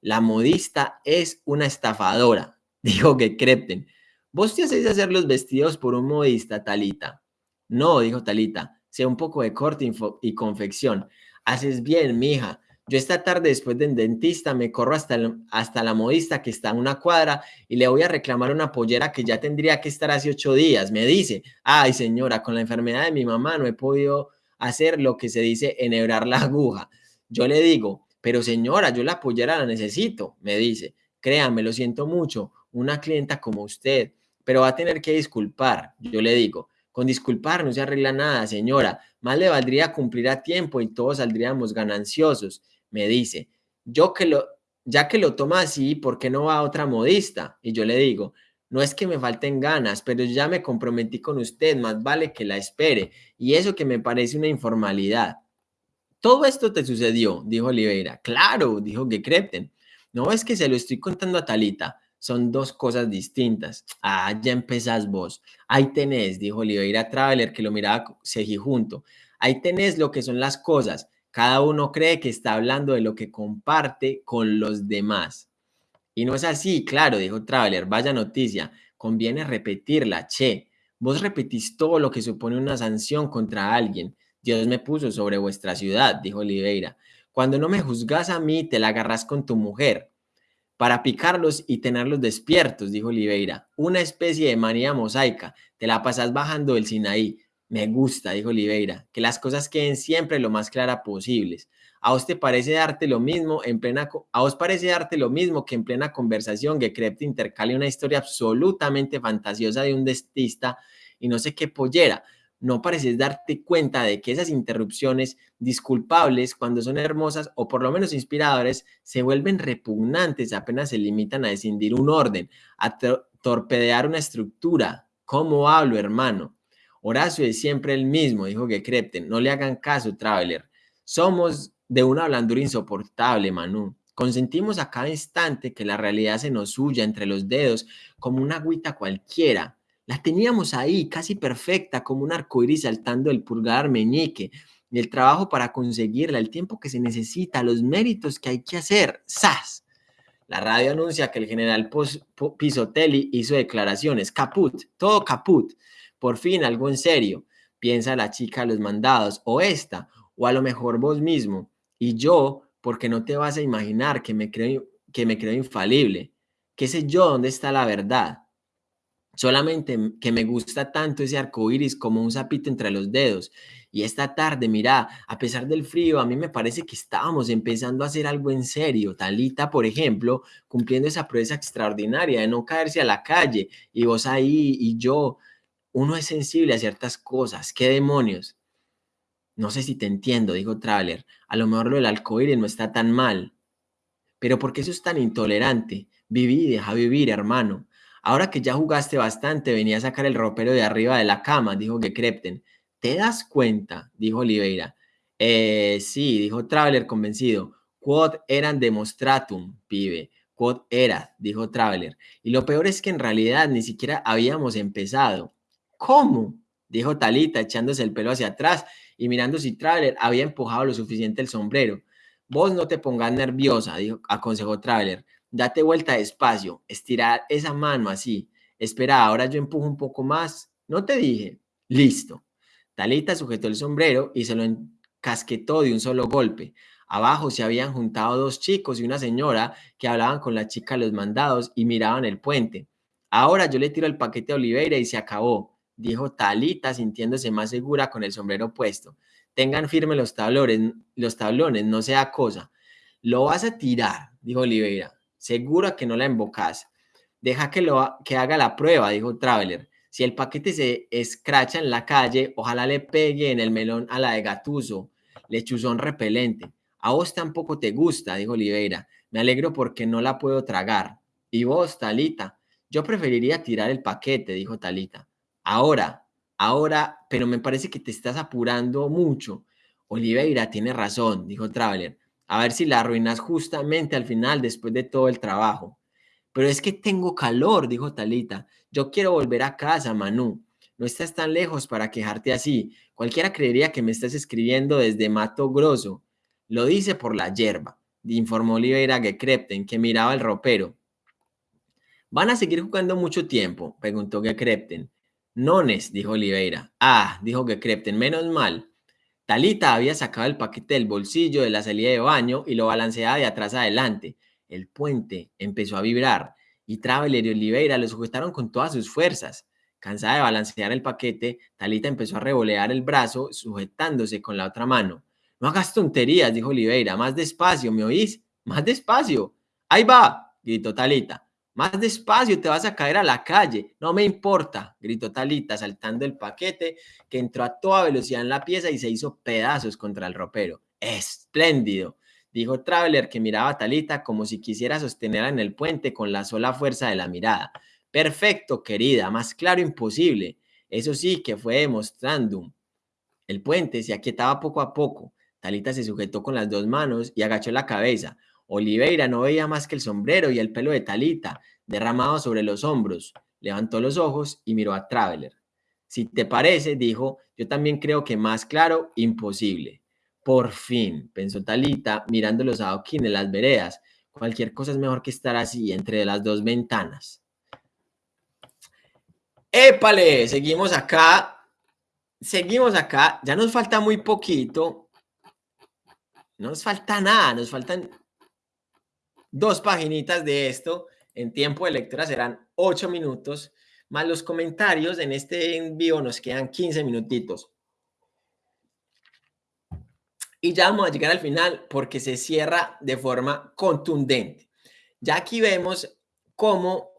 La modista es una estafadora, dijo que Crepten. ¿Vos te hacéis hacer los vestidos por un modista, Talita? No, dijo Talita, sea un poco de corte y confección. Haces bien, mija. Yo esta tarde después del dentista me corro hasta, hasta la modista que está en una cuadra y le voy a reclamar una pollera que ya tendría que estar hace ocho días. Me dice, ay señora, con la enfermedad de mi mamá no he podido hacer lo que se dice enhebrar la aguja. Yo le digo, pero señora, yo la pollera la necesito, me dice. Créame, lo siento mucho, una clienta como usted, pero va a tener que disculpar. Yo le digo, con disculpar no se arregla nada, señora. Más le valdría cumplir a tiempo y todos saldríamos gananciosos. Me dice, yo que lo, ya que lo toma así, ¿por qué no va a otra modista? Y yo le digo, no es que me falten ganas, pero ya me comprometí con usted, más vale que la espere. Y eso que me parece una informalidad. Todo esto te sucedió, dijo Oliveira. Claro, dijo Gekrepten. No es que se lo estoy contando a Talita son dos cosas distintas. Ah, ya empezás vos. Ahí tenés, dijo Oliveira Traveler, que lo miraba junto. Ahí tenés lo que son las cosas. Cada uno cree que está hablando de lo que comparte con los demás. Y no es así, claro, dijo Traveler. Vaya noticia. Conviene repetirla, che. Vos repetís todo lo que supone una sanción contra alguien. Dios me puso sobre vuestra ciudad, dijo Oliveira. Cuando no me juzgas a mí, te la agarras con tu mujer para picarlos y tenerlos despiertos, dijo Oliveira. Una especie de manía mosaica. Te la pasas bajando del Sinaí. Me gusta, dijo Oliveira, que las cosas queden siempre lo más claras posibles. ¿A vos te parece darte lo mismo en plena a vos parece darte lo mismo que en plena conversación que Krepte intercale una historia absolutamente fantasiosa de un destista y no sé qué pollera? No pareces darte cuenta de que esas interrupciones disculpables cuando son hermosas o por lo menos inspiradores se vuelven repugnantes apenas se limitan a descindir un orden, a torpedear una estructura. ¿Cómo hablo, hermano? Horacio es siempre el mismo, dijo que Krepten. No le hagan caso, Traveler. Somos de una blandura insoportable, Manu. Consentimos a cada instante que la realidad se nos huya entre los dedos como una agüita cualquiera La teníamos ahí, casi perfecta, como un arcoíris saltando el pulgar meñique. El trabajo para conseguirla, el tiempo que se necesita, los méritos que hay que hacer. ¡Sas! La radio anuncia que el general Pisotelli hizo declaraciones. Caput, todo caput. Por fin, algo en serio. Piensa la chica los mandados, o esta, o a lo mejor vos mismo. Y yo, porque no te vas a imaginar que me creo, que me creo infalible. ¿Qué sé yo dónde está la verdad? Solamente que me gusta tanto ese arco iris como un sapito entre los dedos. Y esta tarde, mira, a pesar del frío, a mí me parece que estábamos empezando a hacer algo en serio. Talita, por ejemplo, cumpliendo esa prueba extraordinaria de no caerse a la calle. Y vos ahí y yo, uno es sensible a ciertas cosas. ¿Qué demonios? No sé si te entiendo, dijo Traveler. A lo mejor lo del iris no está tan mal. Pero ¿por qué eso es tan intolerante? Viví, deja vivir, hermano. Ahora que ya jugaste bastante, venía a sacar el ropero de arriba de la cama, dijo Gekrepten. ¿Te das cuenta? dijo Oliveira. Eh, sí, dijo Traveler convencido. Quod eran demonstratum, pibe. Quod era, dijo Traveler. Y lo peor es que en realidad ni siquiera habíamos empezado. ¿Cómo? dijo Talita, echándose el pelo hacia atrás y mirando si Traveler había empujado lo suficiente el sombrero. Vos no te pongas nerviosa, dijo, aconsejó Traveler. Date vuelta despacio, estirar esa mano así. Espera, ahora yo empujo un poco más. ¿No te dije? Listo. Talita sujetó el sombrero y se lo encasquetó de un solo golpe. Abajo se habían juntado dos chicos y una señora que hablaban con la chica de los mandados y miraban el puente. Ahora yo le tiro el paquete a Oliveira y se acabó, dijo Talita sintiéndose más segura con el sombrero puesto. Tengan firme los tablones, los tablones, no sea cosa. Lo vas a tirar, dijo Oliveira. Seguro que no la embocas. Deja que, lo, que haga la prueba, dijo Traveler. Si el paquete se escracha en la calle, ojalá le pegue en el melón a la de Gatuso, lechuzón repelente. A vos tampoco te gusta, dijo Oliveira. Me alegro porque no la puedo tragar. ¿Y vos, Talita? Yo preferiría tirar el paquete, dijo Talita. Ahora, ahora, pero me parece que te estás apurando mucho. Oliveira tiene razón, dijo Traveler. A ver si la arruinas justamente al final después de todo el trabajo. Pero es que tengo calor, dijo Talita. Yo quiero volver a casa, Manu. No estás tan lejos para quejarte así. Cualquiera creería que me estás escribiendo desde Mato Grosso. Lo dice por la hierba, informó Oliveira Gekrepten, que miraba el ropero. ¿Van a seguir jugando mucho tiempo? preguntó Gekrepten. Nones, dijo Oliveira. Ah, dijo Gekrepten, menos mal. Talita había sacado el paquete del bolsillo de la salida de baño y lo balanceaba de atrás adelante. El puente empezó a vibrar y Traveler y Oliveira lo sujetaron con todas sus fuerzas. Cansada de balancear el paquete, Talita empezó a revolear el brazo, sujetándose con la otra mano. No hagas tonterías, dijo Oliveira. Más despacio, ¿me oís? Más despacio. Ahí va, gritó Talita. Más despacio, te vas a caer a la calle. No me importa, gritó Talita, saltando el paquete, que entró a toda velocidad en la pieza y se hizo pedazos contra el ropero. Espléndido dijo Traveler que miraba a Talita como si quisiera sostenerla en el puente con la sola fuerza de la mirada. Perfecto, querida, más claro imposible. Eso sí que fue demostrando. El puente se aquietaba poco a poco. Talita se sujetó con las dos manos y agachó la cabeza. Oliveira no veía más que el sombrero y el pelo de Talita, derramado sobre los hombros. Levantó los ojos y miró a Traveler. Si te parece, dijo, yo también creo que más claro, imposible. Por fin, pensó Talita, mirando los adoquines, las veredas. Cualquier cosa es mejor que estar así, entre las dos ventanas. ¡Épale! Seguimos acá. Seguimos acá. Ya nos falta muy poquito. No nos falta nada. Nos faltan dos paginitas de esto. En tiempo de lectura serán ocho minutos. Más los comentarios. En este envío nos quedan 15 minutitos. Y ya vamos a llegar al final porque se cierra de forma contundente. Ya aquí vemos cómo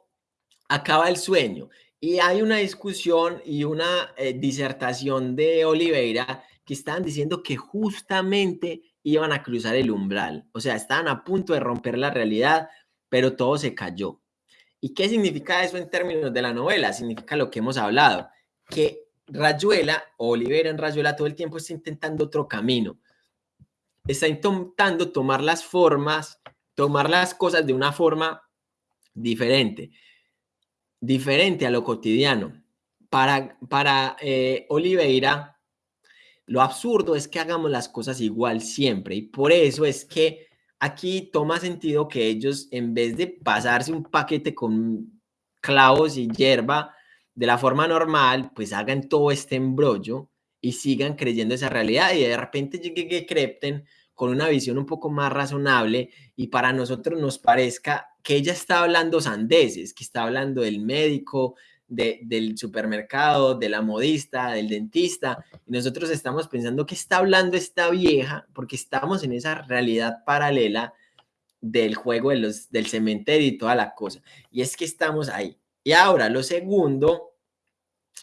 acaba el sueño. Y hay una discusión y una eh, disertación de Oliveira que estaban diciendo que justamente iban a cruzar el umbral. O sea, estaban a punto de romper la realidad, pero todo se cayó. ¿Y qué significa eso en términos de la novela? Significa lo que hemos hablado, que Rayuela, Oliveira en Rayuela todo el tiempo está intentando otro camino está intentando tomar las formas, tomar las cosas de una forma diferente, diferente a lo cotidiano. para, para eh, Oliveira, lo absurdo es que hagamos las cosas igual siempre y por eso es que aquí toma sentido que ellos en vez de pasarse un paquete con clavos y hierba de la forma normal, pues hagan todo este embrollo y sigan creyendo esa realidad y de repente llegue que Crepten con una visión un poco más razonable y para nosotros nos parezca que ella está hablando sandeces, que está hablando del médico, del supermercado, de la modista, del dentista, y nosotros estamos pensando que está hablando esta vieja porque estamos en esa realidad paralela del juego de los, del cementerio y toda la cosa. Y es que estamos ahí. Y ahora, lo segundo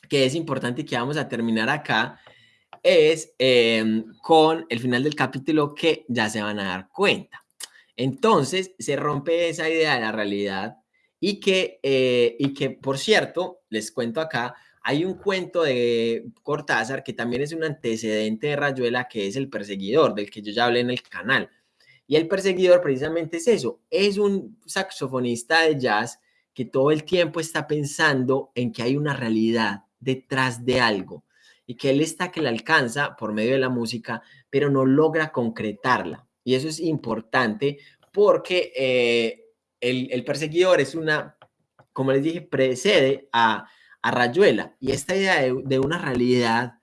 que es importante y que vamos a terminar acá es em, con el final del capítulo que ya se van a dar cuenta. Entonces, se rompe esa idea de la realidad y que, eh, y que, por cierto, les cuento acá, hay un cuento de Cortázar que también es un antecedente de Rayuela, que es El Perseguidor, del que yo ya hablé en el canal. Y El Perseguidor precisamente es eso, es un saxofonista de jazz que todo el tiempo está pensando en que hay una realidad detrás de algo y que él está que la alcanza por medio de la música, pero no logra concretarla. Y eso es importante porque eh, el, perseguidor es una, como les dije, precede a, Rayuela. Y esta idea de, una realidad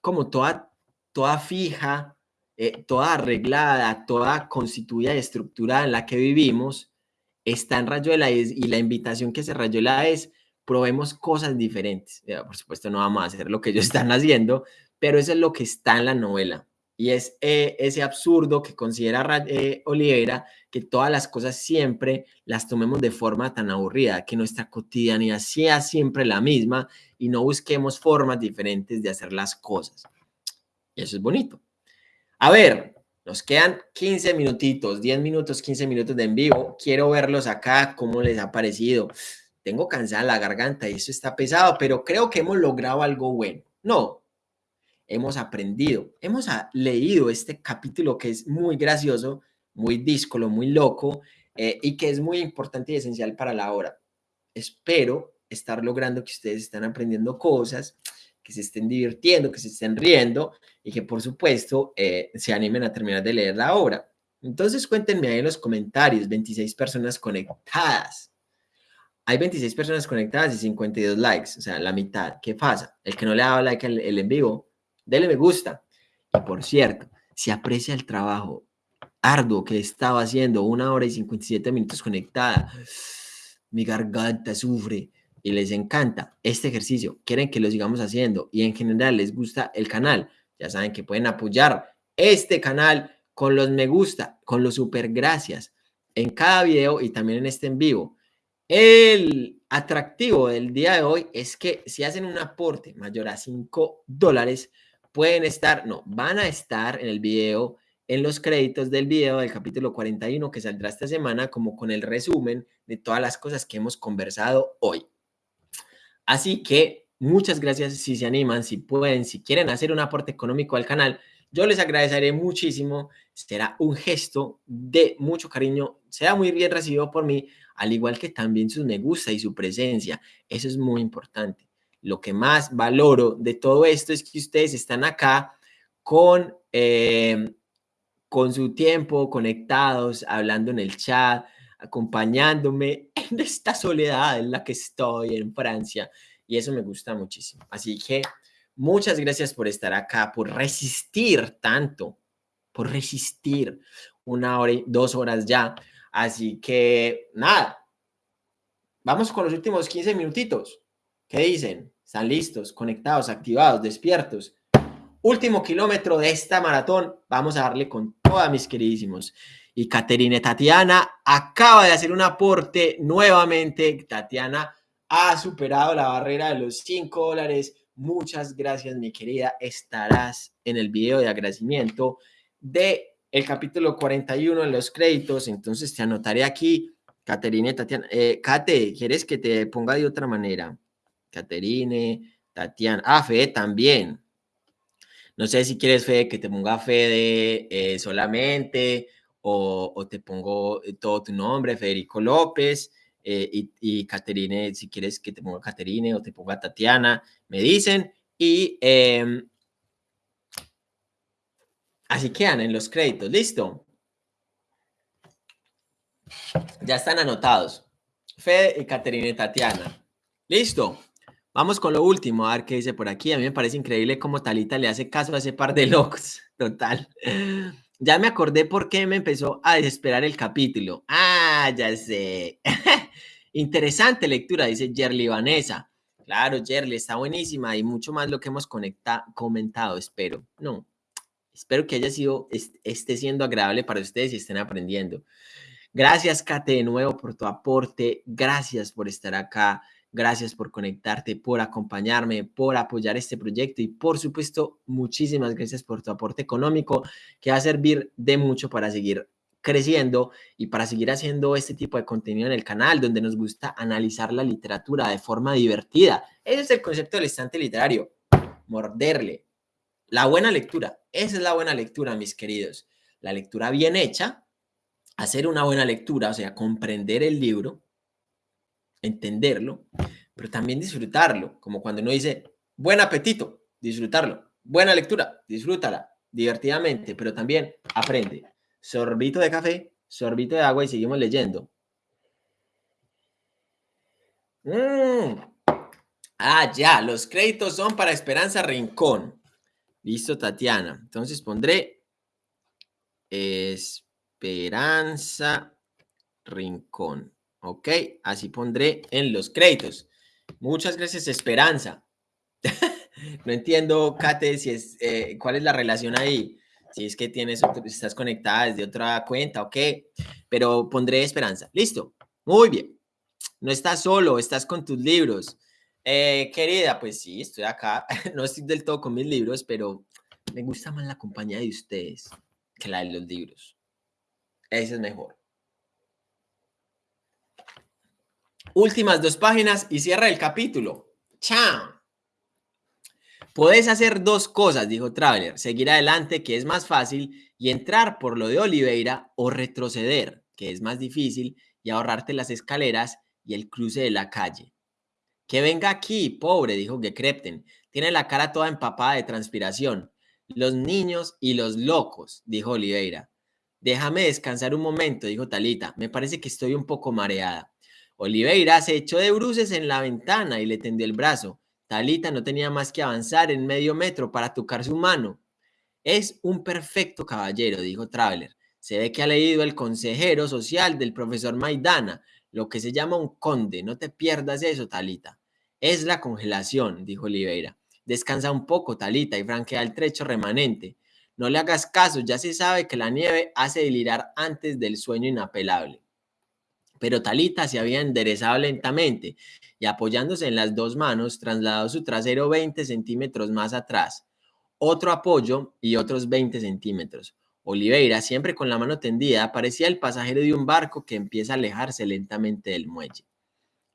como toda, toda fija, eh, toda arreglada, toda constituida y estructurada en la que vivimos, está en Rayuela y, y la invitación que hace Rayuela es probemos cosas diferentes. por supuesto no vamos a hacer lo que ellos están haciendo, pero eso es lo que está en la novela. Y es eh, ese absurdo que considera eh, Olivera, que todas las cosas siempre las tomemos de forma tan aburrida, que nuestra cotidianidad sea siempre la misma y no busquemos formas diferentes de hacer las cosas. Y eso es bonito. A ver, nos quedan 15 minutitos, 10 minutos, 15 minutos de en vivo. Quiero verlos acá, cómo les ha parecido. Tengo cansada la garganta y eso está pesado, pero creo que hemos logrado algo bueno. No, hemos aprendido, hemos leído este capítulo que es muy gracioso, muy díscolo, muy loco eh, y que es muy importante y esencial para la hora. Espero estar logrando que ustedes estén aprendiendo cosas, que se estén divirtiendo, que se estén riendo y que por supuesto eh, se animen a terminar de leer la obra. Entonces cuéntenme ahí en los comentarios, 26 personas conectadas. Hay 26 personas conectadas y 52 likes, o sea, la mitad. ¿Qué pasa? El que no le ha dado like al el en vivo, Dele me gusta. Y por cierto, si aprecia el trabajo arduo que estaba haciendo, una hora y 57 minutos conectada, mi garganta sufre y les encanta este ejercicio, quieren que lo sigamos haciendo y en general les gusta el canal, ya saben que pueden apoyar este canal con los me gusta, con los super gracias en cada video y también en este en vivo. El atractivo del día de hoy es que si hacen un aporte mayor a 5 dólares, pueden estar, no, van a estar en el video, en los créditos del video del capítulo 41 que saldrá esta semana, como con el resumen de todas las cosas que hemos conversado hoy. Así que muchas gracias si se animan, si pueden, si quieren hacer un aporte económico al canal. Yo les agradeceré muchísimo. Será un gesto de mucho cariño. Será muy bien recibido por mí, al igual que también su me gusta y su presencia. Eso es muy importante lo que más valoro de todo esto es que ustedes están acá con, eh, con su tiempo, conectados, hablando en el chat, acompañándome en esta soledad en la que estoy en Francia. Y eso me gusta muchísimo. Así que muchas gracias por estar acá, por resistir tanto, por resistir una hora y dos horas ya. Así que nada, vamos con los últimos 15 minutitos. ¿Qué dicen? ¿Están listos, conectados, activados, despiertos? Último kilómetro de esta maratón. Vamos a darle con todas mis queridísimos. Y Caterine Tatiana acaba de hacer un aporte nuevamente. Tatiana ha superado la barrera de los 5 dólares. Muchas gracias, mi querida. Estarás en el video de agradecimiento de capítulo 41 en los créditos. Entonces te anotaré aquí. Caterine Tatiana. Eh, Kate, ¿quieres que te ponga de otra manera? Caterine, Tatiana. Ah, Fede también. No sé si quieres, Fede, que te ponga Fede eh, solamente o, te pongo eh, todo tu nombre, Federico López. eh, y, Caterine, si quieres que te ponga Caterine o te ponga Tatiana, me dicen. Y em, así quedan en los créditos. ¿Listo? Ya están anotados. Fede y Caterine Tatiana. ¿Listo? Vamos con lo último, a ver qué dice por aquí. A mí me parece increíble cómo Talita le hace caso a ese par de locos. Total. Ya me acordé por qué me empezó a desesperar el capítulo. Ah, ya sé. Interesante lectura, dice Jerly Vanessa. Claro, Jerly, está buenísima y mucho más lo que hemos comentado, espero. No, espero que haya sido, esté siendo agradable para ustedes y estén aprendiendo. Gracias, Kate, de nuevo por tu aporte. Gracias por estar acá. Gracias por conectarte, por acompañarme, por apoyar este proyecto y por supuesto, muchísimas gracias por tu aporte económico que va a servir de mucho para seguir creciendo y para seguir haciendo este tipo de contenido en el canal donde nos gusta analizar la literatura de forma divertida. Ese es el concepto del estante literario, morderle. La buena lectura, esa es la buena lectura, mis queridos. La lectura bien hecha, hacer una buena lectura, o sea, comprender el libro, entenderlo, pero también disfrutarlo, como cuando uno dice, buen apetito, disfrutarlo, buena lectura, disfrútala divertidamente, pero también aprende. Sorbito de café, sorbito de agua y seguimos leyendo. Mm. Ah, ya, los créditos son para Esperanza Rincón. Listo, Tatiana. Entonces pondré Esperanza Rincón. Ok, así pondré en los créditos. Muchas gracias, Esperanza. no entiendo, Kate, si es, eh, cuál es la relación ahí. Si es que tienes, estás conectada desde otra cuenta, ok. Pero pondré Esperanza. Listo. Muy bien. No estás solo, estás con tus libros. Eh, querida, pues sí, estoy acá. no estoy del todo con mis libros, pero me gusta más la compañía de ustedes que la de los libros. Ese es mejor. Últimas dos páginas y cierra el capítulo. ¡Chao! Puedes hacer dos cosas, dijo Traveler, seguir adelante, que es más fácil, y entrar por lo de Oliveira, o retroceder, que es más difícil, y ahorrarte las escaleras y el cruce de la calle. Que venga aquí, pobre, dijo Gekrepten. Tiene la cara toda empapada de transpiración. Los niños y los locos, dijo Oliveira. Déjame descansar un momento, dijo Talita. Me parece que estoy un poco mareada. Oliveira se echó de bruces en la ventana y le tendió el brazo. Talita no tenía más que avanzar en medio metro para tocar su mano. Es un perfecto caballero, dijo Traveler. Se ve que ha leído el consejero social del profesor Maidana, lo que se llama un conde. No te pierdas eso, Talita. Es la congelación, dijo Oliveira. Descansa un poco, Talita, y franquea el trecho remanente. No le hagas caso, ya se sabe que la nieve hace delirar antes del sueño inapelable. Pero Talita se había enderezado lentamente y apoyándose en las dos manos, trasladó su trasero 20 centímetros más atrás. Otro apoyo y otros 20 centímetros. Oliveira, siempre con la mano tendida, parecía el pasajero de un barco que empieza a alejarse lentamente del muelle.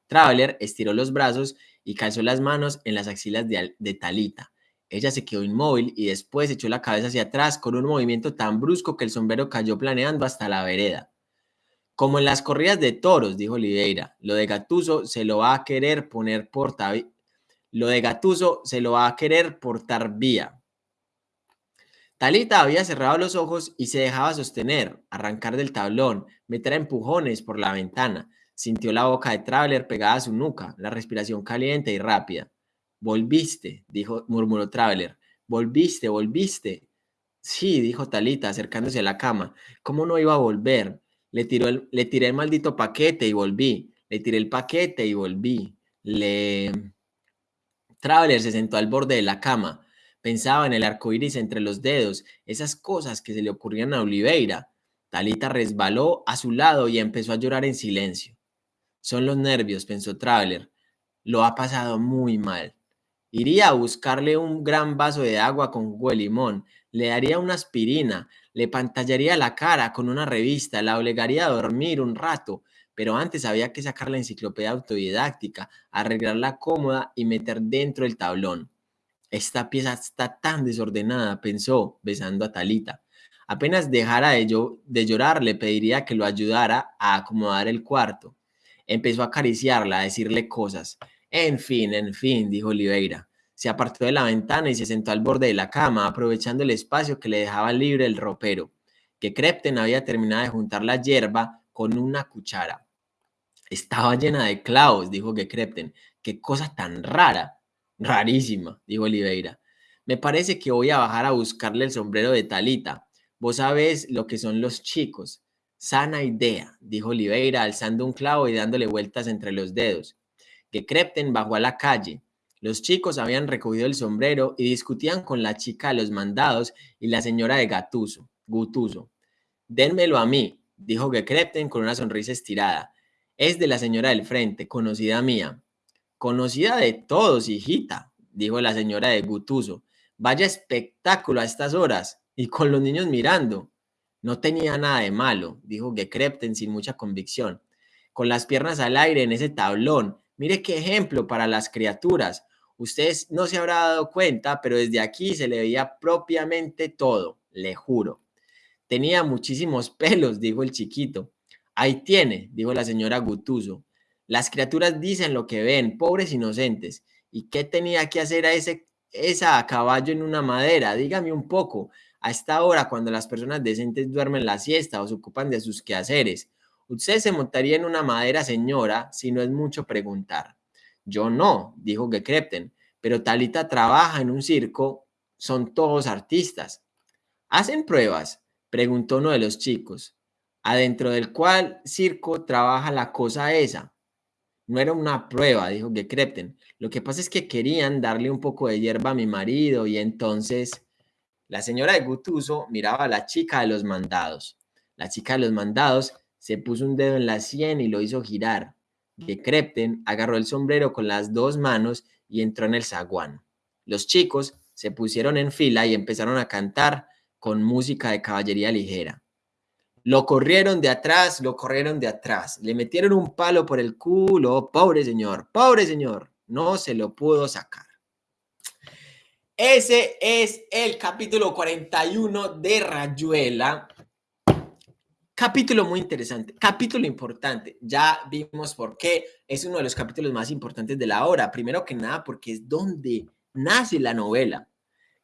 Traveler estiró los brazos y calzó las manos en las axilas de, de Talita. Ella se quedó inmóvil y después echó la cabeza hacia atrás con un movimiento tan brusco que el sombrero cayó planeando hasta la vereda. Como en las corridas de toros, dijo Oliveira, lo de Gatuso se lo va a querer poner por lo de Gatuso se lo va a querer portar vía. Talita había cerrado los ojos y se dejaba sostener, arrancar del tablón, meter empujones por la ventana. Sintió la boca de Traveler pegada a su nuca, la respiración caliente y rápida. Volviste, dijo, murmuró Traveler. Volviste, volviste. Sí, dijo Talita, acercándose a la cama. ¿Cómo no iba a volver? Le, tiró el, le tiré el maldito paquete y volví. Le tiré el paquete y volví. Le... Traveler se sentó al borde de la cama. Pensaba en el arco iris entre los dedos, esas cosas que se le ocurrían a Oliveira. Talita resbaló a su lado y empezó a llorar en silencio. Son los nervios, pensó Traveler. Lo ha pasado muy mal. Iría a buscarle un gran vaso de agua con jugo de limón, le daría una aspirina, le pantallaría la cara con una revista, la obligaría a dormir un rato, pero antes había que sacar la enciclopedia autodidáctica, arreglarla cómoda y meter dentro el tablón. Esta pieza está tan desordenada, pensó, besando a Talita. Apenas dejara de, de llorar, le pediría que lo ayudara a acomodar el cuarto. Empezó a acariciarla, a decirle cosas. En fin, en fin, dijo Oliveira. Se apartó de la ventana y se sentó al borde de la cama, aprovechando el espacio que le dejaba libre el ropero, que Crepten había terminado de juntar la hierba con una cuchara. Estaba llena de clavos, dijo que Crepten. Qué cosa tan rara. Rarísima, dijo Oliveira. Me parece que voy a bajar a buscarle el sombrero de Talita. Vos sabés lo que son los chicos. Sana idea, dijo Oliveira, alzando un clavo y dándole vueltas entre los dedos. Que Crepten bajó a la calle. Los chicos habían recogido el sombrero y discutían con la chica de los mandados y la señora de Gatuso, Gutuso. Dénmelo a mí, dijo que Crepten con una sonrisa estirada. Es de la señora del frente, conocida mía. Conocida de todos, hijita, dijo la señora de Gutuso. Vaya espectáculo a estas horas y con los niños mirando. No tenía nada de malo, dijo Gekrepten sin mucha convicción. Con las piernas al aire en ese tablón. Mire qué ejemplo para las criaturas. Usted no se habrá dado cuenta, pero desde aquí se le veía propiamente todo, le juro. Tenía muchísimos pelos, dijo el chiquito. Ahí tiene, dijo la señora Gutuso. Las criaturas dicen lo que ven, pobres inocentes. ¿Y qué tenía que hacer a ese, esa a caballo en una madera? Dígame un poco a esta hora cuando las personas decentes duermen la siesta o se ocupan de sus quehaceres. Usted se montaría en una madera, señora, si no es mucho preguntar. Yo no, dijo Gekrepten, pero Talita trabaja en un circo, son todos artistas. ¿Hacen pruebas? preguntó uno de los chicos. Adentro del cual circo trabaja la cosa esa. No era una prueba, dijo Gekrepten. Lo que pasa es que querían darle un poco de hierba a mi marido y entonces la señora de Gutuso miraba a la chica de los mandados. La chica de los mandados se puso un dedo en la sien y lo hizo girar. De Crepten agarró el sombrero con las dos manos y entró en el zaguán. Los chicos se pusieron en fila y empezaron a cantar con música de caballería ligera. Lo corrieron de atrás, lo corrieron de atrás. Le metieron un palo por el culo. Pobre señor, pobre señor. No se lo pudo sacar. Ese es el capítulo 41 de Rayuela. Capítulo muy interesante, capítulo importante. Ya vimos por qué es uno de los capítulos más importantes de la obra. Primero que nada, porque es donde nace la novela.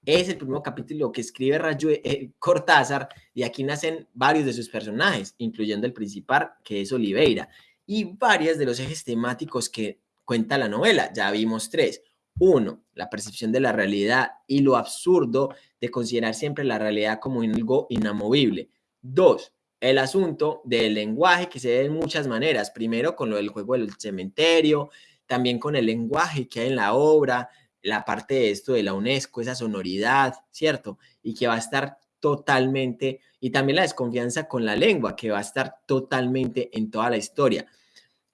Es el primer capítulo que escribe Rayuela, eh, Cortázar y aquí nacen varios de sus personajes, incluyendo el principal, que es Oliveira, y varias de los ejes temáticos que cuenta la novela. Ya vimos tres. Uno, la percepción de la realidad y lo absurdo de considerar siempre la realidad como algo inamovible. Dos, el asunto del lenguaje que se ve de muchas maneras. Primero con lo del juego del cementerio, también con el lenguaje que hay en la obra, la parte de esto de la UNESCO, esa sonoridad, ¿cierto? Y que va a estar totalmente, y también la desconfianza con la lengua, que va a estar totalmente en toda la historia.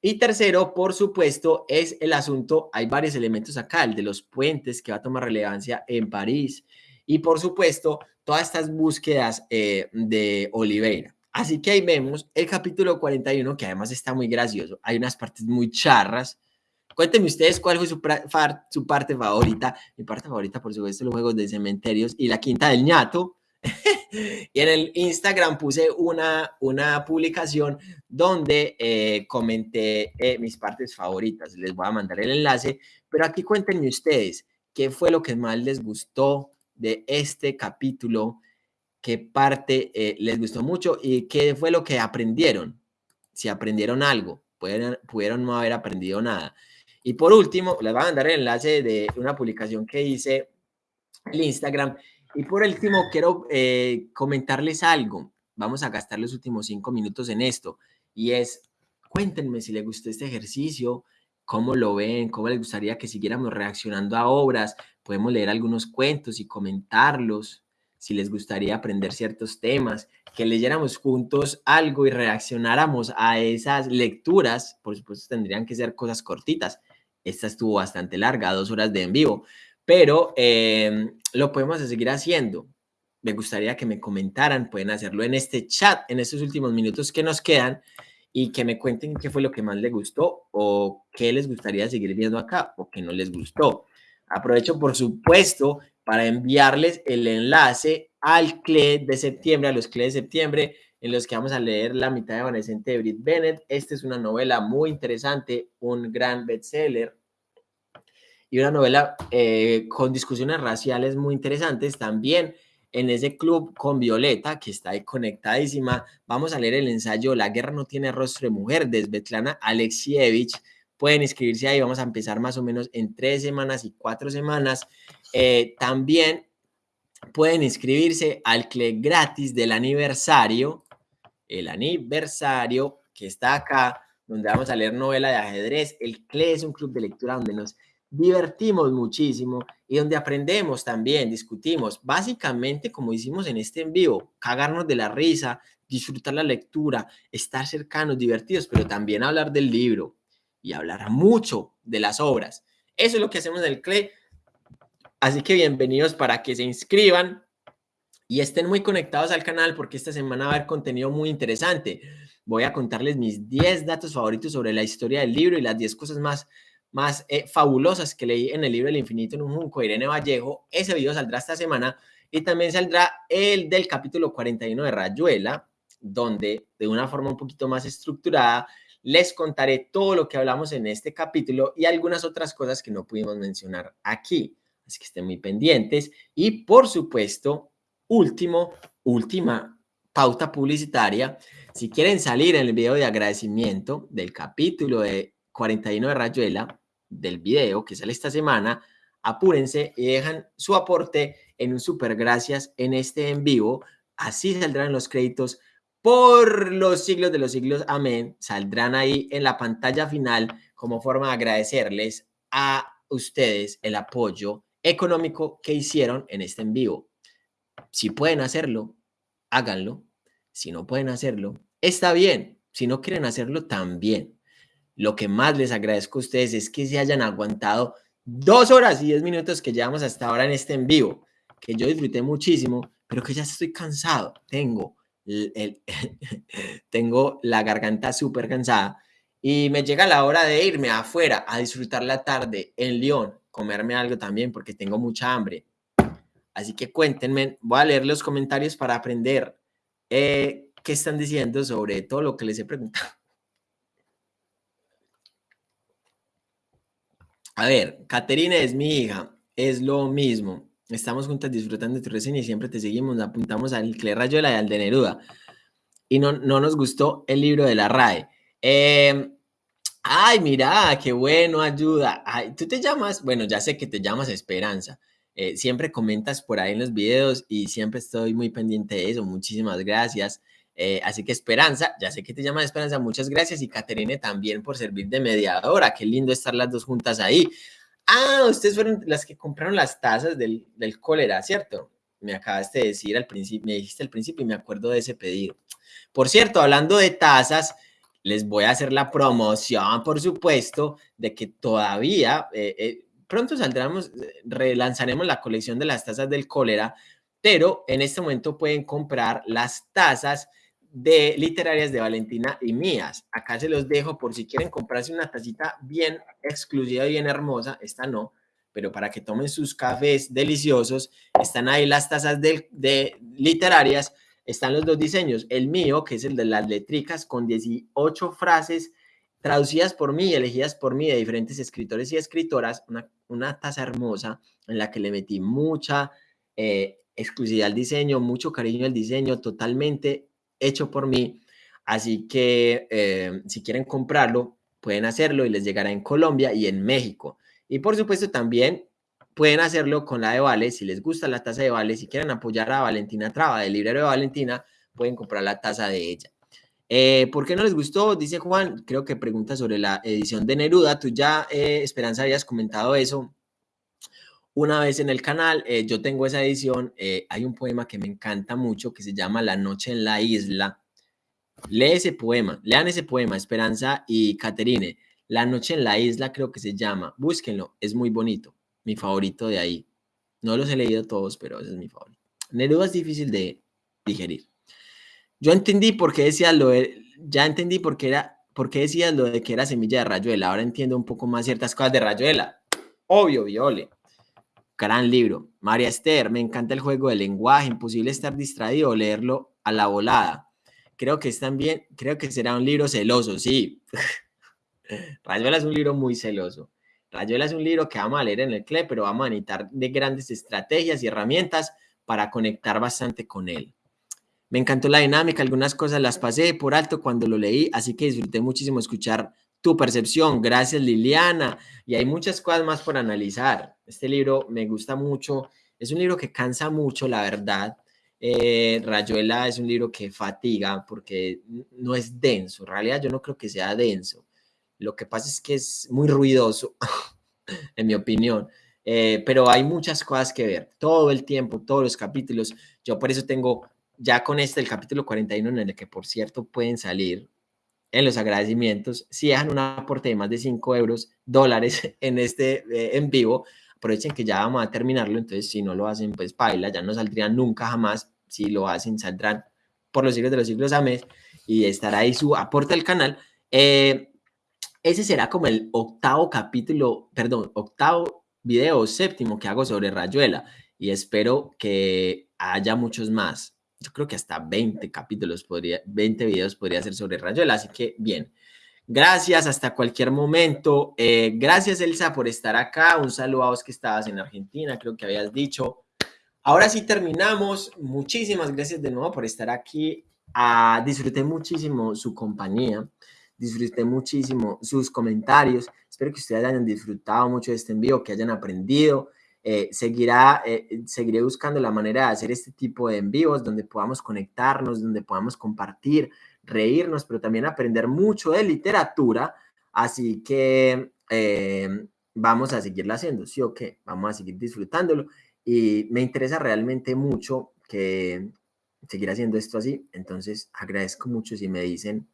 Y tercero, por supuesto, es el asunto, hay varios elementos acá, el de los puentes que va a tomar relevancia en París y por supuesto todas estas búsquedas eh, de Oliveira. Así que ahí vemos el capítulo 41 que además está muy gracioso, hay unas partes muy charras. Cuéntenme ustedes cuál fue su, su parte favorita. Mi parte favorita, por supuesto, los juegos de cementerios y la quinta del ñato. y en el Instagram puse una, una publicación donde eh, comenté eh, mis partes favoritas. Les voy a mandar el enlace, pero aquí cuéntenme ustedes qué fue lo que más les gustó de este capítulo, qué parte eh, les gustó mucho y qué fue lo que aprendieron. Si aprendieron algo, pudieron, pudieron no haber aprendido nada. Y por último, les voy a mandar el enlace de una publicación que hice en Instagram y por último, quiero eh, comentarles algo. Vamos a gastar los últimos cinco minutos en esto. Y es, cuéntenme si les gustó este ejercicio, cómo lo ven, cómo les gustaría que siguiéramos reaccionando a obras. Podemos leer algunos cuentos y comentarlos. Si les gustaría aprender ciertos temas, que leyéramos juntos algo y reaccionáramos a esas lecturas. Por supuesto, tendrían que ser cosas cortitas. Esta estuvo bastante larga, dos horas de en vivo pero em, lo podemos seguir haciendo. Me gustaría que me comentaran, pueden hacerlo en este chat, en estos últimos minutos que nos quedan y que me cuenten qué fue lo que más les gustó o qué les gustaría seguir viendo acá o qué no les gustó. Aprovecho, por supuesto, para enviarles el enlace al CLE de septiembre, a los CLE de septiembre, en los que vamos a leer La mitad evanescente de Brit Bennett. Esta es una novela muy interesante, un gran bestseller y una novela eh, con discusiones raciales muy interesantes. También en ese club con Violeta, que está ahí conectadísima, vamos a leer el ensayo La guerra no tiene rostro de mujer de Svetlana Alexievich. Pueden inscribirse ahí, vamos a empezar más o menos en tres semanas y cuatro semanas. Eh, también pueden inscribirse al CLE gratis del aniversario, el aniversario que está acá, donde vamos a leer novela de ajedrez. El CLE es un club de lectura donde nos divertimos muchísimo y donde aprendemos también, discutimos, básicamente como hicimos en este en vivo, cagarnos de la risa, disfrutar la lectura, estar cercanos, divertidos, pero también hablar del libro y hablar mucho de las obras. Eso es lo que hacemos en el CLE. Así que bienvenidos para que se inscriban y estén muy conectados al canal porque esta semana va a haber contenido muy interesante. Voy a contarles mis 10 datos favoritos sobre la historia del libro y las 10 cosas más más eh, fabulosas que leí en el libro El infinito en un junco de Irene Vallejo. Ese video saldrá esta semana y también saldrá el del capítulo 41 de Rayuela, donde de una forma un poquito más estructurada les contaré todo lo que hablamos en este capítulo y algunas otras cosas que no pudimos mencionar aquí. Así que estén muy pendientes. Y por supuesto, último, última pauta publicitaria. Si quieren salir en el video de agradecimiento del capítulo de 41 de Rayuela, del video que sale esta semana, apúrense y dejan su aporte en un super gracias en este en vivo. Así saldrán los créditos por los siglos de los siglos. Amén. Saldrán ahí en la pantalla final como forma de agradecerles a ustedes el apoyo económico que hicieron en este en vivo. Si pueden hacerlo, háganlo. Si no pueden hacerlo, está bien. Si no quieren hacerlo, también. Lo que más les agradezco a ustedes es que se hayan aguantado dos horas y diez minutos que llevamos hasta ahora en este en vivo, que yo disfruté muchísimo, pero que ya estoy cansado. Tengo, el, tengo la garganta súper cansada y me llega la hora de irme afuera a disfrutar la tarde en León, comerme algo también porque tengo mucha hambre. Así que cuéntenme, voy a leer los comentarios para aprender eh, qué están diciendo sobre todo lo que les he preguntado. A ver, Caterina es mi hija, es lo mismo. Estamos juntas disfrutando de tu reseña y siempre te seguimos, apuntamos al Cle Rayuela y al de Neruda. Y no, no nos gustó el libro de la RAE. Em, ay, mira, qué bueno, ayuda. Ay, tú te llamas, bueno, ya sé que te llamas Esperanza. Eh, siempre comentas por ahí en los videos y siempre estoy muy pendiente de eso. Muchísimas gracias. Eh, así que Esperanza, ya sé que te llamas Esperanza, muchas gracias. Y Caterine también por servir de mediadora. Qué lindo estar las dos juntas ahí. Ah, ustedes fueron las que compraron las tazas del, del cólera, ¿cierto? Me acabaste de decir al principio, me dijiste al principio y me acuerdo de ese pedido. Por cierto, hablando de tazas, les voy a hacer la promoción, por supuesto, de que todavía eh, eh, pronto saldremos, relanzaremos la colección de las tazas del cólera, pero en este momento pueden comprar las tazas de literarias de Valentina y mías. Acá se los dejo por si quieren comprarse una tacita bien exclusiva y bien hermosa. Esta no, pero para que tomen sus cafés deliciosos, están ahí las tazas de, de literarias. Están los dos diseños. El mío, que es el de las letricas, con 18 frases traducidas por mí, elegidas por mí de diferentes escritores y escritoras. Una, una taza hermosa en la que le metí mucha eh, exclusividad al diseño, mucho cariño al diseño, totalmente hecho por mí. Así que eh, si quieren comprarlo, pueden hacerlo y les llegará en Colombia y en México. Y por supuesto también pueden hacerlo con la de Vale. Si les gusta la taza de Vale, si quieren apoyar a Valentina Traba, del librero de Valentina, pueden comprar la taza de ella. Eh, ¿Por qué no les gustó? Dice Juan, creo que pregunta sobre la edición de Neruda. Tú ya, eh, Esperanza, habías comentado eso una vez en el canal. Eh, yo tengo esa edición. Hay un poema que me encanta mucho que se llama La noche en la isla. Lee ese poema, lean ese poema, Esperanza y Caterine. La noche en la isla creo que se llama. Búsquenlo, es muy bonito. Mi favorito de ahí. No los he leído todos, pero ese es mi favorito. Neruda es difícil de digerir. Yo entendí por qué decías lo de, ya entendí por qué era, lo de que era semilla de rayuela. Ahora entiendo un poco más ciertas cosas de rayuela. Obvio, Viole. Gran libro. María Esther, me encanta el juego de lenguaje, imposible estar distraído o leerlo a la volada. Creo que es también, creo que será un libro celoso, sí. Rayuela es un libro muy celoso. Rayuela es un libro que vamos a leer en el CLE, pero vamos a necesitar de grandes estrategias y herramientas para conectar bastante con él. Me encantó la dinámica, algunas cosas las pasé por alto cuando lo leí, así que disfruté muchísimo escuchar tu percepción. Gracias, Liliana. Y hay muchas cosas más por analizar. Este libro me gusta mucho. Es un libro que cansa mucho, la verdad. Eh, Rayuela es un libro que fatiga porque no es denso. En realidad yo no creo que sea denso. Lo que pasa es que es muy ruidoso, en mi opinión. Eh, pero hay muchas cosas que ver. Todo el tiempo, todos los capítulos. Yo por eso tengo ya con este el capítulo 41 en el que, por cierto, pueden salir en los agradecimientos, si dejan un aporte de más de 5 euros, dólares en este eh, en vivo, aprovechen que ya vamos a terminarlo, entonces si no lo hacen, pues paila, ya no saldrían nunca jamás, si lo hacen, saldrán por los siglos de los siglos a mes y estará ahí su aporte al canal. Eh, ese será como el octavo capítulo, perdón, octavo video séptimo que hago sobre Rayuela y espero que haya muchos más yo creo que hasta 20 capítulos podría, 20 videos podría ser sobre Rayuela, así que bien. Gracias, hasta cualquier momento. Eh, gracias, Elsa, por estar acá. Un saludo a vos que estabas en Argentina, creo que habías dicho. Ahora sí terminamos. Muchísimas gracias de nuevo por estar aquí. Ah, disfruté muchísimo su compañía. Disfruté muchísimo sus comentarios. Espero que ustedes hayan disfrutado mucho de este envío, que hayan aprendido. Eh, seguirá, eh, seguiré buscando la manera de hacer este tipo de envíos donde podamos conectarnos, donde podamos compartir, reírnos, pero también aprender mucho de literatura. Así que eh, vamos a seguirlo haciendo, ¿sí o qué? Vamos a seguir disfrutándolo. Y me interesa realmente mucho que seguir haciendo esto así. Entonces agradezco mucho si me dicen,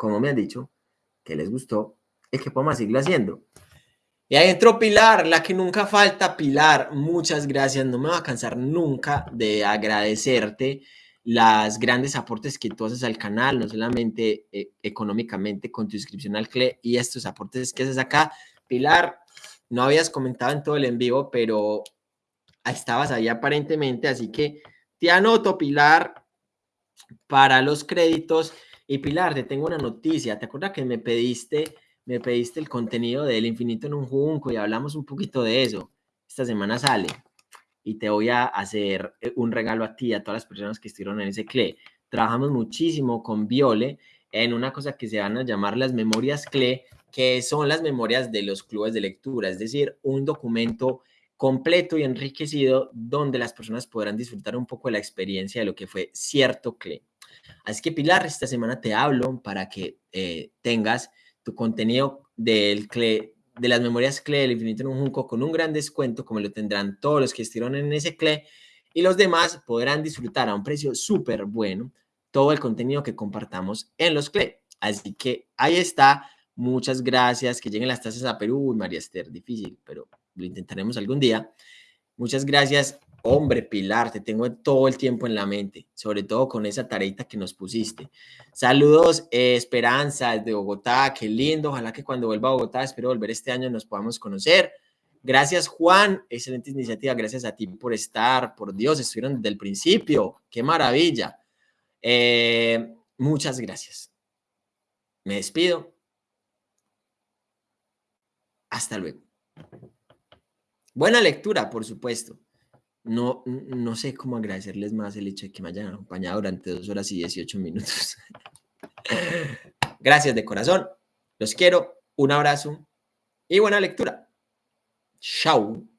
como me han dicho, que les gustó y que podemos seguirlo haciendo. Y ahí entró Pilar, la que nunca falta, Pilar. Muchas gracias. No me va a cansar nunca de agradecerte las grandes aportes que tú haces al canal, no solamente eh, económicamente con tu inscripción al CLE y estos aportes que haces acá. Pilar, no habías comentado en todo el en vivo, pero estabas ahí aparentemente, así que te anoto, Pilar, para los créditos. Y Pilar, te tengo una noticia. ¿Te acuerdas que me pediste me pediste el contenido del infinito en un junco y hablamos un poquito de eso. Esta semana sale y te voy a hacer eh, un regalo a ti y a todas las personas que estuvieron en ese CLE. Trabajamos muchísimo con Viole en una cosa que se van a llamar las memorias CLE, que son las memorias de los clubes de lectura, es decir, un documento completo y enriquecido donde las personas podrán disfrutar un poco de la experiencia de lo que fue cierto CLE. Así que Pilar, esta semana te hablo para que eh, tengas tu contenido del CLE, de las memorias CLE del infinito en un junco con un gran descuento, como lo tendrán todos los que estuvieron en ese CLE, y los demás podrán disfrutar a un precio súper bueno todo el contenido que compartamos en los CLE. Así que ahí está. Muchas gracias. Que lleguen las tasas a Perú. María Esther, difícil, pero lo intentaremos algún día. Muchas gracias Hombre, Pilar, te tengo todo el tiempo en la mente, sobre todo con esa tareita que nos pusiste. Saludos, eh, Esperanza, desde Bogotá, qué lindo. Ojalá que cuando vuelva a Bogotá, espero volver este año, nos podamos conocer. Gracias, Juan. Excelente iniciativa. Gracias a ti por estar. Por Dios, estuvieron desde el principio. Qué maravilla. Eh, muchas gracias. Me despido. Hasta luego. Buena lectura, por supuesto no, no sé cómo agradecerles más el hecho de que me hayan acompañado durante dos horas y 18 minutos. Gracias de corazón. Los quiero. Un abrazo y buena lectura. Chao.